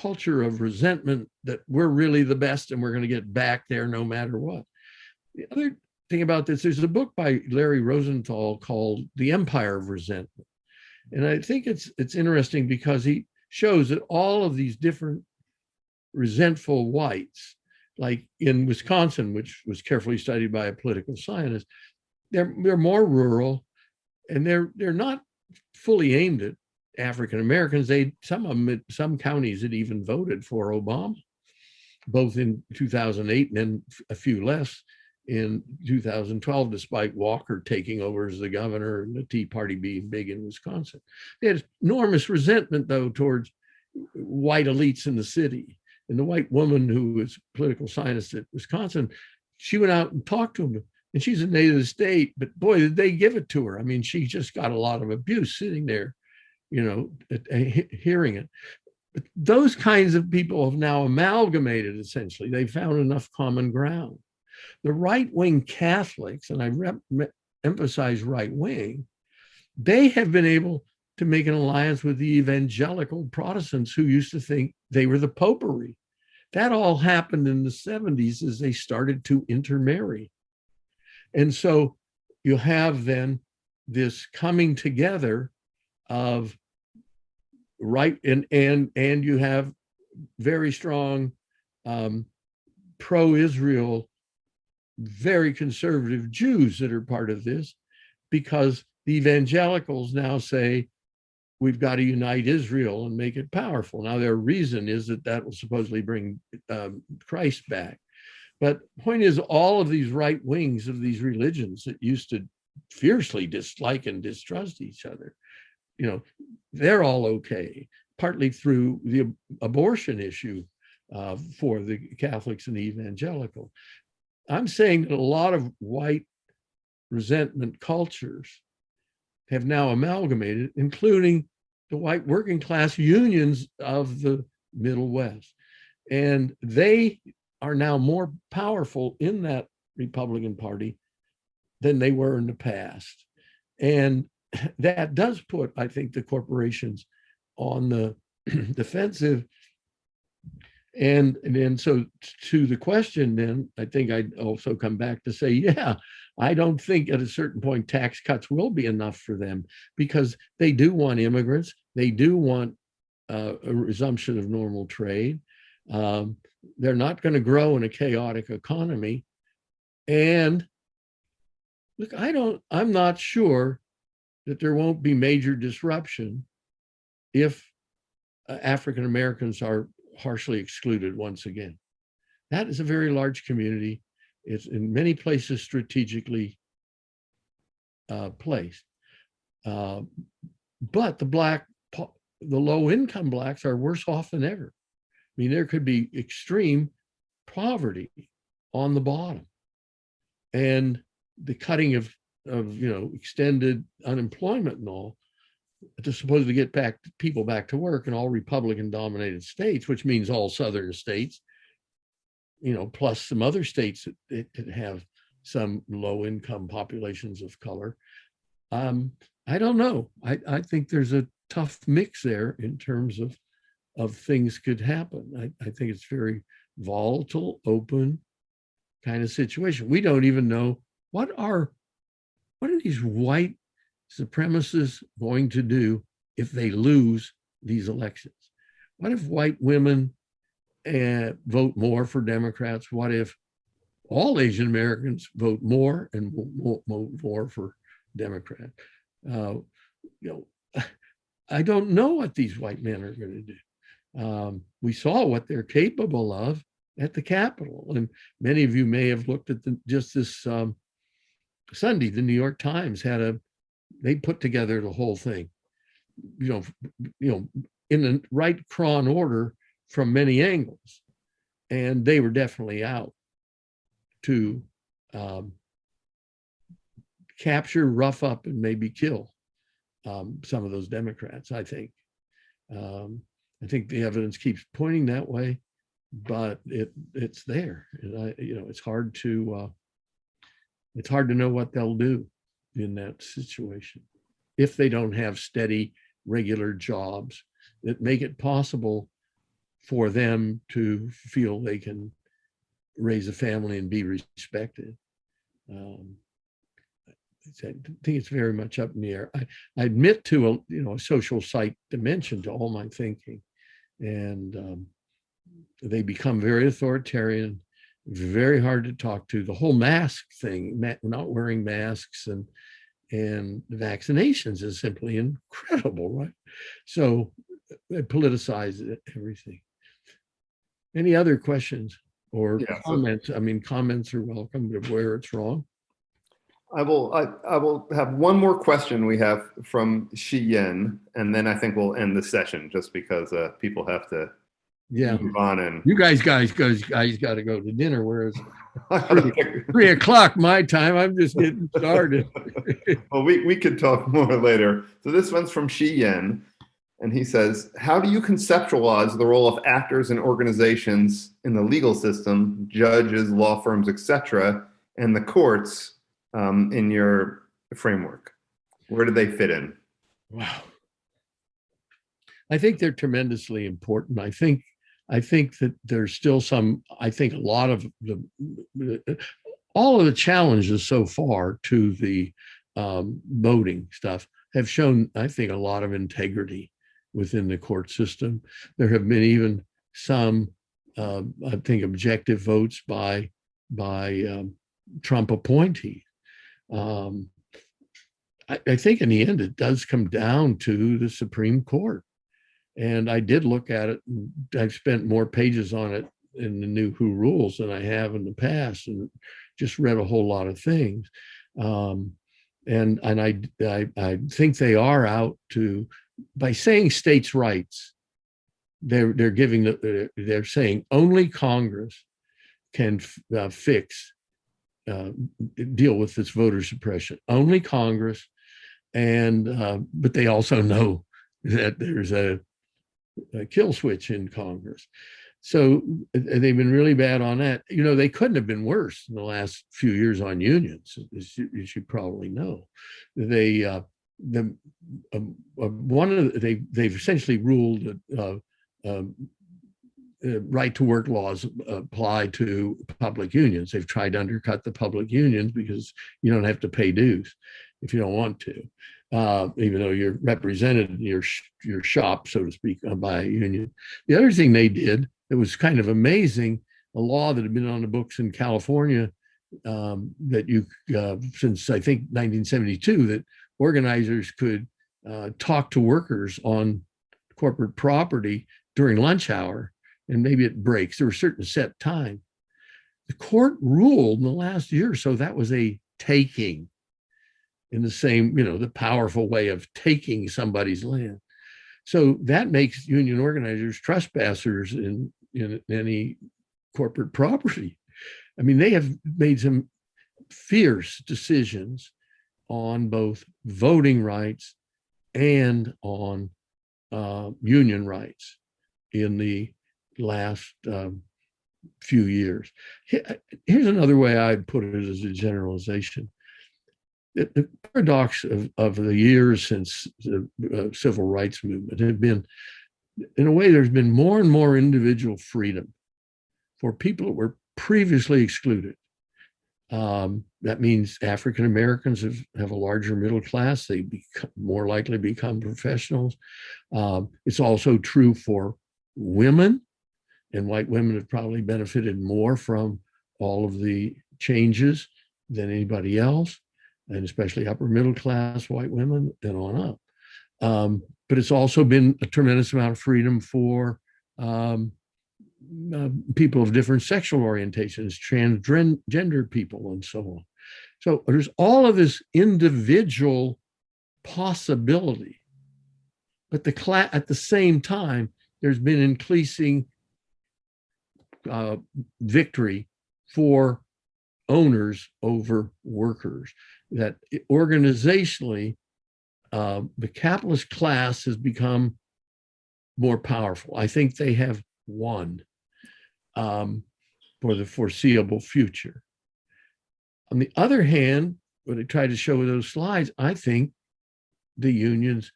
culture of resentment that we're really the best and we're going to get back there no matter what. The other, thing about this, there's a book by Larry Rosenthal called The Empire of Resentment. And I think it's it's interesting because he shows that all of these different resentful whites, like in Wisconsin, which was carefully studied by a political scientist, they're they're more rural and they're they're not fully aimed at African Americans. They some of them some counties had even voted for Obama, both in 2008 and then a few less in 2012, despite Walker taking over as the governor and the Tea Party being big in Wisconsin. They had enormous resentment, though, towards white elites in the city. And the white woman who was political scientist at Wisconsin, she went out and talked to them. And she's a native of the state, but boy, did they give it to her. I mean, she just got a lot of abuse sitting there, you know, hearing it. But those kinds of people have now amalgamated, essentially. They found enough common ground. The right-wing Catholics, and I emphasize right-wing, they have been able to make an alliance with the evangelical Protestants who used to think they were the popery. That all happened in the 70s as they started to intermarry. And so you have then this coming together of right and and and you have very strong um, pro-Israel very conservative Jews that are part of this because the evangelicals now say, we've got to unite Israel and make it powerful. Now, their reason is that that will supposedly bring um, Christ back. But point is, all of these right wings of these religions that used to fiercely dislike and distrust each other, you know, they're all okay, partly through the abortion issue uh, for the Catholics and the evangelical. I'm saying that a lot of white resentment cultures have now amalgamated, including the white working class unions of the Middle West. And they are now more powerful in that Republican Party than they were in the past. And that does put, I think, the corporations on the defensive and, and then so to the question, then I think I'd also come back to say, yeah, I don't think at a certain point tax cuts will be enough for them because they do want immigrants. They do want uh, a resumption of normal trade. Um, they're not going to grow in a chaotic economy. And look, I don't, I'm not sure that there won't be major disruption if uh, African Americans are harshly excluded once again. That is a very large community. It's in many places strategically uh, placed. Uh, but the black, the low income blacks are worse off than ever. I mean, there could be extreme poverty on the bottom. And the cutting of, of you know, extended unemployment and all to supposedly get back people back to work in all Republican dominated states, which means all Southern states, you know, plus some other states that, that have some low income populations of color. Um, I don't know. I, I think there's a tough mix there in terms of of things could happen. I, I think it's very volatile, open kind of situation. We don't even know what are what are these white supremacists going to do if they lose these elections? What if white women uh, vote more for Democrats? What if all Asian Americans vote more and vote more for Democrat? Uh, you know, I don't know what these white men are going to do. Um, we saw what they're capable of at the Capitol, and many of you may have looked at the, just this um, Sunday. The New York Times had a they put together the whole thing, you know, you know, in the right cron order from many angles. And they were definitely out to um, capture, rough up, and maybe kill um, some of those Democrats, I think. Um, I think the evidence keeps pointing that way, but it it's there. And I, you know, it's hard to uh, it's hard to know what they'll do in that situation if they don't have steady, regular jobs that make it possible for them to feel they can raise a family and be respected. um, I think it's very much up in the air. I, I admit to a, you know, a social site dimension to all my thinking. And um, they become very authoritarian, very hard to talk to. The whole mask thing, not wearing masks and and vaccinations is simply incredible, right? So they politicize everything. Any other questions or Yeah, comments? I mean, comments are welcome to where it's wrong. I will, I, I will have one more question we have from Shi Yen, and then I think we'll end the session just because uh, people have to Yeah, move on and. you guys, guys, guys, guys got to go to dinner, whereas well, three o'clock my time, I'm just getting started. Well, we, we could talk more later. So this one's from Shi Yen, and he says, how do you conceptualize the role of actors and organizations in the legal system, judges, law firms, etc., and the courts um, in your framework? Where do they fit in? Wow. I think they're tremendously important. I think, I think that there's still some, I think a lot of the, all of the challenges so far to the um, voting stuff have shown, I think, a lot of integrity within the court system. There have been even some, uh, I think, objective votes by, by um, Trump appointee. Um, I, I think in the end, it does come down to the Supreme Court. And I did look at it. I've spent more pages on it in the new Who Rules than I have in the past, and just read a whole lot of things. Um, and and I, I I think they are out to by saying states' rights. They're they're giving the they're saying only Congress can uh, fix uh, deal with this voter suppression. Only Congress, and uh, but they also know that there's a kill switch in Congress. So they've been really bad on that. You know, they couldn't have been worse in the last few years on unions, as you, as you probably know. They uh, the uh, one of the, they they've essentially ruled that uh, um, uh, right to work laws apply to public unions. They've tried to undercut the public unions because you don't have to pay dues if you don't want to, uh, even though you're represented in your your shop, so to speak, uh, by a union. The other thing they did that was kind of amazing, a law that had been on the books in California um, that you uh, since I think 1972 that organizers could uh, talk to workers on corporate property during lunch hour and maybe it breaks. There were certain set time. The court ruled in the last year or so that was a taking in the same, you know, the powerful way of taking somebody's land. So that makes union organizers trespassers in, in any corporate property. I mean, they have made some fierce decisions on both voting rights and on uh, union rights in the last um, few years. Here's another way I'd put it as a generalization. The, paradox of, of the years since the uh, civil rights movement have been, in a way, there's been more and more individual freedom for people that were previously excluded. Um, that means African Americans have, have a larger middle class. They become more likely become professionals. Um, it's also true for women and white women have probably benefited more from all of the changes than anybody else, and especially upper middle class white women and on up. Um, but it's also been a tremendous amount of freedom for um, uh, people of different sexual orientations, transgender people, and so on. So there's all of this individual possibility, but the at the same time, there's been increasing uh, victory for owners over workers. That organizationally, uh, the capitalist class has become more powerful. I think they have won um, for the foreseeable future. On the other hand, what I tried to show with those slides, I think the unions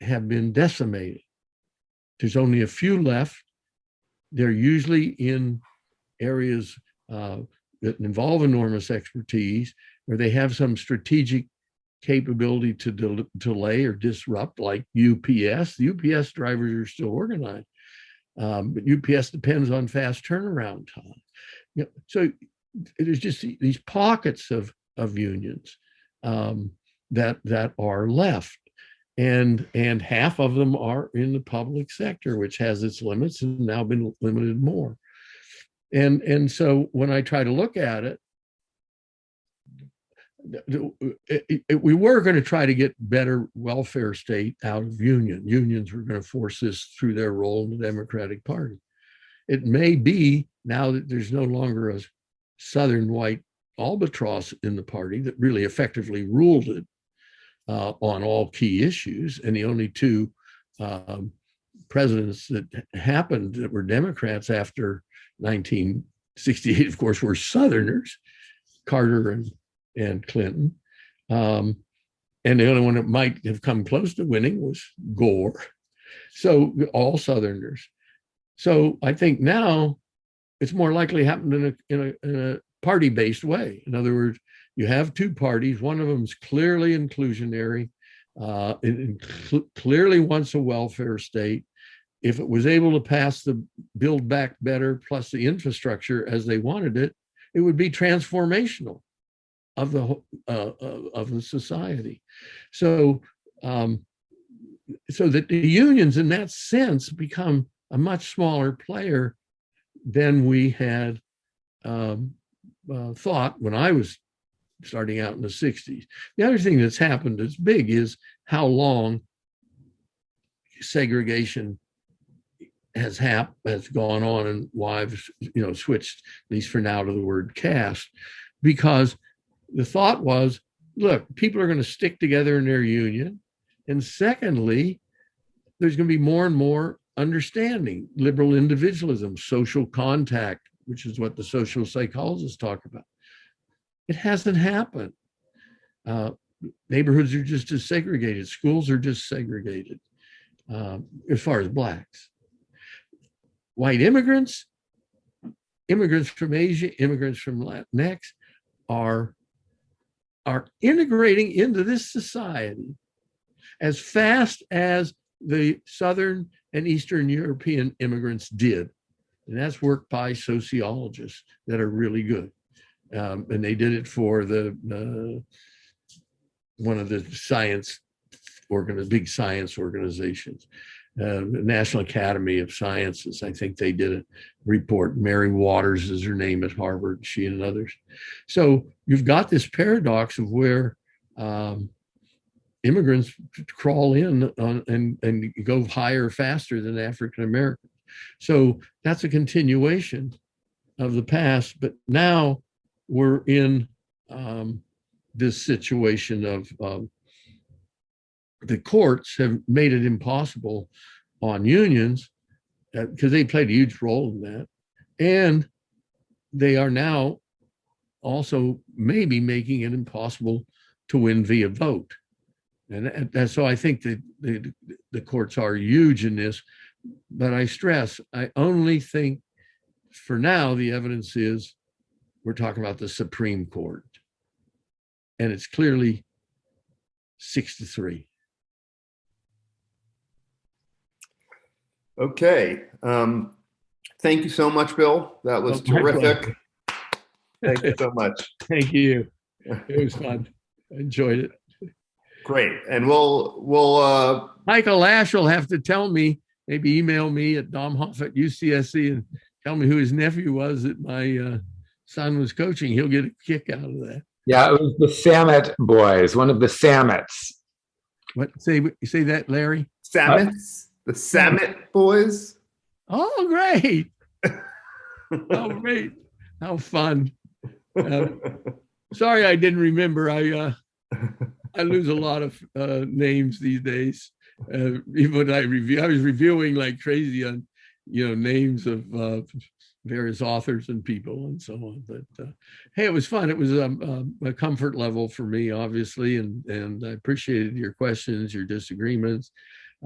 have been decimated. There's only a few left they're usually in areas uh, that involve enormous expertise, where they have some strategic capability to del- delay or disrupt, like UPS. The UPS drivers are still organized, um, but UPS depends on fast turnaround time. You know, so there's just these pockets of of unions um, that that are left, and and half of them are in the public sector, which has its limits and now been limited more. And and so when I try to look at it, it- it- we were going to try to get better welfare state out of union. Unions were going to force this through their role in the Democratic Party. It may be now that there's no longer a Southern white albatross in the party that really effectively ruled it uh, on all key issues, and the only two um, presidents that happened that were Democrats after 1968, of course, were Southerners, Carter and and Clinton. Um, and the only one that might have come close to winning was Gore. So all Southerners. So I think now it's more likely happened in a in a, in a party-based way. In other words, you have two parties. One of them is clearly inclusionary. Uh, it inclu- clearly wants a welfare state. If it was able to pass the Build Back Better plus the infrastructure as they wanted it, it would be transformational of the uh, of the society. So um, so that the unions in that sense become a much smaller player than we had um, uh, thought when I was starting out in the 60s. The other thing that's happened that's big is how long segregation has hap- has gone on and why I've you know switched at least for now to the word caste because the thought was look people are going to stick together in their union. And secondly there's going to be more and more understanding liberal individualism social contact which is what the social psychologists talk about. It hasn't happened. Uh, neighborhoods are just as segregated. Schools are just segregated um, as far as blacks. White immigrants immigrants from asia immigrants from latinx are are integrating into this society as fast as the Southern and Eastern European immigrants did. And that's work by sociologists that are really good. Um, and they did it for the uh, one of the science organ, big science organizations, uh, National Academy of Sciences. I think they did a report. Mary Waters is her name at Harvard, she and others. So you've got this paradox of where um, immigrants crawl in on, and, and go higher faster than African Americans. So that's a continuation of the past, but now we're in um, this situation of um, the courts have made it impossible on unions uh, because they played a huge role in that. And they are now also maybe making it impossible to win via vote. And so I think that the, the courts are huge in this. But I stress, I only think for now, the evidence is we're talking about the Supreme Court. And it's clearly six to three. Okay. Um, thank you so much, Bill. That was Oh, terrific. Thank you so much. Thank you. It was fun. I enjoyed it. Great. And we'll we'll uh Michael Ash will have to tell me, maybe email me at domhoff at UCSC and tell me who his nephew was that my uh, son was coaching. He'll get a kick out of that. Yeah, it was the Samet boys, one of the Samets. What say say that, Larry? Samits, the Samit boys. Oh, great! Oh, great! How fun! Um, sorry, I didn't remember. I uh, I lose a lot of uh, names these days. Uh, even when I review, I was reviewing like crazy on, you know, names of uh, various authors and people and so on. But uh, hey, it was fun. It was um, um, a comfort level for me, obviously, and and I appreciated your questions, your disagreements.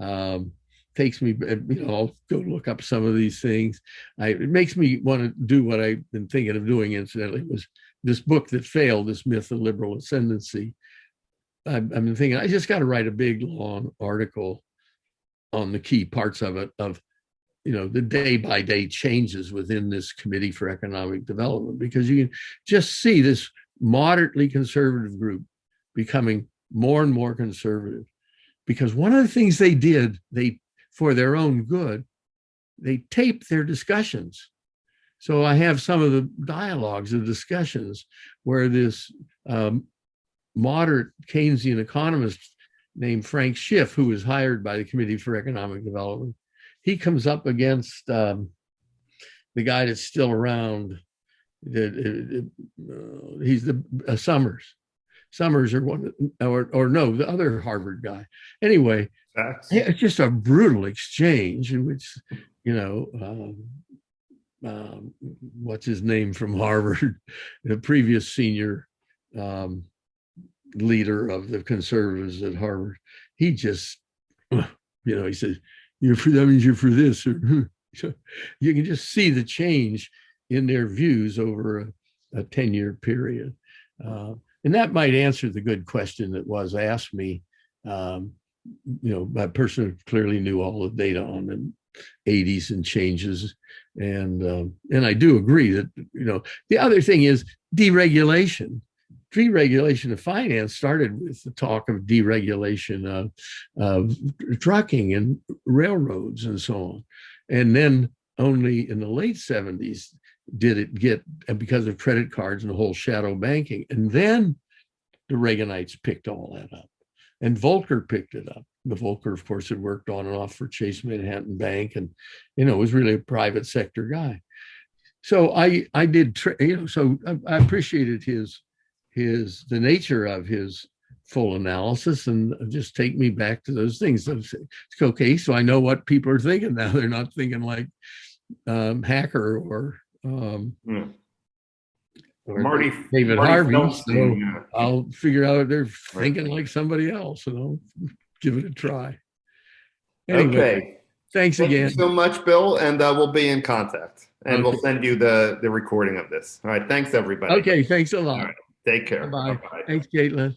Um, takes me, uh, you know, I'll go look up some of these things. I, it makes me want to do what I've been thinking of doing incidentally was this book that failed, this myth of liberal ascendancy. I've, I've been thinking, I just got to write a big, long article on the key parts of it, of, you know, the day by day changes within this Committee for Economic Development, because you can just see this moderately conservative group becoming more and more conservative. Because one of the things they did, they, for their own good, they tape their discussions. So I have some of the dialogues and discussions where this um, moderate Keynesian economist named Frank Schiff, who was hired by the Committee for Economic Development, he comes up against um, the guy that's still around. Uh, uh, he's the uh, Summers. Summers or one or or no, the other Harvard guy. Anyway, It's just a brutal exchange in which, you know, um, um, what's his name from Harvard, the previous senior um, leader of the conservatives at Harvard. He just, you know, he says, "You're for that means you're for this," or you can just see the change in their views over a, a ten-year period. Uh, and that might answer the good question that was asked me. Um, you know, my person clearly knew all the data on the 80s and changes. And um, and I do agree that, you know, the other thing is deregulation. Deregulation of finance started with the talk of deregulation of, of trucking and railroads and so on. And then only in the late 70s did it get, and because of credit cards and the whole shadow banking. And then the Reaganites picked all that up. And Volcker picked it up. The Volcker, of course, had worked on and off for Chase Manhattan Bank and, you know, was really a private sector guy. So I, I did, you know, so I, I appreciated his, his, the nature of his full analysis and just take me back to those things. Okay. So I know what people are thinking now. They're not thinking like um, hacker or, um, Hmm. Marty. David Marty Harvey. So yeah. I'll figure out if they're thinking like somebody else and I'll give it a try. Anyway, Okay. thanks Thank you again. so much, Bill, and uh, we'll be in contact. And we'll send you the, the recording of this. All right, thanks, everybody. Okay, thanks a lot. All right. Take care. Bye-bye. Thanks, Caitlin.